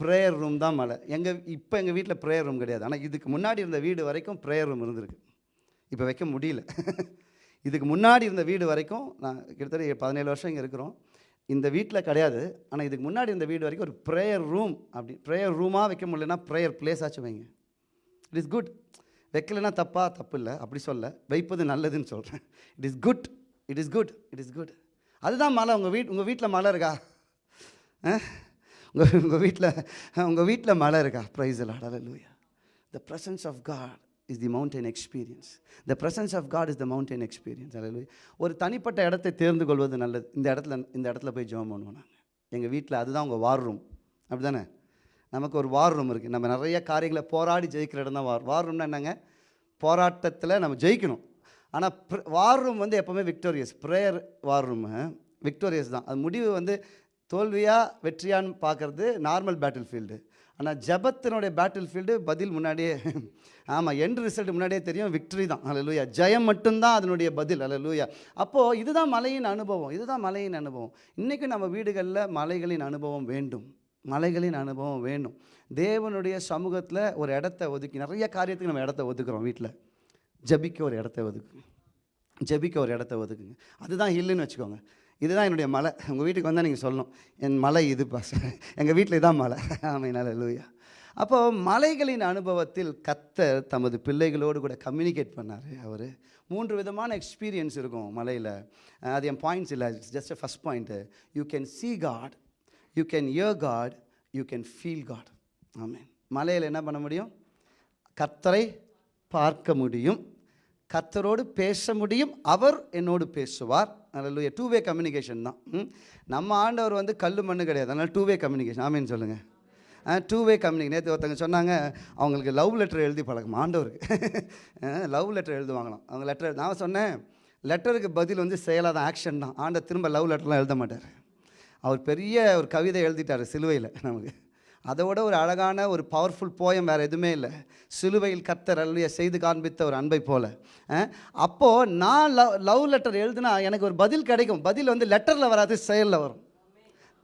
ப்ரேயர் ரூம் தான் மலை. எங்கள் இப்போ எங்கள் வீட்டில் ப்ரேயர் ரூம் கிடையாது. ஆனால் இதுக்கு முன்னாடி இருந்த வீடு வரைக்கும் ப்ரேயர் ரூம் இருந்திருக்கு. இப்போ வைக்க முடியல. இதுக்கு முன்னாடி இருந்த வீடு வரைக்கும் நான் கிட்டத்தட்ட பதினேழு வருஷம் இங்கே இருக்கிறோம். இந்த வீட்டில் கிடையாது. ஆனால் இதுக்கு முன்னாடி இந்த வீடு வரைக்கும் ஒரு ப்ரேயர் ரூம் அப்படி ப்ரேயர் ரூமாக வைக்க முடியலன்னா ப்ரேயர் பிளேஸ் ஆச்சு வைங்க. இட் இஸ் குட் வைக்கலைன்னா தப்பா? தப்பு இல்லை. அப்படி சொல்ல. வைப்பது நல்லதுன்னு சொல்கிறேன் it is good it is good it is good அதுதான் மலை. உங்கள் வீட் உங்கள் வீட்டில் மலை இருக்கா? உங்கள் உங்கள் வீட்டில் உங்கள் வீட்டில் மலை இருக்கா? ப்ரைஸ் லூயா the presence of God is the mountain experience the presence of God is the mountain experience அல்ல ஒரு தனிப்பட்ட இடத்தை தேர்ந்து கொள்வது நல்லது. இந்த இடத்துல இந்த இடத்துல போய் ஜெபம் பண்ணுவோம் நாங்கள் எங்கள் வீட்டில் அதுதான் உங்கள் வார் ரூம் அப்படி தானே நமக்கு ஒரு வார் ரூம் இருக்குது நம்ம நிறைய காரியங்களை போராடி ஜெயிக்கிற இடம் தான் வார் வார் ரூம்னா என்னங்க? போராட்டத்தில் நம்ம ஜெயிக்கணும். ஆனால் வார் ரூம் வந்து எப்போவுமே victorious prayer war room victorious தான். அது முடிவு வந்து தோல்வியாக வெற்றியான்னு பார்க்குறது நார்மல் பேட்டில் ஃபீல்டு ஆனால் ஜபத்தினுடைய பேட்டில் ஃபீல்டு பதில் முன்னாடியே ஆமாம் எண்ட் ரிசல்ட் முன்னாடியே தெரியும் விக்டரி தான். அலலூயா ஜெயம் மட்டும்தான் அதனுடைய பதில். அலலூயா அப்போது இதுதான் மலையின் அனுபவம். இதுதான் மலையின் அனுபவம். இன்றைக்கும் நம்ம வீடுகளில் மலைகளின் அனுபவம் வேண்டும். மலைகளின் அனுபவம் வேணும் தேவனுடைய சமூகத்தில் ஒரு இடத்த ஒதுக்கி நிறைய காரியத்துக்கு நம்ம இடத்த ஒதுக்குறோம் வீட்டில் ஜபிக்க ஒரு இடத்த ஒதுக்குங்க ஜெபிக்க ஒரு இடத்த ஒதுக்குங்க. அதுதான் ஹில்லுன்னு வச்சுக்கோங்க. இதுதான் என்னுடைய மலை. உங்கள் வீட்டுக்கு வந்தால் நீங்கள் சொல்லணும். என் மலை இது பாச எங்கள் வீட்டில் இதான் மலை. ஆமையினால லூயா அப்போது மலைகளின் அனுபவத்தில் கத்தர் தமது பிள்ளைகளோடு கூட கம்யூனிகேட் பண்ணார் அவர். மூன்று விதமான எக்ஸ்பீரியன்ஸ் இருக்கும் மலையில். அது என் பாயிண்ட்ஸ் இல்லை. Just first point you can see God you can hear God you can feel God ஆமென். மலையில் என்ன பண்ண முடியும்? கத்தரை பார்க்க முடியும். கத்தரோடு பேச முடியும். அவர் என்னோடு பேசுவார். நல்ல டூ வே கம்யூனிகேஷன் தான் நம்ம ஆண்டவர் வந்து கல் மண்ணு கிடையாது. அதனால் டூ வே கம்யூனிகேஷன் ஆமேன்னு சொல்லுங்கள் டூ வே கம்யூனிகேஷன் நேற்று ஒருத்தங்க சொன்னாங்க அவங்களுக்கு லவ் லெட்டர் எழுதி பழக்கம். ஆண்டவருக்கு லவ் லெட்டர் எழுதுவாங்களாம். அவங்க லெட்டர் நான் சொன்னேன் லெட்டருக்கு பதில் வந்து செயலாக தான் ஆக்ஷன் தான். ஆண்டை திரும்ப லவ் லெட்டர்லாம் எழுத மாட்டார். அவர் பெரிய ஒரு கவிதை எழுதிட்டார் சிலுவையில் நமக்கு அதை விட ஒரு அழகான ஒரு பவர்ஃபுல் போயம் வேறு எதுவுமே இல்லை. சிலுவையில் கத்தர் அருளிய செய்து காண்பித்த ஒரு அன்பை போல். அப்போது நான் லவ் லவ் லெட்டர் எழுதுனா எனக்கு ஒரு பதில் கிடைக்கும். பதில் வந்து லெட்டரில் வராது செயலில் வரும்.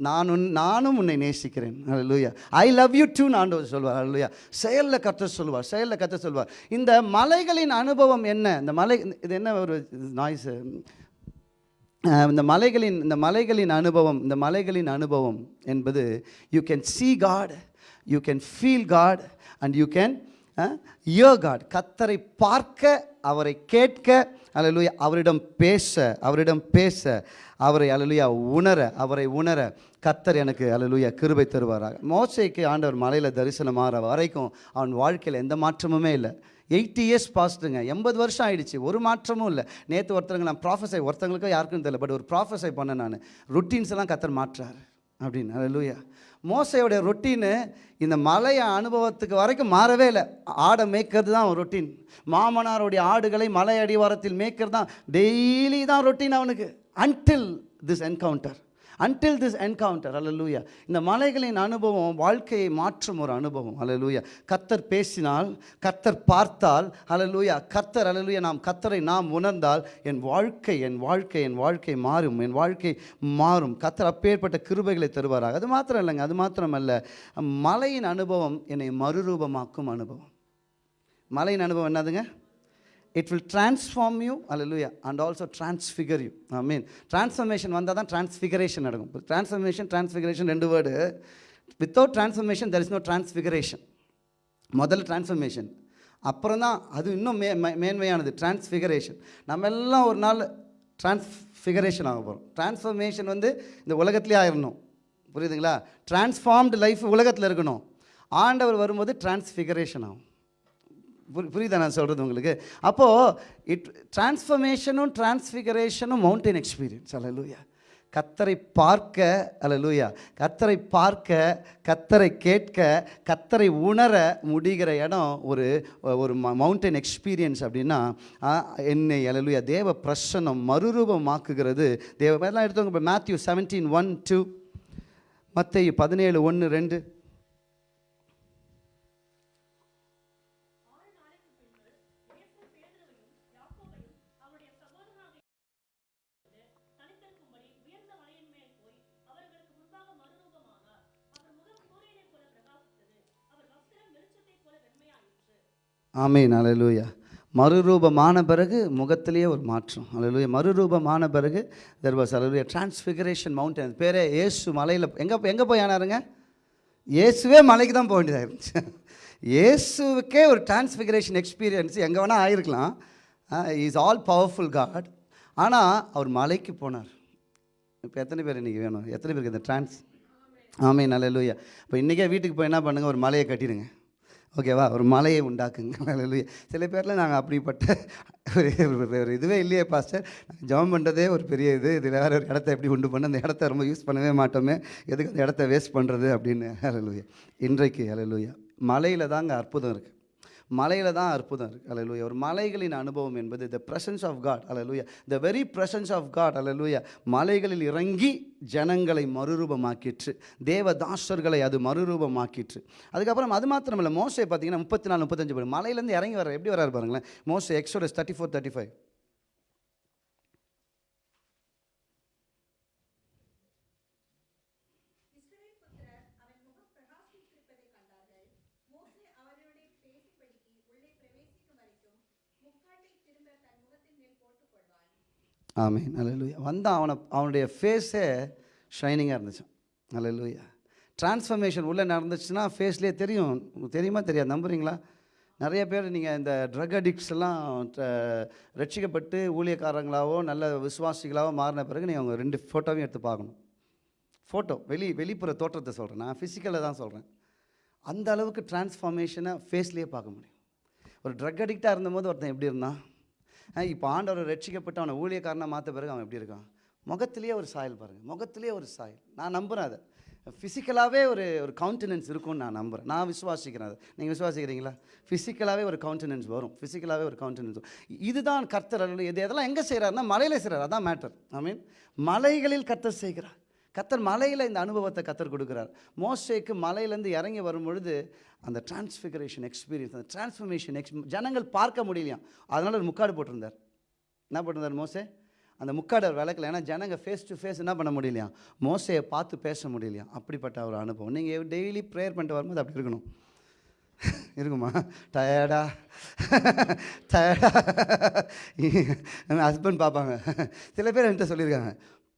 நான் உன் நானும் உன்னை நேசிக்கிறேன். அல்லூயா ஐ லவ் யூ டூ ஆண்டவர் சொல்வார் அல்லூயா செயலில் கற்று சொல்வார் செயலில் கற்று சொல்வார் இந்த மலைகளின் அனுபவம் என்ன? இந்த மலை இது என்ன ஒரு நாய்ஸு இந்த மலைகளின் இந்த மலைகளின் அனுபவம் இந்த மலைகளின் அனுபவம் என்பது you can see God you can feel God and you can hear God கத்தரை பார்க்க அவரை கேட்க அலலுயா அவரிடம் பேச அவரிடம் பேச அவரை அலலுயா உணர அவரை உணர கத்தர் எனக்கு அலலுயா கிருபை தருவாராக. மோசைக்கு ஆண்டவர் மலையில் தரிசனமாகிற வரைக்கும் அவன் வாழ்க்கையில் எந்த மாற்றமுமே இல்லை. எயிட்டி இயர்ஸ் பாஸ்ட்டுங்க எண்பது வருஷம் ஆயிடுச்சு. ஒரு மாற்றமும் இல்லை. நேற்று ஒருத்தருங்க நான் ப்ராஃபஸை ஒருத்தங்களுக்கும் யாருக்கும் தெரியல பட் ஒரு ப்ராஃபஸை பண்ணேன் நான். ருட்டீன்ஸ் எல்லாம் கத்தர் மாற்றாரு அப்படின்னு. அல்லேலூயா மோசையோடைய ரொட்டீனு இந்த மலைய அனுபவத்துக்கு வரைக்கும் மாறவே இல்லை. ஆடை மேய்க்கிறது தான் ரொட்டீன் மாமனாருடைய ஆடுகளை மலை அடிவாரத்தில் மேய்க்கிறது தான் டெய்லி தான் ரொட்டீன் அவனுக்கு. Until this encounter until this encounter அலலூயா இந்த மலைகளின் அனுபவம் வாழ்க்கையை மாற்றும் ஒரு அனுபவம் அலலூயா கத்தர் பேசினால் கத்தர் பார்த்தால் அலலூயா கத்தர் அலலூயா நாம் கத்தரை நாம் உணர்ந்தால் என் வாழ்க்கை என் வாழ்க்கை என் வாழ்க்கை மாறும் என் வாழ்க்கை மாறும். கத்தர் அப்பேற்பட்ட கிருபைகளை தருவாராக. அது மாத்திரம் இல்லைங்க அது மாத்திரமல்ல. மலையின் அனுபவம் என்னை மறுரூபமாக்கும் அனுபவம். மலையின் அனுபவம் என்னதுங்க? It will transform you hallelujah and also transfigure you I mean transformation வந்தால் தான் டிரான்ஸ்ஃபிகரேஷன் நடக்கும். டிரான்ஸ்ஃபர்மேஷன் டிரான்ஸ்ஃபிகரேஷன் ரெண்டு word without transformation there is no transfiguration முதல்ல டிரான்ஸ்ஃபர்மேஷன் அப்புறம் தான் அது இன்னும் மே மேன்மையானது டிரான்ஸ்ஃபிகரேஷன் நம்ம எல்லாம் ஒரு நாள் டிரான்ஸ்ஃபிகரேஷன் ஆக போகிறோம் டிரான்ஸ்ஃபர்மேஷன் வந்து இந்த உலகத்திலே ஆயிடணும் புரியுதுங்களா? டிரான்ஸ்ஃபார்ம்டு லைஃப் உலகத்தில் இருக்கணும். ஆண்டவர் வரும்போது டிரான்ஸ்ஃபிகரேஷன் ஆகும். புரியுதா நான் சொல்கிறது உங்களுக்கு? அப்போது இட் டிரான்ஸ்ஃபர்மேஷனும் டிரான்ஸ்ஃபிகரேஷனும் மவுண்டைன் எக்ஸ்பீரியன்ஸ் அல்ல லூயா கத்தரை பார்க்க அல்ல லூயா கத்தரை பார்க்க கத்தரை கேட்க கத்தரை உணர முடிகிற இடம் ஒரு ஒரு மவுண்டன் எக்ஸ்பீரியன்ஸ் அப்படின்னா என்னை அலலுயா தேவ பிரசன்னம் மறுரூபமாக்குகிறது. தேவ எல்லாம் எடுத்தவங்க இப்போ மேத்யூ செவன்டீன் ஒன் டூ மற்ற பதினேழு ஒன்று ரெண்டு. ஆமீன் அலலூயா மறுரூபமான பிறகு முகத்திலேயே ஒரு மாற்றம். அலலூயா மறுரூபமான பிறகு தெர் வாஸ் அலலூயா டிரான்ஸ்ஃபிகரேஷன் மவுண்டன் பேரே இயேசு மலையில் எங்கே எங்கே போய் ஆனாருங்க? இயேசுவே மலைக்கு தான் போக வேண்டியதாக இருந்துச்சு இயேசுவுக்கே ஒரு டிரான்ஸ்ஃபிகரேஷன் எக்ஸ்பீரியன்ஸ் எங்கே வேணால் ஆயிருக்கலாம். இஸ் ஆல் பவர்ஃபுல் காட் ஆனால் அவர் மலைக்கு போனார். இப்போ எத்தனை பேர் இன்றைக்கி வேணும்? எத்தனை பேருக்கு இந்த டிரான்ஸ் ஆமே நல்ல இப்போ இன்றைக்கே வீட்டுக்கு போய் என்ன பண்ணுங்கள் ஒரு மலையை கட்டிடுங்க. ஓகேவா? ஒரு மலையை உண்டாக்குங்க. சில பேரில் நாங்கள் அப்படிப்பட்ட ஒரு இதுவே இல்லையே பாஸ்டர் ஜெபம் பண்ணுறதே ஒரு பெரிய இது. இதில் வேறு ஒரு இடத்த எப்படி உண்டு பண்ண அந்த இடத்த ரொம்ப யூஸ் பண்ணவே மாட்டோமே. எதுக்கு அந்த இடத்த வேஸ்ட் பண்ணுறது அப்படின்னு? அலலுயா இன்றைக்கு அலலுயா மலையில் தாங்க அற்புதம் இருக்குது மலையில் தான் அற்புதம் இருக்குது அலலூயா ஒரு மலைகளின் அனுபவம் என்பது the presence of God hallelujah the very presence of God அலலூயா மலைகளில் இறங்கி ஜனங்களை மறுரூபமாக்கிற்று. தேவதாசர்களை அது மறுரூபமாக்கிற்று. அதுக்கப்புறம் அது மாத்திரமல்ல மோசை பார்த்தீங்கன்னா முப்பத்தி நாலு முப்பத்தஞ்சு பேர் மலையிலேருந்து இறங்கி வர எப்படி வராரு பாருங்களேன். மோசை Exodus thirty four thirty five இஸ்ரவேல் புத்திரர் அவன் முகம் பிரகாசித்திருப்பதைக் கண்டார்கள் மோசே அவர்களுடைய பேசிப்படிக்கு உள்ளே பிரவேசிக்கும் வரைக்கும் முக்காட்டை திரும்ப தன் முகத்தின் மேல் போட்டுக் கொள்வான் ஆமே அல்லேலூயா வந்தான் அவனை அவனுடைய ஃபேஸே ஷைனிங்காக இருந்துச்சு அல்லேலூயா டிரான்ஸ்ஃபர்மேஷன் உள்ளே நடந்துச்சுன்னா ஃபேஸ்லேயே தெரியும். உங்களுக்கு தெரியுமா? தெரியாது. நம்புறீங்களா? நிறைய பேர் நீங்கள் இந்த ட்ரக் அடிக்ட்ஸ் எல்லாம் ரட்சிக்கப்பட்டு ஊழியக்காரங்களாவோ நல்ல விசுவாசிகளாவோ மாறின பிறகு நீங்கள் அவங்க ரெண்டு ஃபோட்டோவையும் எடுத்து பார்க்கணும். ஃபோட்டோ வெளி வெளிப்புற தோற்றத்தை சொல்கிறேன் நான் ஃபிசிக்கலில் தான் சொல்கிறேன் அந்த அளவுக்கு டிரான்ஸ்ஃபார்மேஷனை ஃபேஸ்லேயே பார்க்க முடியும். ஒரு ட்ரக் அடிக்டாக இருந்தபோது ஒருத்தன் எப்படி இருந்தான்? இப்போ ஆண்டவர் ரட்சிக்கப்பட்டு அவனை ஊழியக்காரனாக மாற்ற பிறகு அவன் எப்படி இருக்கான்? முகத்திலேயே ஒரு சாயல் பாருங்கள் முகத்திலேயே ஒரு சாயல். நான் நம்புகிறேன் அதை. ஃபிசிக்கலாகவே ஒரு ஒரு கவுண்டனன்ஸ் இருக்கும்னு நான் நம்புகிறேன் நான் விசுவாசிக்கிறேன் அதை. நீங்கள் விசுவாசிக்கிறீங்களா? ஃபிசிக்கலாகவே ஒரு கவுண்டனன்ஸ் வரும். ஃபிசிக்கலாகவே ஒரு கவுண்டனன்ஸ் வரும். இதுதான் கர்த்தர் இது இதெல்லாம் எங்கே செய்கிறாருன்னா மலையில் செய்கிறார் அதான் மேட்டர் ஐ மீன் மலைகளில் கர்த்தர் செய்கிறார். கத்தர் மலையில் இந்த அனுபவத்தை கத்தர் கொடுக்குறார். மோஸ்டேக்கு மலையிலேருந்து இறங்கி வரும் பொழுது அந்த டிரான்ஸ்ஃபிகரேஷன் எக்ஸ்பீரியன்ஸ் அந்த டிரான்ஸ்ஃபர்மேஷன் எக்ஸ் ஜனங்கள் பார்க்க முடியலையாம் அதனால் ஒரு முக்காடு போட்டிருந்தார். என்ன போட்டிருந்தார் மோசே? அந்த முக்காடர் விளக்கல. ஏன்னா ஜனங்க ஃபேஸ் டு ஃபேஸ் என்ன பண்ண முடியலையா? மோசையை பார்த்து பேச முடியலையா? அப்படிப்பட்ட ஒரு அனுபவம். நீங்கள் டெய்லி ப்ரேயர் பண்ணிட்டு வரும்போது அப்படி இருக்கணும். இருக்குமா? டயர்டா டயர்டா ஹஸ்பண்ட் பார்ப்பாங்க. சில பேர் என்கிட்ட சொல்லியிருக்காங்க.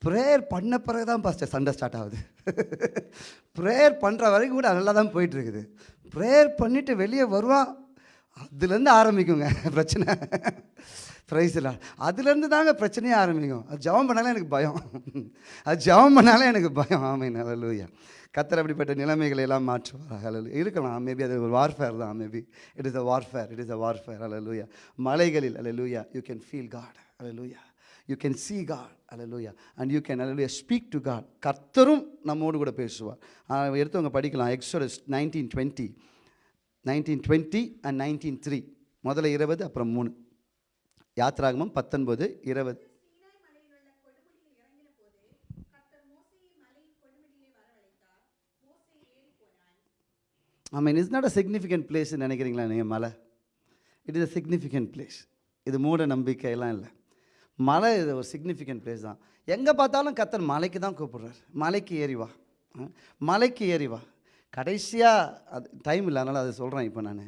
ப்ரேயர் பண்ண பிறகு தான் பாஸ்டர் சண்டை ஸ்டார்ட் ஆகுது. ப்ரேயர் பண்ணுற வரைக்கும் கூட நல்லா தான் போயிட்டுருக்குது. ப்ரேயர் பண்ணிவிட்டு வெளியே வருவான் அதுலேருந்து ஆரம்பிக்குங்க பிரச்சனை. ப்ரைஸில் அதுலேருந்து தாங்க பிரச்சனையே ஆரம்பிக்கும். அது ஜபம் பண்ணாலே எனக்கு பயம். அது ஜெபம் பண்ணாலே எனக்கு பயம். ஆமை நல்லலூயா கத்தர் அப்படிப்பட்ட நிலைமைகளை எல்லாம் மாற்றுவார் அலலு இருக்கலாம். மேபி அது ஒரு வார்ஃபேர் தான். Maybe it is a warfare it is a warfare அலலூயா மலைகளில். அலலூயா you can feel God hallelujah you can see God hallelujah and you can hallelujah speak to God கர்த்தரும் நம்மோடு கூட பேசுவார். எடுத்தவங்க படிக்கலாம். Exodus nineteen twenty nineteen twenty and nineteen three முதல்ல இருபது அப்புறம் மூணு. யாத்ராகமம் பத்தொன்பது இருபது. I mean it's not a significant பிளேஸ்ன்னு நினைக்கிறீங்களா நீங்கள் மலை? It is a significant place இது மூட நம்பிக்கையெல்லாம் இல்லை. மலை இது ஒரு சிக்னிஃபிகண்ட் பிளேஸ் தான். எங்கே பார்த்தாலும் கத்தர் மலைக்கு தான் கூப்பிட்றாரு. மலைக்கு ஏறி வா. மலைக்கு ஏறி வா. கடைசியாக அது டைம் இல்லை அதனால் அதை சொல்கிறேன் இப்போ நான்.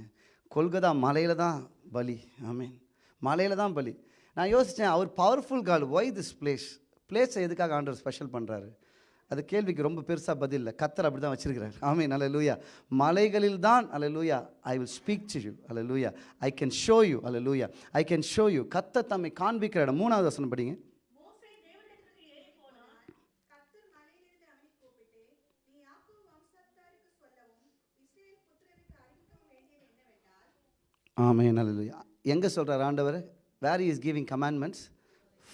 கொல்கதா மலையில் தான் பலி. ஐ மீன் மலையில் தான் பலி. நான் யோசித்தேன் அவர் powerful call why this place பிளேஸை எதுக்காக ஆண்டவர் ஸ்பெஷல் பண்ணுறாரு அது கேள்விக்கு ரொம்ப பெருசாக பதில் இல்லை. கத்தர் அப்படி தான் வச்சிருக்கிறார். ஆமீன். அல்ல லூயா மலைகளில் தான் அல்ல லூயா I will speak to you அல்ல லூயா ஐ கேன் ஷோ யூ அல்ல லூயா ஐ கேன் ஷோ யூ கத்த தம்மை காண்பிக்கிற இடம். மூணாவது வசனம் படிங்க. மோசே தேவனிடத்திற்கு ஏறி போனான். கர்த்தர் மலையிலிருந்து அவனை கூப்பிட்டு நீ யாக்கோபு வம்சத்தாருக்கு சொல்லவும் இஸ்ரவேல் புத்திரருக்கு அறிவிக்கவும் வேண்டியது என்னவென்றால் ஆமேன். அல்ல எங்கே சொல்கிறார் ஆண்டவர்? Where is giving commandments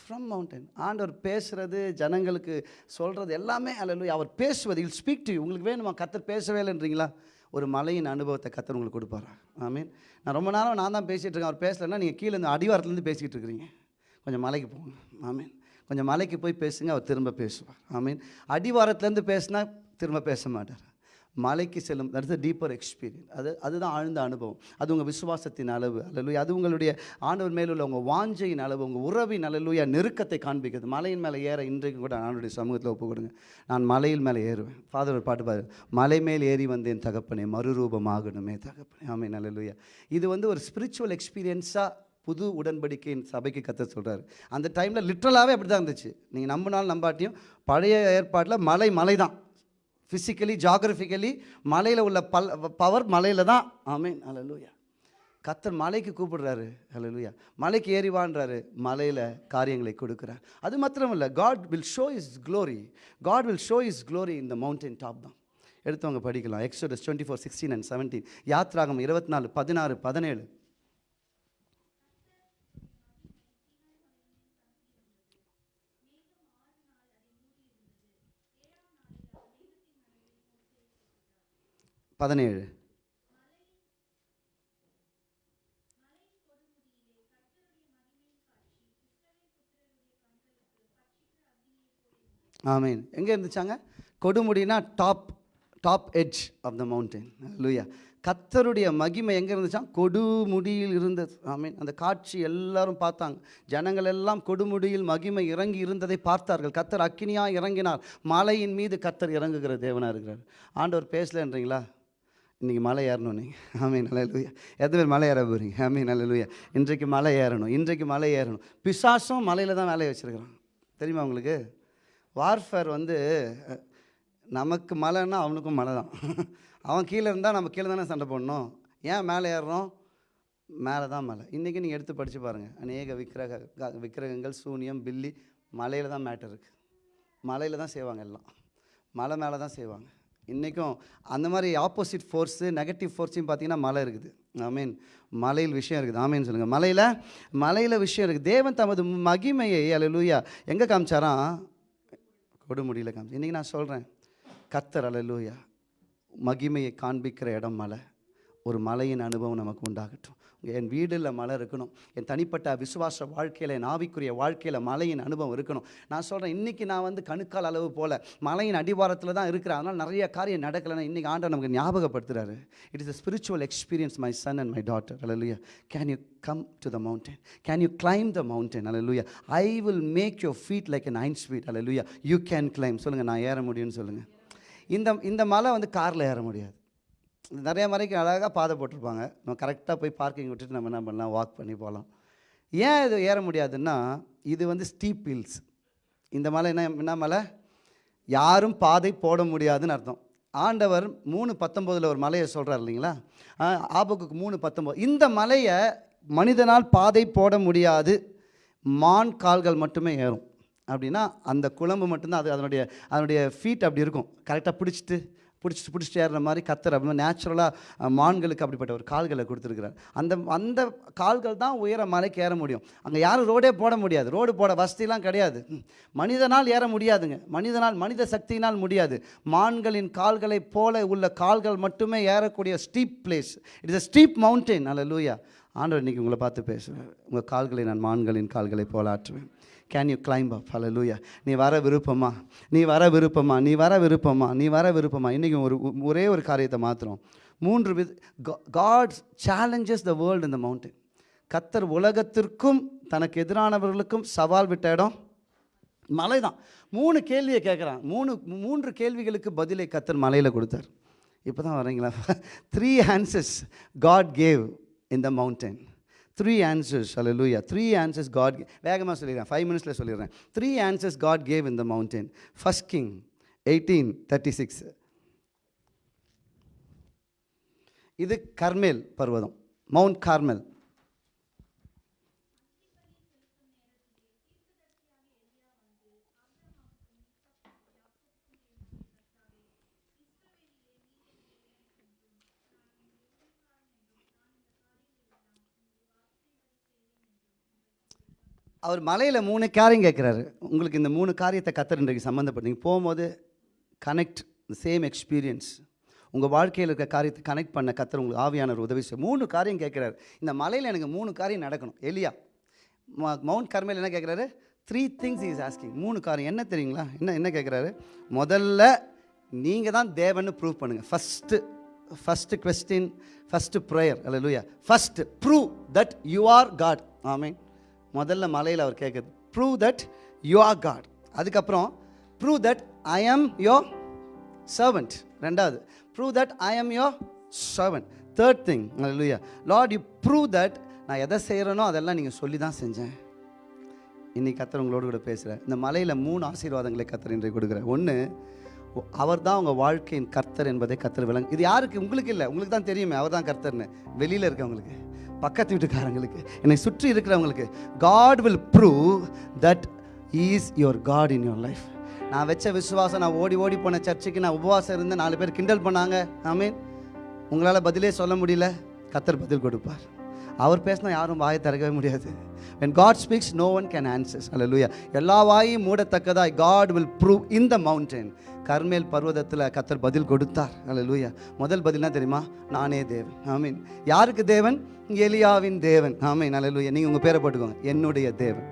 from mountain ஆண்டவர் பேசுகிறது ஜனங்களுக்கு சொல்கிறது எல்லாமே அல்ல அவர் பேசுவது இல் ஸ்பீக் டு உங்களுக்கு வேணுமா? கத்தர் பேசவே இல்லைன்றீங்களா ஒரு மலையின் அனுபவத்தை கத்தர் உங்களுக்கு கொடுப்பாரா? ஆமீன் நான் ரொம்ப நேரம் நான் தான் பேசிகிட்டு இருக்கேன். அவர் பேசலைன்னா நீங்கள் கீழே இந்த அடிவாரத்துலேருந்து பேசிக்கிட்டு இருக்கிறீங்க. கொஞ்சம் மலைக்கு போங்க. ஆமீன் கொஞ்சம் மலைக்கு போய் பேசுங்க அவர் திரும்ப பேசுவார். ஆமீன் அடிவாரத்துலேருந்து பேசுனா திரும்ப பேச மாட்டார். மலைக்கு செல்லும் தட்ஸ் டீப்பர் எக்ஸ்பீரியன்ஸ் அது அதுதான் ஆழ்ந்த அனுபவம். அது உங்கள் விசுவாசத்தின் அளவு. அல்லலுயா அது உங்களுடைய ஆண்டவர் மேல் உங்கள் வாஞ்சையின் அளவு உங்கள் உறவின் அல்லலுயா நெருக்கத்தை காண்பிக்கிறது. மலையின் மேலே ஏற இன்றைக்கு கூட ஆண்டுடைய சமூகத்தில் ஒப்பு கொடுங்க. நான் மலையில் மேலே ஏறுவேன். ஃபாதர் ஒரு பாட்டு பாரு மலை மேல் ஏறி வந்தேன் தகப்பனே மறுரூபமாகணுமே தகப்பனே. ஆமை நல்லலுயா இது வந்து ஒரு ஸ்பிரிச்சுவல் எக்ஸ்பீரியன்ஸாக புது உடன்படிக்கையின் சபைக்கு கத்த சொல்கிறாரு அந்த டைமில் லிட்ரலாகவே அப்படி தான் இருந்துச்சு. நீங்கள் நம்பினாலும் நம்பாட்டியும் பழைய ஏற்பாட்டில் மலை மலை தான் ஃபிசிக்கலி ஜாகிரபிக்கலி மலையில் உள்ள பல் பவர் மலையில் தான். ஆமீன் அலலூயா கத்தர் மலைக்கு கூப்பிடுறாரு. அல்லூயா மலைக்கு ஏறிவான்றாரு. மலையில் காரியங்களை கொடுக்குறார். அது மாத்திரம் இல்லை God will show his glory God will show his glory இந்த மவுண்டன் டாப் தான். எடுத்தவங்க படிக்கலாம். Exodus twenty four sixteen and seventeen யாத்ராகம் இருபத்தி நாலு பதினாறு பதினேழு. பதினேழு. ஆமீன். எங்கே இருந்துச்சாங்க? கொடுமுடினா top top edge of the mountain லூயா கத்தருடைய மகிமை எங்கே இருந்துச்சாம் கொடுமுடியில் இருந்தது. ஆமீன். அந்த காட்சி எல்லாரும் பார்த்தாங்க. ஜனங்கள் எல்லாம் கொடுமுடியில் மகிமை இறங்கி இருந்ததை பார்த்தார்கள். கத்தர் அக்கினியாக இறங்கினார். மலையின் மீது கத்தர் இறங்குகிற தேவனாக இருக்கிறார். ஆண்டவர் பேசலன்றீங்களா இன்றைக்கி மலை ஏறணும் நீங்கள் ஆமீன் நல்ல லூயா எத்தனை பேர் மலை ஏற போகிறீங்க ஆமீன் நல்ல லூயா இன்றைக்கு மலை ஏறணும் இன்றைக்கு மலை ஏறணும். பிசாசும் மலையில் தான் வேலையை வச்சுருக்கிறான். தெரியுமா உங்களுக்கு? வார்ஃபேர் வந்து நமக்கு மலைன்னா அவனுக்கும் மலை தான். அவன் கீழே இருந்தால் நம்ம கீழே தானே சண்டை போடணும். ஏன் மேலே ஏறுறோம் மேலே தான் மலை. இன்றைக்கி நீங்கள் எடுத்து படித்து பாருங்கள் அநேக விக்கிரக க- விக்கிரகங்கள் சூனியம் பில்லி மலையில் தான் மேட்டர் இருக்குது மலையில் தான் செய்வாங்க எல்லாம். மலை மேலே தான் செய்வாங்க. இன்றைக்கும் அந்த மாதிரி ஆப்போசிட் ஃபோர்ஸு நெகட்டிவ் ஃபோர்ஸையும் பார்த்தீங்கன்னா மலை இருக்குது. ஆமீன் மலையில் விஷயம் இருக்குது. ஆமீன் சொல்லுங்கள் மலையில் மலையில் விஷயம் இருக்குது. தேவன் தமது மகிமையை அல்ல லூயா எங்கே காமிச்சாராம்? கொடுமுடியில் காமிச்சு. இன்றைக்கி நான் சொல்கிறேன் கத்தர் அல்ல லூயா மகிமையை காண்பிக்கிற இடம் மலை. ஒரு மலையின் அனுபவம் நமக்கு உண்டாகட்டும். என் வீடில் மழை இருக்கணும். என் தனிப்பட்ட விசுவாச வாழ்க்கையில் என் ஆவிக்குரிய வாழ்க்கையில் மழையின் அனுபவம் இருக்கணும். நான் சொல்கிறேன் இன்றைக்கி நான் வந்து கணுக்கால் அளவு போல் மலையின் அடிவாரத்தில் தான் இருக்கிறேன். அதனால் நிறைய காரியம் நடக்கலைன்னா இன்றைக்கி ஆண்டவர் நமக்கு ஞாபகப்படுத்துகிறாரு it is a spiritual experience my son and my daughter hallelujah can you come to the mountain can you claim the mountain hallelujah I will make your feet like an nine sweet hallelujah you can claim சொல்லுங்கள் நான் ஏற முடியும்னு சொல்லுங்கள் இந்த இந்த மலை வந்து காரில் ஏற முடியாது. நிறைய மலைக்கு அழகாக பாதை போட்டிருப்பாங்க. நம்ம கரெக்டாக போய் பார்க்கிங் விட்டுட்டு நம்ம என்ன பண்ணலாம்? வாக் பண்ணி போகலாம். ஏன் இது ஏற முடியாதுன்னா இது வந்து ஸ்டீப் ஹில்ஸ் இந்த மலை என்ன என்ன மலை? யாரும் பாதை போட முடியாதுன்னு அர்த்தம். ஆண்டவர் மூணு பத்தொம்போதில் ஒரு மலையை சொல்கிறார் இல்லைங்களா? ஆ, மூணு பத்தொம்போது. இந்த மலையை மனிதனால் பாதை போட முடியாது. மான் கால்கள் மட்டுமே ஏறும். அப்படின்னா அந்த குழம்பு மட்டும்தான் அது அதனுடைய அதனுடைய ஃபீட் அப்படி இருக்கும். கரெக்டாக பிடிச்சிட்டு பிடிச்சி பிடிச்சிட்டு ஏறுற மாதிரி கத்துற அப்படி நேச்சுரலாக மான்களுக்கு அப்படிப்பட்ட ஒரு கால்களை கொடுத்துருக்குறார். அந்த அந்த கால்கள் தான் உயர மலைக்கு ஏற முடியும். அங்கே யாரும் ரோடே போட முடியாது. ரோடு போட வசதிலாம் கிடையாது. மனிதனால் ஏற முடியாதுங்க. மனிதனால் மனித சக்தியினால் முடியாது. மான்களின் கால்களைப் போல உள்ள கால்கள் மட்டுமே ஏறக்கூடிய steep place it is steep mountain அல்ல லூயா ஆண்டவர் இன்னைக்கு உங்களை பார்த்து பேசுவேன் உங்கள் கால்களை நான் மான்களின் கால்களை போல ஆற்றுவேன். Can you climb up hallelujah நீ வர விருப்பமா? நீ வர விருப்பமா? நீ வர விருப்பமா? நீ வர விருப்பமா? இன்றைக்கி ஒரு ஒரே ஒரு காரியத்தை மாத்திரம் மூன்று with God's challenges the world இந்த மவுண்டன் கத்தர் உலகத்திற்கும் தனக்கு எதிரானவர்களுக்கும் சவால் விட்ட இடம் மலை தான் மூணு கேள்வியை கேட்குறான் மூணு மூன்று கேள்விகளுக்கு பதிலை கத்தர் மலையில் கொடுத்தார். இப்போ தான் வரீங்களா three answers God gave in the mountain three answers அல்லூயா த்ரீ ஆன்சர்ஸ் காட் வேகமாக சொல்லிடுறேன். ஃபைவ் மினிட்ஸில் சொல்லிடுறேன். Three answers God gave in the mountain first king eighteen thirty six இது கர்மேல் பர்வதம். மவுண்ட் கார்மெல் அவர் மலையில் மூணு காரியம் கேட்குறாரு உங்களுக்கு இந்த மூணு காரியத்தை கத்தர் இன்றைக்கு சம்மந்தப்பட்டு போகும்போது கனெக்ட் சேம் எக்ஸ்பீரியன்ஸ் உங்கள் வாழ்க்கையில் இருக்க காரியத்தை கனெக்ட் பண்ண கத்தர் உங்களுக்கு ஆவியானவர் உதவி செய்ய மூணு காரியம் கேட்குறாரு இந்த மலையில் எனக்கு மூணு காரியம் நடக்கணும். எலியா மவுண்ட் கர்மையில் என்ன கேட்குறாரு த்ரீ திங்ஸ் இஸ் ஆஸ்கிங் மூணு காரியம். என்ன தெரியுங்களா? என்ன என்ன கேட்குறாரு முதல்ல நீங்கள் தான் தேவன்னு ப்ரூவ் பண்ணுங்கள் first first question first prayer அல்ல லூயா first prove that you are God ஆமீன் முதல்ல மலையில் அவர் கேட்குது prove that you are God அதுக்கப்புறம் prove that I am your servant ரெண்டாவது prove that I am your servant third thing லூயா லார்ட் யூ ப்ரூவ் தட் நான் எதை செய்கிறேனோ அதெல்லாம் நீங்கள் சொல்லி தான் செஞ்சேன். இன்னைக்கு கத்தர் உங்களோடு கூட பேசுகிறேன் இந்த மலையில் மூணு ஆசீர்வாதங்களை கத்தர் இன்றைக்கு கொடுக்குறேன் ஒன்று அவர் தான் உங்கள் வாழ்க்கையின் கர்த்தர் என்பதை கத்தர் விளங்கு இது யாருக்கு? உங்களுக்கு இல்லை. உங்களுக்கு தான் தெரியுமே அவர் தான் கர்த்தர்னு. வெளியில் இருக்கவங்களுக்கு. பக்கத்து வீட்டுக்காரங்களுக்கு என்னை சுற்றி இருக்கிறவங்களுக்கு God will prove that is your God in your life நான் வச்ச விசுவாசம் நான் ஓடி ஓடி போன சர்ச்சுக்கு நான் உபவாசம் இருந்தேன் நாலு பேர் கிண்டல் பண்ணாங்க. ஆமீன். உங்களால் பதிலே சொல்ல முடியல. கத்தர் பதில் கொடுப்பார். அவர் பேசினா யாரும் வாயை திறக்கவே முடியாது. என் God speaks no one can answers அல்ல லூயா எல்லா வாயும் மூடத்தக்கதாய் God will prove in the mountain கர்மேல் பர்வதத்தில் கத்தர் பதில் கொடுத்தார். அல்ல லூயா முதல் பதில் என்ன தெரியுமா? நானே தேவன். ஆமீன் யாருக்கு தேவன்? எலியாவின் தேவன். ஆமீன் hallelujah. நீங்கள் உங்கள் பேரை போட்டுக்கோங்க. என்னுடைய தேவன்.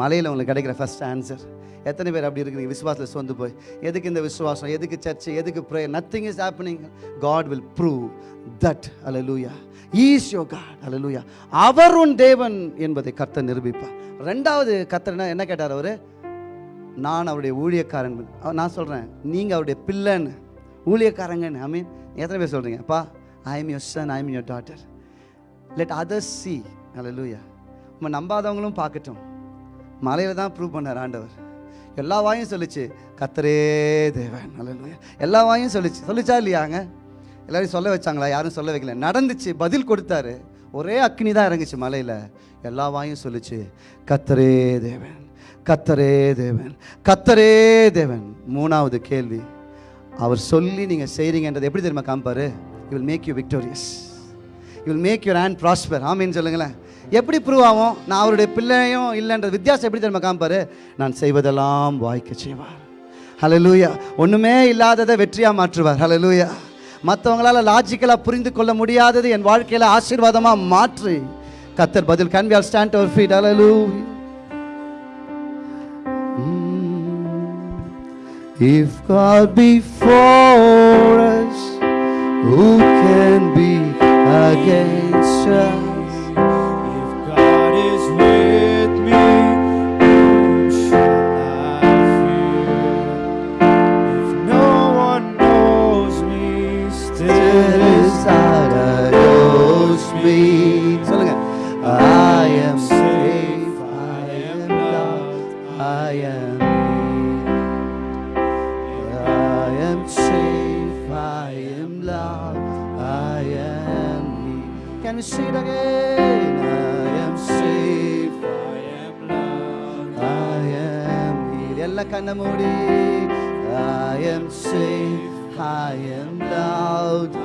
மலையில் உங்களுக்கு கிடைக்கிற ஃபஸ்ட் ஆன்சர் எத்தனை பேர் அப்படி இருக்கிறீங்க விசுவாசத்தில் சொந்து போய். எதுக்கு இந்த விசுவாசம்? எதுக்கு சர்ச்சு எதுக்கு prayer nothing is happening God will prove that hallelujah is your God அலலூயா அவர் உன் தேவன் என்பதை கர்த்தர் நிரூபிப்பார். ரெண்டாவது கர்த்தர் என்ன கேட்டார் அவர்? நான் அவருடைய ஊழியக்காரன். நான் சொல்கிறேன் நீங்கள் அவருடைய பிள்ளைன்னு. ஊழியக்காரங்கன்னு. ஐ மீன் எத்தனை பேர் சொல்கிறீங்க அப்பா I am your son I am your daughter let others see அலலூயா நம்ம நம்பாதவங்களும் பார்க்கட்டும். மலையில் தான் ப்ரூவ் பண்ணார் ஆண்டவர். எல்லா வாயும் சொல்லிச்சு கத்தரே தேவன். நல்ல எல்லா வாயும் சொல்லிச்சு. சொல்லிச்சா இல்லையாங்க எல்லாரையும் சொல்ல வச்சாங்களா? யாரும் சொல்ல வைக்கல. நடந்துச்சு. பதில் கொடுத்தாரு. ஒரே அக்னி தான் இறங்குச்சு மலையில். எல்லா வாயும் சொல்லிச்சு கத்தரே தேவன். கத்தரே தேவன் கத்தரே தேவன். மூணாவது கேள்வி. அவர் சொல்லி நீங்கள் செய்கிறீங்கன்றது எப்படி தெரியுமா காமிப்பாரு? You will make you victorious you will make your hand prosper ஆமின்னு சொல்லுங்களேன். எப்படி ப்ரூவ் ஆகும் நான் அவருடைய பிள்ளையும் இல்லைன்ற வித்தியாசம் எப்படி தெரியுமா காமிப்பாரு? நான் செய்வதெல்லாம் வாய்க்க செய்வார். ஹலலூயா ஒன்றுமே இல்லாததை வெற்றியாக மாற்றுவார். ஹலலூயா மற்றவங்களால் லாஜிக்கலாக புரிந்து கொள்ள முடியாதது என் வாழ்க்கையில் ஆசீர்வாதமாக மாற்றி கத்தர் பதில். Can we all stand our feet hallelujah. If God be for us, who can be against us? me it again. I am safe, I am loved, I am healed. I kana muri. I am safe, I am loved.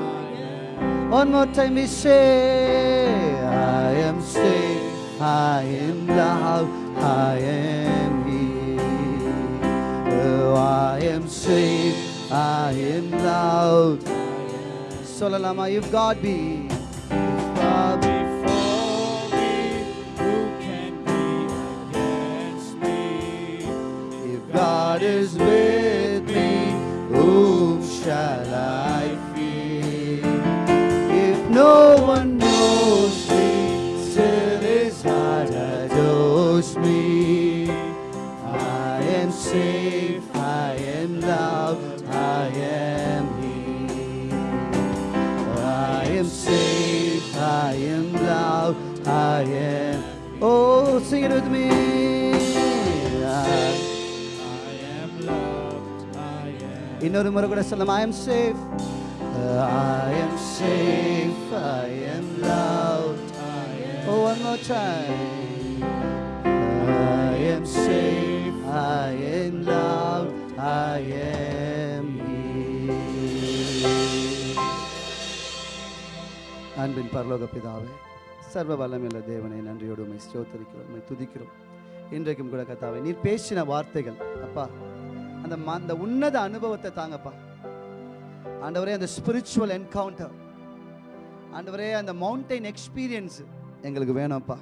One more time we say, I am safe, I am loved, I am healed. Oh, I am safe, I am loved. Solalama, you've got me. God is with me, whom shall I fear? If no one knows me, still his heart adores me. I am safe, I am loved, I am healed. I am safe, I am loved, I am. Oh, sing it with me. இன்னொரு முறை கூட சொல்லலாம். I am safe I am safe I am love oh one more time I am safe I am love I am அன்பின் பரலோக பிதாவே சர்வ வல்லமில்ல தேவனை நன்றியோடு உண்மை ஸ்தோத்தரிக்கிறோம் உண்மை துதிக்கிறோம். இன்றைக்கும் கூட கத்தாவே நீர் பேசின வார்த்தைகள் அப்பா அந்த அந்த உன்னத அனுபவத்தை தாங்கப்பா. ஆண்டவரே அந்த ஸ்பிரிச்சுவல் என்கவுண்டர் ஆண்டவரே அந்த மவுண்டைன் எக்ஸ்பீரியன்ஸ் எங்களுக்கு வேணும்ப்பா.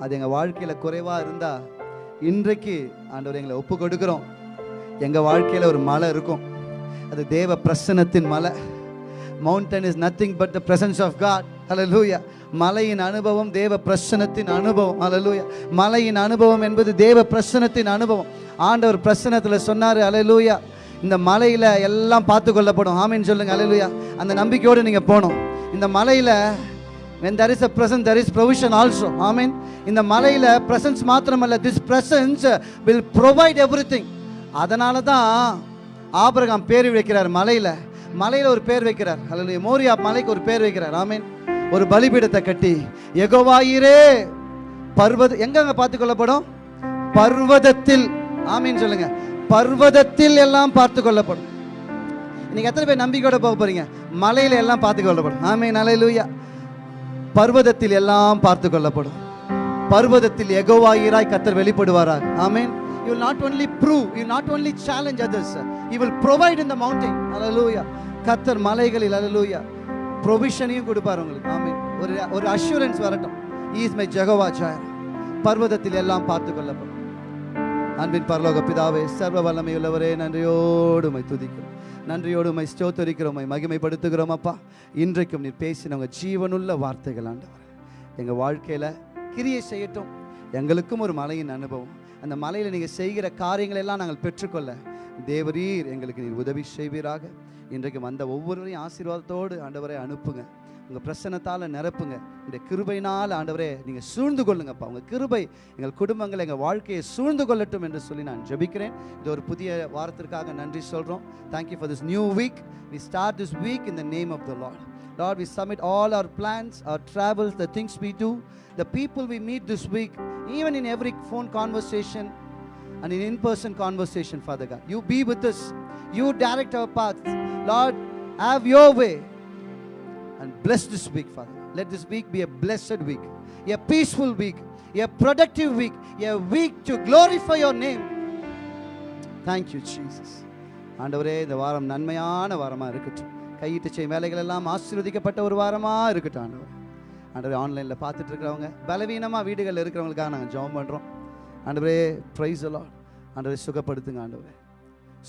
அது எங்கள் வாழ்க்கையில் குறைவாக இருந்தால் இன்றைக்கு ஆண்டவர் எங்களை ஒப்பு கொடுக்குறோம். எங்கள் வாழ்க்கையில் ஒரு மலை இருக்கும். அது தேவ பிரசன்னத்தின் மலை. Mountain is nothing but the presence of God அலலூயா மலையின் அனுபவம் தேவ பிரசன்னத்தின் அனுபவம். அலலூயா மலையின் அனுபவம் என்பது தேவ பிரசன்னத்தின் அனுபவம். ஆண்டவர் பிரசன்னத்தில் சொன்னார் அலலூயா இந்த மலையில் எல்லாம் பார்த்து கொள்ளப்படும். ஆமின்னு சொல்லுங்க அலலூயா அந்த நம்பிக்கையோடு நீங்கள் போகணும். இந்த மலையில் when there is a presence there is provision also. ஆமீன். இந்த மலையில் பிரசன்ஸ் மாத்திரமல்ல this presence will provide everything அதனால தான் ஆபரகம் பேர் வைக்கிறார் மலையில். மலையில் ஒரு பேர் வைக்கிறார். அல்லது மோரியா மலைக்கு ஒரு பேர் வைக்கிறார். ஆமீன். ஒரு பலிபீடத்தை கட்டி எகோவாயிரே பர்வத எங்கங்க பார்த்து கொள்ளப்படும்? பர்வதத்தில் ஆமீன் சொல்லுங்க. பர்வதத்தில் எல்லாம் பார்த்து கொள்ளப்படும். இன்னைக்கு எத்தனை பேர் நம்பிக்கையோட போக போறீங்க? மலையில எல்லாம் பார்த்து கொள்ளப்படும். ஆமீன் அலையிலூயா பர்வதத்தில் எல்லாம் பார்த்து கொள்ளப்படும். பர்வதத்தில் எகோவாயிராய் கத்தர் வெளிப்படுவாராக. ஆமீன். You will not only prove you will not only challenge others. You will provide in the mountain. hallelujah கத்தர் மலைகளில் hallelujah ப்ரொவிஷனையும் கொடுப்பார் உங்களுக்கு. ஆமே ஒரு ஒரு அஷூரன்ஸ் வரட்டும். இஸ் மை ஜெகவா ஜாயர் பர்வதத்தில் எல்லாம் பார்த்து கொள்ளப்படும். அன்பின் பரலோக பிதாவே சர்வ வல்லமையுள்ளவரே நன்றியோடு உமை துதிக்கிறோம். நன்றியோடு உமை ஸ்தோத்தரிக்கிறோம் மகிமைப்படுத்துகிறோம் அப்பா. இன்றைக்கும் நீர் பேசினவங்க ஜீவனுள்ள வார்த்தைகள் ஆண்டவர். எங்கள் வாழ்க்கையில் கிரியை செய்யட்டும். எங்களுக்கும் ஒரு மலையின் அனுபவம். அந்த மலையில் நீங்கள் செய்கிற காரியங்களை எல்லாம் நாங்கள் பெற்றுக்கொள்ள. தேவரீர் எங்களுக்கு நீர் உதவி செய்வீராக. இன்றைக்கு வந்த ஒவ்வொருவரையும் ஆசீர்வாதத்தோடு ஆண்டவரை அனுப்புங்க. உங்கள் பிரச்சனத்தால் நிரப்புங்க. இந்த கிருபையினால் ஆண்டவரே நீங்கள் சூழ்ந்து கொள்ளுங்கப்பா. உங்கள் கிருபை எங்கள் குடும்பங்கள் எங்கள் வாழ்க்கையை சூழ்ந்து கொள்ளட்டும் என்று சொல்லி நான் ஜெபிக்கிறேன். இது ஒரு புதிய வாரத்திற்காக நன்றி சொல்கிறோம் thank you for this new week we start this week in the name of the Lord Lord, we submit all our plans, our travels, the things we do, the people we meet this week, even in every phone conversation and an in person conversation, Father God. You be with us. You direct our paths. Lord, have your way and bless this week, Father. Let this week be a blessed week, a peaceful week, a productive week, a week to glorify your name. Thank you, Jesus. ஆண்டவரே இந்த வாரம் நன்மையான வாரமாக இருக்கட்டும் கையிட்டு செய்யும் வேலைகள் எல்லாம் ஆசீர்வதிக்கப்பட்ட ஒரு வாரமாக இருக்கட்டும் ஆண்டவர் ஆண்டவர் ஆன்லைனில் பார்த்துட்டு இருக்கிறவங்க பலவீனமாக வீடுகளில் இருக்கிறவங்களுக்காக நாங்கள் ஜெபம் பண்ணுறோம் ஆண்டவரே ப்ரைஸ் எல்லாம் ஆண்டவரை சுகப்படுத்துங்க ஆண்டவரே.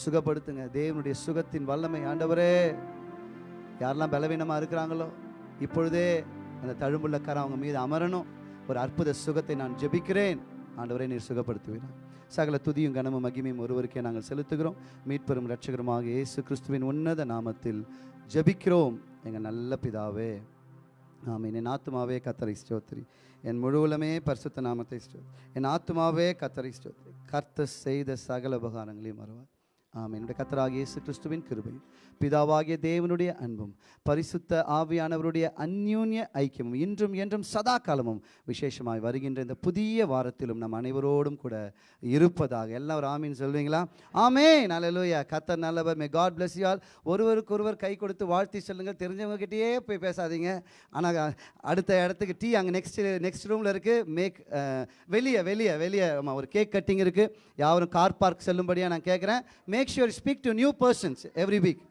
சுகப்படுத்துங்க. தேவனுடைய சுகத்தின் வல்லமை. ஆண்டவரே யாரெல்லாம் பலவீனமாக இருக்கிறாங்களோ இப்பொழுதே அந்த தழும்புள்ள அவங்க மீது அமரணும். ஒரு அற்புத சுகத்தை நான் ஜெபிக்கிறேன். ஆண்டவரே நீர் சுகப்படுத்துவீர்கள் சகல துதியும் கனமும் மகிமையும் ஒருவருக்கே நாங்கள் செலுத்துகிறோம். மீட்பெரும் இரட்சகருமாக இயேசு கிறிஸ்துவின் உன்னத நாமத்தில் ஜெபிக்கிறோம். எங்கள் நல்ல பிதாவே. ஆமீன். என் ஆத்துமாவே கத்தரை ஸ்தோத்திரி. என் முழுவலமே பரிசுத்த நாமத்தை ஸ்தோத்திரி என் ஆத்மாவே கத்தரை ஸ்தோத்திரி கர்த்த செய்த சகல உபகாரங்களையும் வருவார் ஆமாம் என்னுடைய கத்தராகிய இயேசு கிறிஸ்துவின் கிருபை பிதாவாகிய தேவனுடைய அன்பும் பரிசுத்த ஆவியானவருடைய அந்யூன்ய ஐக்கியமும் இன்றும் என்றும் சதா காலமும் விசேஷமாய் வருகின்ற இந்த புதிய வாரத்திலும் நம் அனைவரோடும் கூட இருப்பதாக. எல்லாம் ஒரு ஆமீன் சொல்வீங்களா? ஆமே நல்லலூயா கத்தர் நல்லவர். May God bless you all. ஒருவருக்கு ஒருவர் கை கொடுத்து வாழ்த்தி சொல்லுங்கள். தெரிஞ்சவங்க கிட்டேயே போய் பேசாதீங்க. ஆனால் அடுத்த இடத்துக்கு டீ அங்கே நெக்ஸ்ட் நெக்ஸ்ட் ரூமில் இருக்குது மேக் uh, வெளியே வெளியே வெளியே. ஆமாம் ஒரு கேக் கட்டிங் இருக்குது யாரும் கார் பார்க் செல்லும்படியாக நான் கேட்குறேன் make sure speak to new persons every week